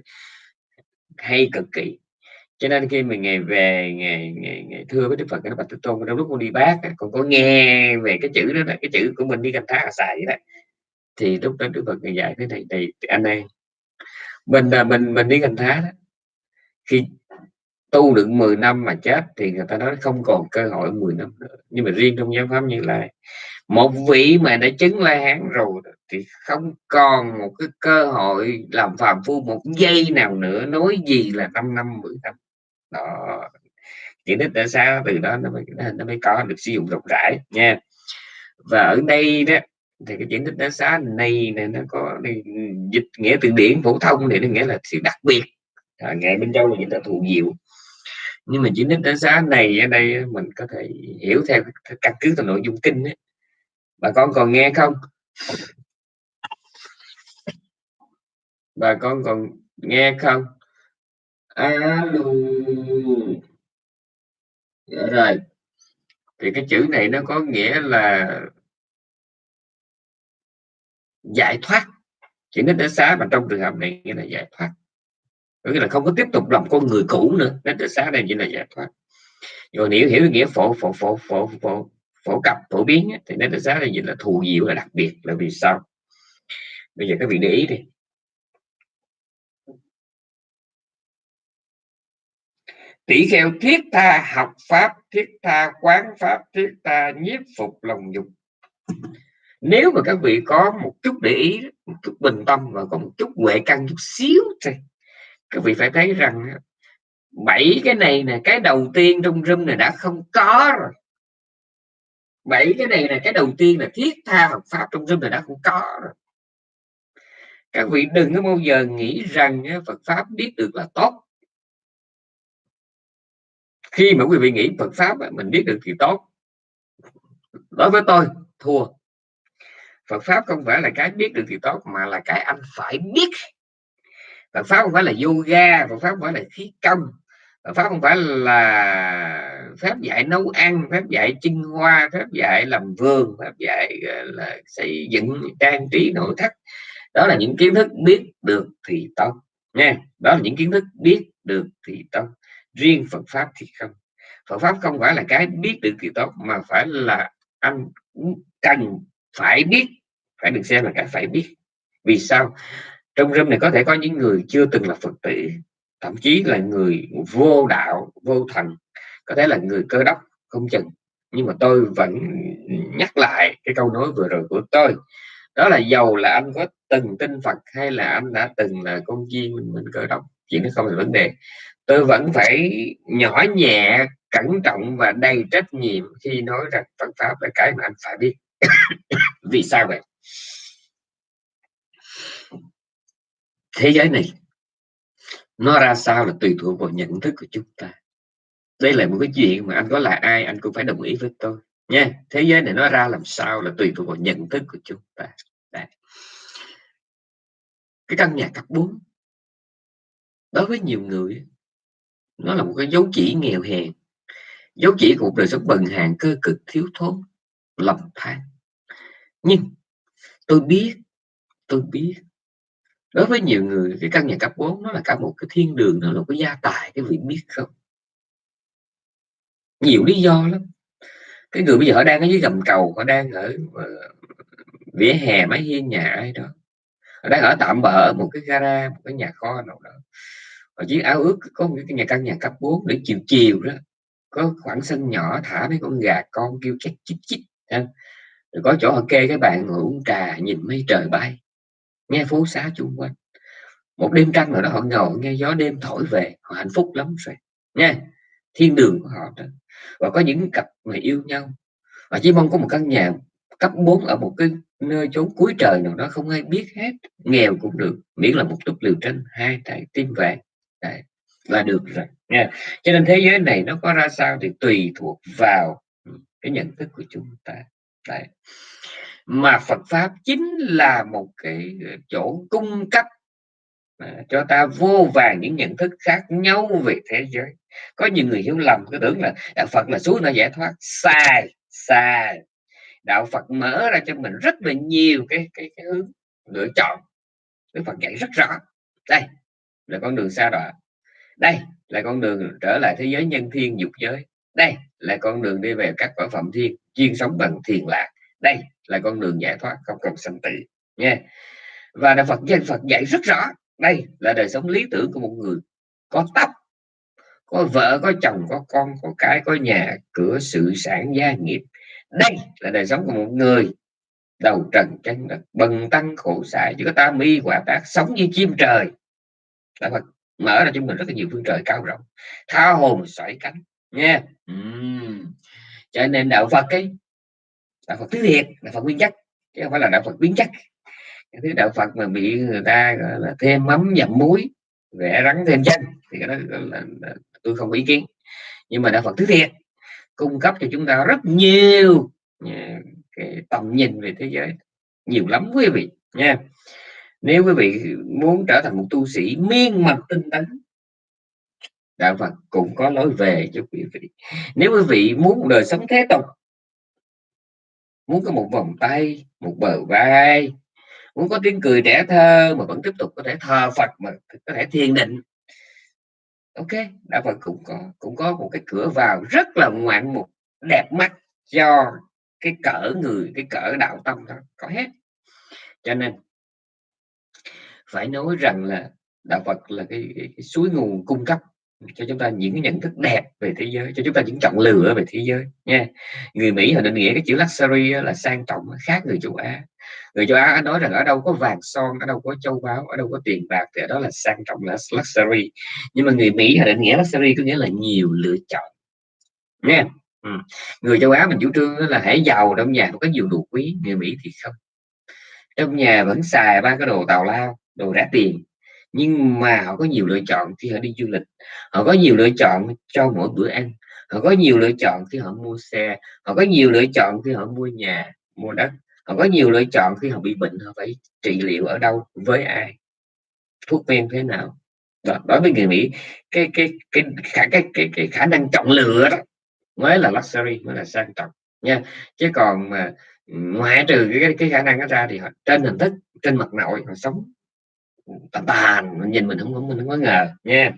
hay cực kỳ. Cho nên khi mình ngày về ngày ngày, ngày thưa với đức phật cái bạch thế tôn trong lúc con đi bác còn có nghe về cái chữ đó, cái chữ của mình đi canh thá xài vậy đó. Thì lúc đó đức phật ngày dạy thế này thì anh em mình là mình mình đi canh thá đó khi tu được 10 năm mà chết thì người ta nói không còn cơ hội 10 năm nữa. Nhưng mà riêng trong giáo pháp như là một vị mà đã chứng la hán rồi thì không còn một cái cơ hội làm phàm phu một giây nào nữa nói gì là 5 năm 10 năm. Đó. Chỉ đích đã sao từ đó nó mới nó mới có được sử dụng rộng rãi nha. Và ở đây đó thì cái chuyển tích đá xá này này nó có này, dịch nghĩa từ điển phổ thông thì nó nghĩa là sự đặc biệt. À, ngày bên châu là những là thù diệu nhưng mà chuyển tích đá xá này ở đây mình có thể hiểu theo căn cứ từ nội dung kinh ấy bà con còn nghe không? Bà con còn nghe không? Alo dạ rồi. Thì cái chữ này nó có nghĩa là giải thoát. Chỉ nít đến xá mà trong trường hợp này nghĩa là giải thoát. Có nghĩa là không có tiếp tục làm con người cũ nữa. Đến đến xá đây chỉ là giải thoát. Rồi nếu hiểu nghĩa phổ phổ phổ phổ phổ phổ cập, phổ biến thì nó đến xá là gì là thù diệu là đặc biệt là vì sao? Bây giờ các vị để ý đi. Tỷ kheo, thiết tha học pháp, thiết tha quán pháp, thiết tha nhiếp phục lòng dục. Nếu mà các vị có một chút để ý, một chút bình tâm và có một chút huệ căn chút xíu thì các vị phải thấy rằng bảy cái này là cái đầu tiên trong rung này đã không có rồi bảy cái này là cái đầu tiên là thiết tha học pháp trong room này đã cũng có rồi. Các vị đừng có bao giờ nghĩ rằng Phật pháp biết được là tốt. Khi mà quý vị nghĩ Phật pháp mình biết được thì tốt. Đối với tôi, thua. Phật pháp không phải là cái biết được thì tốt, mà là cái anh phải biết. Phật pháp không phải là yoga, Phật pháp không phải là khí công pháp không phải là phép dạy nấu ăn, phép dạy chinh hoa, phép dạy làm vườn, phép dạy là, xây dựng, trang trí nội thất. Đó là những kiến thức biết được thì tốt, nha. Đó là những kiến thức biết được thì tốt. Riêng Phật pháp thì không. Phật pháp không phải là cái biết được thì tốt, mà phải là anh cần phải biết, phải được xem là cái phải biết. Vì sao? Trong râm này có thể có những người chưa từng là phật tử thậm chí là người vô đạo vô thần có thể là người cơ đốc không chừng. Nhưng mà tôi vẫn nhắc lại cái câu nói vừa rồi của tôi đó là giàu là anh có từng tin Phật hay là anh đã từng là con chiên mình, mình cơ đốc chuyện đó không là vấn đề. Tôi vẫn phải nhỏ nhẹ cẩn trọng và đầy trách nhiệm khi nói rằng Phật pháp là cái mà anh phải biết. (coughs) Vì sao vậy? Thế giới này nó ra sao là tùy thuộc vào nhận thức của chúng ta. Đây là một cái chuyện mà anh có là ai, anh cũng phải đồng ý với tôi, nha. Thế giới này nó ra làm sao là tùy thuộc vào nhận thức của chúng ta. Đấy. cái căn nhà cấp 4 đối với nhiều người nó là một cái dấu chỉ nghèo hèn. Dấu chỉ của cuộc đời sống bần hàn, cơ cực, thiếu thốn, lầm than. Nhưng, tôi biết tôi biết đối với nhiều người, cái căn nhà cấp 4 nó là cả một cái thiên đường, nó là có gia tài, cái vị biết không? Nhiều lý do lắm. Cái người bây giờ họ đang ở dưới gầm cầu, họ đang ở ờ, vỉa hè mái hiên nhà ai đó. Họ đang ở tạm bỡ một cái gara, một cái nhà kho nào đó. Họ chỉ áo ước có một cái nhà, căn nhà cấp 4 để chiều chiều đó, có khoảng sân nhỏ, thả mấy con gà con kêu chết chích chích rồi có chỗ họ kê cái bàn ngồi uống trà, nhìn mấy trời bay nghe phố xá chung quanh. Một đêm trăng nào đó họ ngồi nghe gió đêm thổi về họ hạnh phúc lắm rồi. Nha thiên đường của họ đó. Và có những cặp người yêu nhau. Và chỉ mong có một căn nhà cấp 4 ở một cái nơi chốn cuối trời nào đó không ai biết hết nghèo cũng được. Miễn là một chút liều tranh hai trái tim vàng. Đấy, là được rồi. Nha cho nên thế giới này nó có ra sao thì tùy thuộc vào ừ, cái nhận thức của chúng ta. Đấy mà Phật pháp chính là một cái ờ, chỗ cung cấp ờ, cho ta vô vàng những nhận thức khác nhau về thế giới. Có nhiều người hiểu lầm cứ tưởng là đạo Phật là suối nó giải thoát. Sai sai. Đạo Phật mở ra cho mình rất là nhiều cái cái, cái hướng lựa chọn. Đức Phật dạy rất rõ. Đây là con đường xa đọa đây là con đường trở lại thế giới nhân thiên dục giới. Đây là con đường đi về các quả phẩm thiên chuyên sống bằng thiền lạc. Đây là con đường giải thoát không cần sanh tử nha. Và đạo Phật dân Phật dạy rất rõ, đây là đời sống lý tưởng của một người. Có tóc, có vợ, có chồng, có con, có cái, có nhà, cửa, sự sản gia, nghiệp. Đây là đời sống của một người. Đầu trần chân đất, bần tăng khổ xài chứ có ta mi quả tác sống như chim trời. Đạo Phật mở ra cho mình rất là nhiều phương trời cao rộng, tha hồn sỏi cánh, nha. Uhm. cho nên đạo Phật ấy đạo Phật tứ thiệt đạo Phật nguyên chất chứ không phải là đạo Phật biến chất cái thứ đạo Phật mà bị người ta gọi là thêm mắm dặm muối vẽ rắn thêm chân thì cái đó là, là, là tôi không có ý kiến. Nhưng mà đạo Phật thứ thiệt cung cấp cho chúng ta rất nhiều à, cái tầm nhìn về thế giới. Nhiều lắm quý vị nha. Nếu quý vị muốn trở thành một tu sĩ miên mật tinh tấn đạo Phật cũng có lối về cho quý vị. Nếu quý vị muốn một đời sống thế tục muốn có một vòng tay một bờ vai muốn có tiếng cười trẻ thơ mà vẫn tiếp tục có thể thờ Phật mà có thể thiền định. Ok đạo Phật cũng có cũng có một cái cửa vào rất là ngoạn mục đẹp mắt cho cái cỡ người cái cỡ đạo tâm đó. Có hết. Cho nên phải nói rằng là đạo Phật là cái, cái, cái suối nguồn cung cấp cho chúng ta những cái nhận thức đẹp về thế giới, cho chúng ta những chọn lựa về thế giới, nha. Người Mỹ họ định nghĩa cái chữ luxury là sang trọng khác người châu Á. Người châu Á nói rằng ở đâu có vàng son, ở đâu có châu báu, ở đâu có tiền bạc thì ở đó là sang trọng, là luxury. Nhưng mà người Mỹ họ định nghĩa luxury có nghĩa là nhiều lựa chọn, nha. Ừ. người châu Á mình chủ trương là hãy giàu trong nhà có nhiều đồ quý, người Mỹ thì không. Trong nhà vẫn xài ba cái đồ tào lao, đồ rẻ tiền nhưng mà họ có nhiều lựa chọn khi họ đi du lịch. Họ có nhiều lựa chọn cho mỗi bữa ăn. Họ có nhiều lựa chọn khi họ mua xe. Họ có nhiều lựa chọn khi họ mua nhà mua đất. Họ có nhiều lựa chọn khi họ bị bệnh họ phải trị liệu ở đâu với ai thuốc men thế nào. Đó, đối với người Mỹ cái cái cái khả cái, cái, cái khả năng chọn lựa đó mới là luxury mới là sang trọng nha. Chứ còn mà ngoại trừ cái, cái khả năng đó ra thì họ trên hình thức trên mặt nội họ sống tàn tàn nhìn mình không không mình không có ngờ, nha.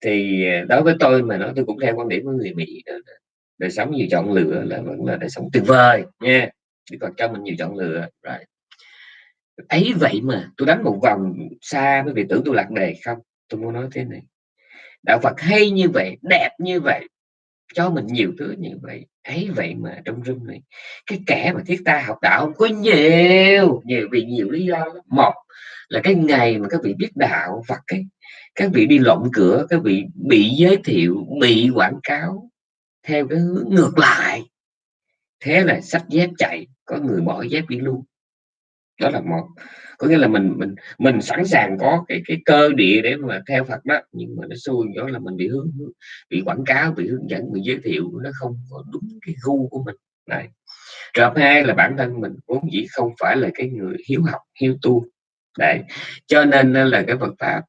Thì à, đối với tôi mà nói tôi cũng theo quan điểm của người Mỹ đời sống nhiều chọn lựa là vẫn là đời sống tuyệt vời, nha. Chỉ còn cho mình nhiều chọn lựa, rồi. Ấy vậy mà tôi đánh một vòng xa với vị tưởng tôi lạc đề không? Tôi muốn nói thế này. Đạo Phật hay như vậy, đẹp như vậy, cho mình nhiều thứ như vậy, ấy vậy mà trong rung này, cái kẻ mà thiết ta học đạo không có nhiều nhiều vì nhiều lý do một là cái ngày mà các vị biết đạo Phật ấy các vị đi lộn cửa, các vị bị giới thiệu, bị quảng cáo theo cái hướng ngược lại. Thế là sách dép chạy, có người bỏ dép đi luôn. Đó là một, có nghĩa là mình mình mình sẵn sàng có cái cái cơ địa để mà theo Phật đó, nhưng mà nó xui đó là mình bị hướng, bị quảng cáo, bị hướng dẫn, bị giới thiệu, nó không có đúng cái gu của mình. Này, trường hai là bản thân mình vốn dĩ không phải là cái người hiếu học, hiếu tu đấy. Cho nên là cái Phật pháp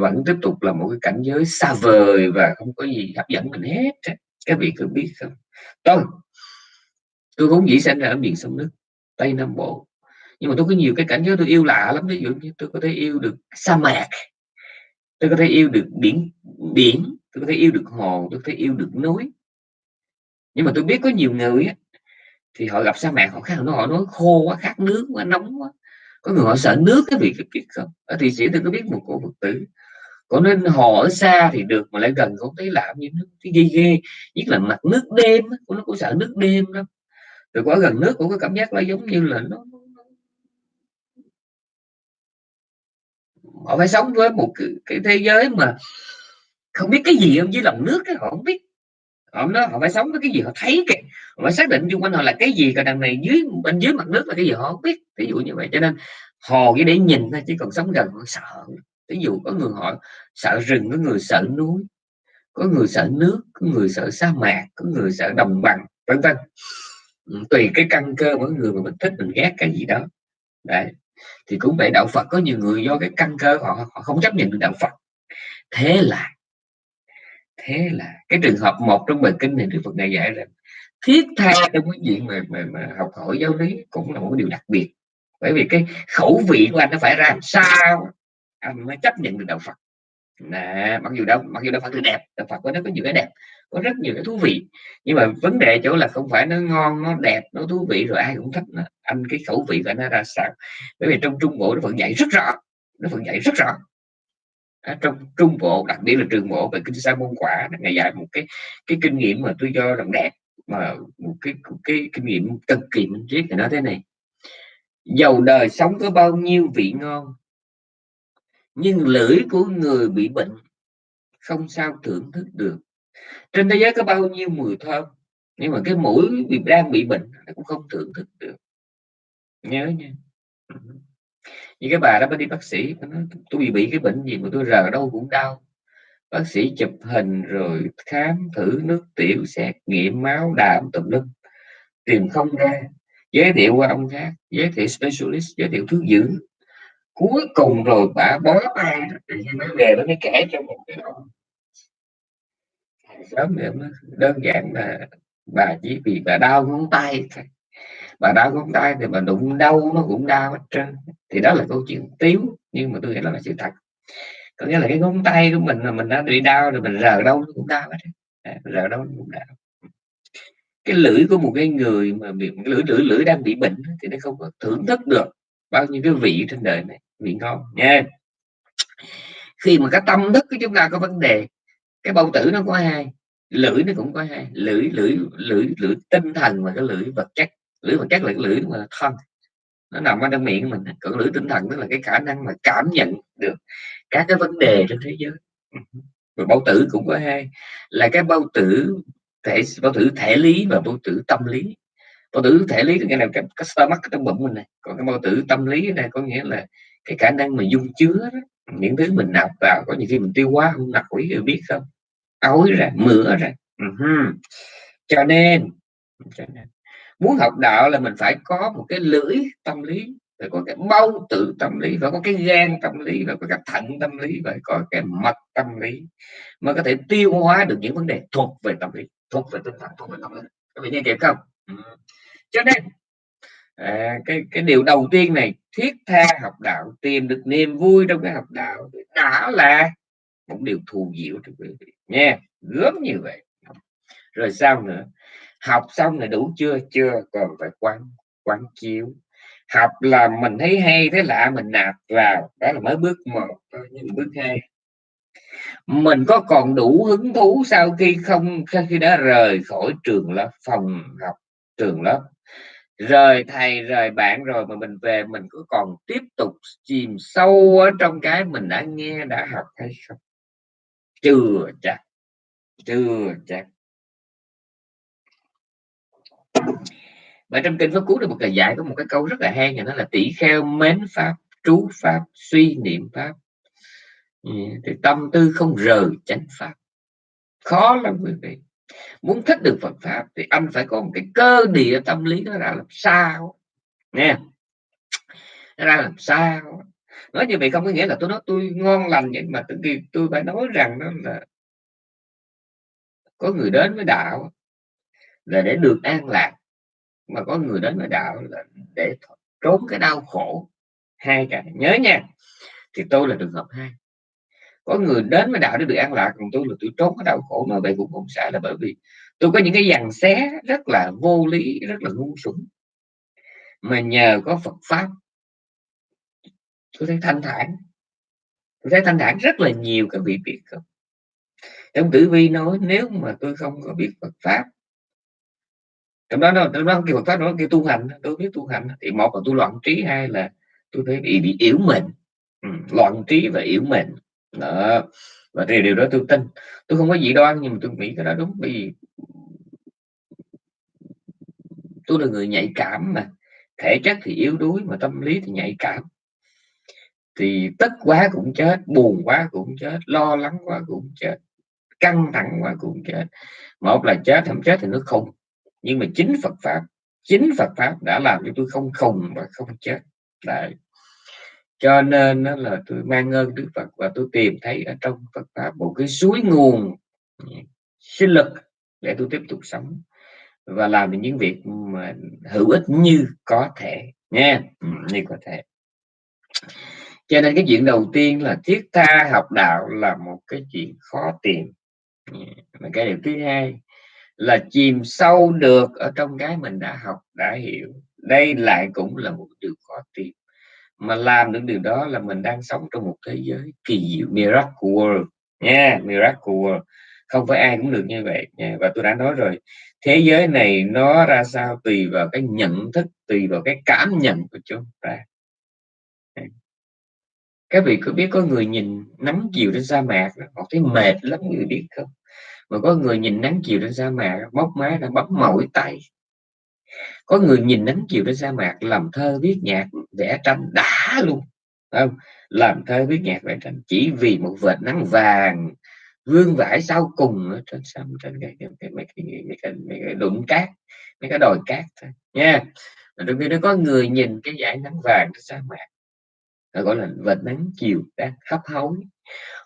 vẫn tiếp tục là một cái cảnh giới xa vời và không có gì hấp dẫn mình hết các vị cứ biết không? Tôi tôi vốn dĩ sinh ra ở miền sông nước tây nam bộ. Nhưng mà tôi có nhiều cái cảnh giới tôi yêu lạ lắm. Ví dụ như tôi có thể yêu được sa mạc tôi có thể yêu được biển biển tôi có thể yêu được hồ tôi có thể yêu được núi. Nhưng mà tôi biết có nhiều người á, thì họ gặp sa mạc họ khác nó họ nói khô quá khát nước quá nóng quá có người họ sợ nước cái việc biết không? Ở thị sĩ tôi có biết một cổ phật tử có nên họ ở xa thì được mà lại gần không thấy làm như nước cái ghê ghê. Nhất là mặt nước đêm của nó cũng sợ nước đêm lắm, rồi quá gần nước cũng có cảm giác nó giống như là nó họ phải sống với một cái, cái thế giới mà không biết cái gì không dưới lòng nước cái họ không biết. Họ nói họ phải sống với cái gì họ thấy kìa và xác định xung quanh họ là cái gì, còn đằng này dưới, bên dưới mặt nước là cái gì họ không biết. Ví dụ như vậy. Cho nên hồ chỉ để nhìn thôi, chứ còn sống gần họ sợ. Ví dụ có người họ sợ rừng, có người sợ núi, có người sợ nước, có người sợ sa mạc, có người sợ đồng bằng, vân vân. Ừ, tùy cái căn cơ, mỗi người mà mình thích, mình ghét cái gì đó. Đấy. Thì cũng vậy, đạo Phật có nhiều người do cái căn cơ họ họ không chấp nhận được đạo Phật. Thế là thế là, cái trường hợp một trong bài kinh này Đức Phật này dạy rằng thiết tha trong cái chuyện mà, mà, mà học hỏi giáo lý cũng là một điều đặc biệt. Bởi vì cái khẩu vị của anh nó phải ra làm sao anh mới chấp nhận được đạo Phật. Nè mặc dù đâu mặc dù đạo Phật thì đẹp đạo Phật có nó có nhiều cái đẹp có rất nhiều cái thú vị. Nhưng mà vấn đề chỗ là không phải nó ngon nó đẹp nó thú vị rồi ai cũng thích nó anh cái khẩu vị của nó ra sao? Bởi vì trong trung bộ nó vẫn dạy rất rõ nó vẫn dạy rất rõ. Ở trong trung bộ đặc biệt là trường bộ về kinh sa môn quả ngày dạy một cái cái kinh nghiệm mà tôi cho rằng đẹp mà một cái một cái kinh nghiệm cực kỳ minh triết thì nói thế này. Dầu đời sống có bao nhiêu vị ngon nhưng lưỡi của người bị bệnh không sao thưởng thức được. Trên thế giới có bao nhiêu mùi thơm nhưng mà cái mũi bị đang bị bệnh nó cũng không thưởng thức được. Nhớ nha. Như cái bà đó mới đi bác sĩ nói, tôi bị bị cái bệnh gì mà tôi rờ đâu cũng đau bác sĩ chụp hình rồi khám thử nước tiểu, xét nghiệm máu, đạm, tùm lum. Tìm không ra. Giới thiệu qua ông khác, giới thiệu specialist, giới thiệu thuốc dưỡng. Cuối cùng rồi bà bó tay mới về nó mới kể cho một cái ông. Sớm đơn giản là bà chỉ vì bà đau ngón tay bà đau ngón tay thì bà đụng đau nó cũng đau hết trơn. Thì đó là câu chuyện tiếu, nhưng mà tôi nghĩ là sự thật có nghĩa là cái ngón tay của mình là mình đã bị đau rồi mình rờ đâu nó cũng đau hết à, rờ đâu nó cũng đau. Cái lưỡi của một cái người mà bị lưỡi lưỡi lưỡi đang bị bệnh thì nó không có thưởng thức được bao nhiêu cái vị trên đời này vị ngon nha. Khi mà cái tâm thức của chúng ta có vấn đề cái bao tử nó có hai lưỡi nó cũng có hai lưỡi lưỡi lưỡi lưỡi tinh thần và cái lưỡi vật chất. Lưỡi vật chất là cái lưỡi mà thân nó nằm ở trong miệng mình còn lưỡi tinh thần tức là cái khả năng mà cảm nhận được các cái vấn đề trên thế giới. Ừ. Và bao tử cũng có hai là cái bao tử thể bao tử thể lý và bao tử tâm lý. Bao tử thể lý là cái nào? Cái, cái stomach trong bụng mình này. Còn cái bao tử tâm lý này có nghĩa là cái khả năng mà dung chứa đó, những thứ mình nạp vào có những khi mình tiêu hóa không nạp quý biết không? Ối ra mửa ra. Uh-huh. cho nên cho nên muốn học đạo là mình phải có một cái lưỡi tâm lý rồi có cái bao tử tâm lý và có cái gan tâm lý và có cái thận tâm lý và có cái mật tâm lý mà có thể tiêu hóa được những vấn đề thuộc về tâm lý thuộc về tinh thần thuộc về tâm lý các vị nghe kịp không? Ừ. cho nên à, cái cái điều đầu tiên này thiết tha học đạo tìm được niềm vui trong cái học đạo đã là một điều thù diệu cho quý vị. Nha gớm như vậy. Rồi sao nữa? Học xong là đủ chưa? Chưa còn phải quán quán chiếu học là mình thấy hay thế lạ, mình nạp vào. Đó là mới bước một nhưng bước hai. Mình có còn đủ hứng thú sau khi không, sau khi đã rời khỏi trường lớp, phòng học trường lớp. Rời thầy, rời bạn rồi mà mình về, mình có còn tiếp tục chìm sâu ở trong cái mình đã nghe, đã học hay không? Chưa chắc chưa chắc. Và trong kinh pháp cú được một lời dạy có một cái câu rất là hay nhà nó là tỷ kheo mến pháp, trú pháp, suy niệm pháp. Ừ, thì tâm tư không rời chánh pháp. Khó lắm quý vị. Muốn thích được Phật pháp thì anh phải có một cái cơ địa tâm lý nó ra làm sao. Nghe nó ra làm sao? Nói như vậy không có nghĩa là tôi nói tôi ngon lành nhưng mà tự nhiên tôi phải nói rằng đó là có người đến với đạo là để được an lạc mà có người đến với đạo là để trốn cái đau khổ. Hai cái, nhớ nha, thì tôi là trường hợp hai. Có người đến với đạo để được an lạc, còn tôi là tôi trốn cái đau khổ mà vậy cũng không sai là bởi vì tôi có những cái dằn xé rất là vô lý, rất là ngu xuẩn. Mà nhờ có Phật pháp, tôi thấy thanh thản. Tôi thấy thanh thản rất là nhiều các vị biết không trong tử vi nói, nếu mà tôi không có biết Phật pháp trong đó nó trong đó kêu Phật pháp nó kêu tu hành tôi biết tu hành thì một là tôi loạn trí hai là tôi thấy bị bị yếu mình ừ, loạn trí và yếu mình đó và điều điều đó tôi tin. Tôi không có gì đoan nhưng mà tôi nghĩ cái đó đúng bởi vì tôi là người nhạy cảm mà. Thể chất thì yếu đuối mà tâm lý thì nhạy cảm. Thì tức quá cũng chết buồn quá cũng chết lo lắng quá cũng chết căng thẳng quá cũng chết. Một là chết không chết thì nó không nhưng mà chính Phật pháp, chính Phật pháp đã làm cho tôi không khùng và không chết. Đấy. Cho nên đó là tôi mang ơn Đức Phật và tôi tìm thấy ở trong Phật pháp một cái suối nguồn ừ, sinh lực để tôi tiếp tục sống và làm những việc mà hữu ích như có thể, nha. Ừ, như có thể. Cho nên cái chuyện đầu tiên là thiết tha học đạo là một cái chuyện khó tìm. Ừ, mà cái điều thứ hai là chìm sâu được ở trong cái mình đã học đã hiểu. Đây lại cũng là một điều khó tìm mà làm được điều đó là mình đang sống trong một thế giới kỳ diệu miracle world. Nha yeah, miracle world. Không phải ai cũng được như vậy. Nha. và tôi đã nói rồi thế giới này nó ra sao tùy vào cái nhận thức tùy vào cái cảm nhận của chúng ta. Các vị có biết có người nhìn nắng chiều trên sa mạc họ thấy mệt lắm người biết không? Mà có người nhìn nắng chiều trên sa mạc bóc má đã bấm mỏi tay. Có người nhìn nắng chiều trên sa mạc làm thơ viết nhạc vẽ tranh đã luôn. Không? Làm thơ viết nhạc vẽ tranh chỉ vì một vệt nắng vàng vương vãi sau cùng ở trên sông trên cái, cái, cái, mấy, cái, mấy, cái, mấy cái đụng cát mấy cái đồi cát thôi. Nha. Đôi khi nó có người nhìn cái dải nắng vàng trên sa mạc nó gọi là vệt nắng chiều đang hấp hối.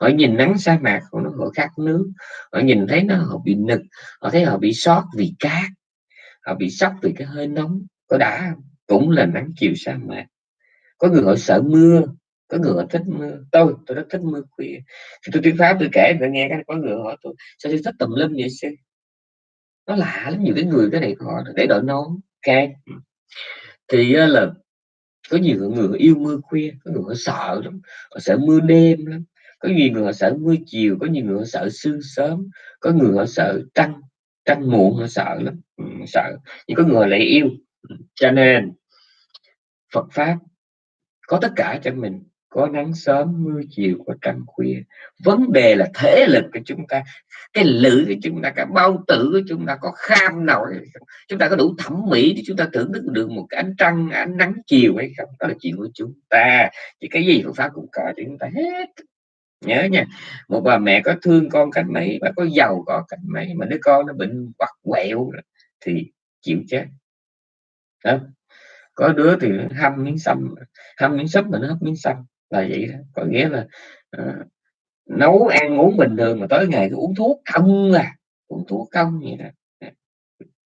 Họ nhìn nắng sa mạc của nó họ khát nước. Họ nhìn thấy nó, họ bị nực. Họ thấy họ bị sót vì cát. Họ bị sốc vì cái hơi nóng. Có đã cũng là nắng chiều sa mạc. Có người họ sợ mưa. Có người họ thích mưa. Tôi tôi rất thích mưa khuya. Thì tôi tuyên pháp, tôi kể, tôi nghe cái, có người hỏi tôi, sao tôi thích tùm lum vậy sư? Nó lạ lắm, nhiều cái người cái này họ để đội nón ok thì ờ, là có nhiều người yêu mưa khuya có người họ sợ lắm họ sợ mưa đêm lắm. Có nhiều người họ sợ mưa chiều có nhiều người họ sợ sương sớm có người họ sợ trăng trăng muộn họ sợ lắm. Ừ, sợ. Nhưng có người lại yêu. Ừ, cho nên Phật pháp có tất cả cho mình có nắng sớm, mưa chiều, có trăng khuya. Vấn đề là thể lực của chúng ta, cái lưỡi của chúng ta, cái bao tử của chúng ta có kham nổi chúng ta có đủ thẩm mỹ để chúng ta thưởng thức được một cái ánh trăng, ánh nắng chiều hay không? Đó là chuyện của chúng ta. Thì cái gì Phật pháp cũng có thì chúng ta hết. Nhớ nha, một bà mẹ có thương con cách mấy, bà có giàu có cách mấy, mà đứa con nó bệnh quặt quẹo thì chịu chết. Đó có đứa thì hâm miếng xăm hâm miếng súp mà nó hấp miếng xăm là vậy đó. Có nghĩa là uh, nấu ăn uống bình thường mà tới ngày cứ uống thuốc không à uống thuốc không vậy đó.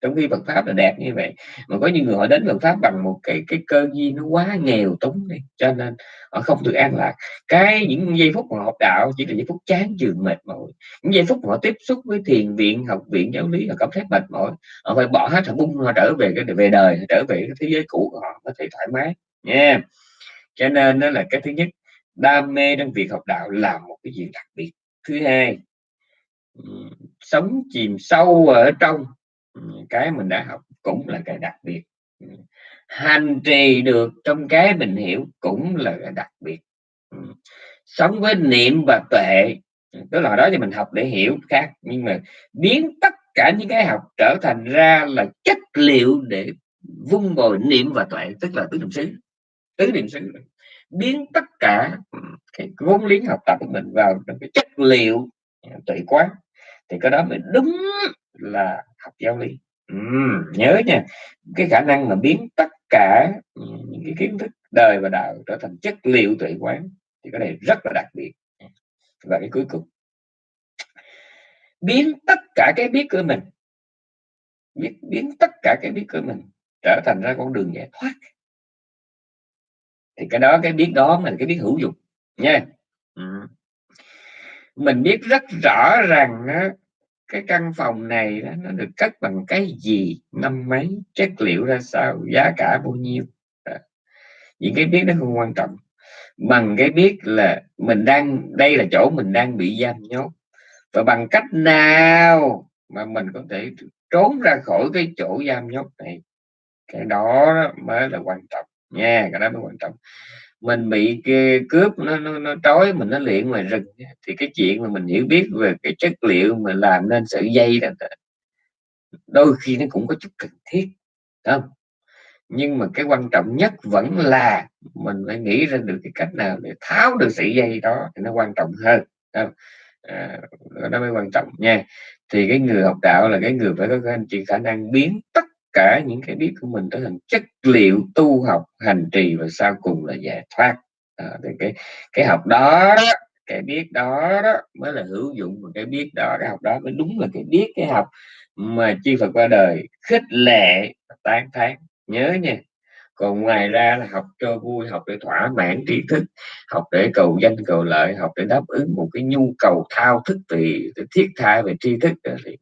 Trong khi Phật pháp là đẹp như vậy. Mà có những người họ đến Phật pháp bằng một cái cái cơ duyên nó quá nghèo túng đi cho nên họ không được an lạc. Cái những giây phút mà học đạo chỉ là giây phút chán chường mệt mỏi. Những giây phút mà họ tiếp xúc với thiền viện học viện giáo lý họ cảm thấy mệt mỏi họ phải bỏ hết họ bung họ trở về cái về đời trở về cái thế giới cũ của họ có thể thoải mái nha. yeah cho nên đó là cái thứ nhất, đam mê trong việc học đạo là một cái gì đặc biệt. Thứ hai sống chìm sâu ở trong cái mình đã học cũng là cái đặc biệt. Hành trì được trong cái mình hiểu cũng là cái đặc biệt. Sống với niệm và tuệ, tức là đó thì mình học để hiểu khác, nhưng mà biến tất cả những cái học trở thành ra là chất liệu để vung bồi niệm và tuệ, tức là tứ niệm xứ, tứ niệm xứ biến tất cả cái vốn liếng học tập của mình vào trong cái chất liệu tuệ quán thì cái đó mới đúng là học giáo lý ừ, nhớ nha, cái khả năng mà biến tất cả, những cái kiến thức đời và đạo trở thành chất liệu tuệ quán thì cái này rất là đặc biệt. Và cái cuối cùng biến tất cả cái biết của mình biết biến tất cả cái biết của mình trở thành ra con đường giải thoát. Thì cái đó cái biết đó là cái biết hữu dụng nha. Ừm. Mình biết rất rõ rằng á cái căn phòng này đó, nó được cất bằng cái gì năm mấy chất liệu ra sao giá cả bao nhiêu đó. những cái biết nó không quan trọng bằng cái biết là mình đang đây là chỗ mình đang bị giam nhốt và bằng cách nào mà mình có thể trốn ra khỏi cái chỗ giam nhốt này cái đó mới là quan trọng nha cái đó mới quan trọng. Mình bị cướp nó nó, nó trói mình nó luyện ngoài rừng thì cái chuyện mà mình hiểu biết về cái chất liệu mà làm nên sợi dây đó đôi khi nó cũng có chút cần thiết không? Nhưng mà cái quan trọng nhất vẫn là mình phải nghĩ ra được cái cách nào để tháo được sợi dây đó thì nó quan trọng hơn không? À, nó mới quan trọng nha. Thì cái người học đạo là cái người phải có cái anh chị khả năng biến tất cả những cái biết của mình trở thành chất liệu tu học hành trì và sau cùng là giải thoát. À, thì cái cái học đó cái biết đó, đó mới là hữu dụng và cái biết đó cái học đó mới đúng là cái biết cái học mà chư Phật qua đời khích lệ tán thán. Nhớ nha còn ngoài ra là học cho vui học để thỏa mãn tri thức học để cầu danh cầu lợi học để đáp ứng một cái nhu cầu thao thức thì thiết tha về tri thức. Thì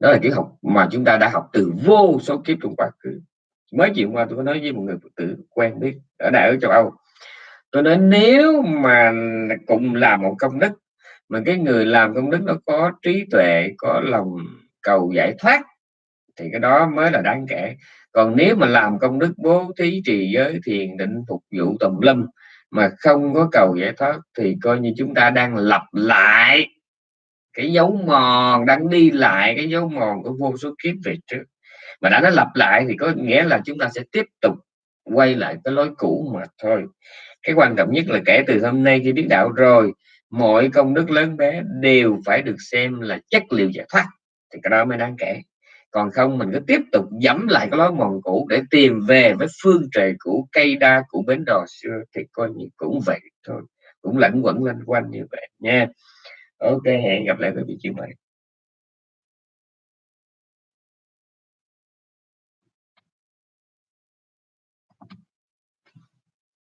đó là triết học mà chúng ta đã học từ vô số kiếp trong quá khứ. Mới chiều qua tôi có nói với một người phật tử quen biết, ở đại ở châu Âu. Tôi nói, nếu mà cùng làm một công đức, mà cái người làm công đức nó có trí tuệ, có lòng cầu giải thoát, thì cái đó mới là đáng kể. Còn nếu mà làm công đức bố thí trì giới thiền, định phục vụ tùm lâm mà không có cầu giải thoát, thì coi như chúng ta đang lặp lại cái dấu mòn, đang đi lại cái dấu mòn của vô số kiếp về trước. Mà đã nó lặp lại thì có nghĩa là chúng ta sẽ tiếp tục quay lại cái lối cũ mà thôi. Cái quan trọng nhất là kể từ hôm nay khi biết đạo rồi, mọi công đức lớn bé đều phải được xem là chất liệu giải thoát, thì cái đó mới đáng kể. Còn không, mình cứ tiếp tục dẫm lại cái lối mòn cũ để tìm về với phương trời cũ cây đa, của bến đò xưa, thì coi như cũng vậy thôi. Cũng lẫn quẩn lên quanh như vậy nha ok hẹn gặp lại quý vị chiều mời.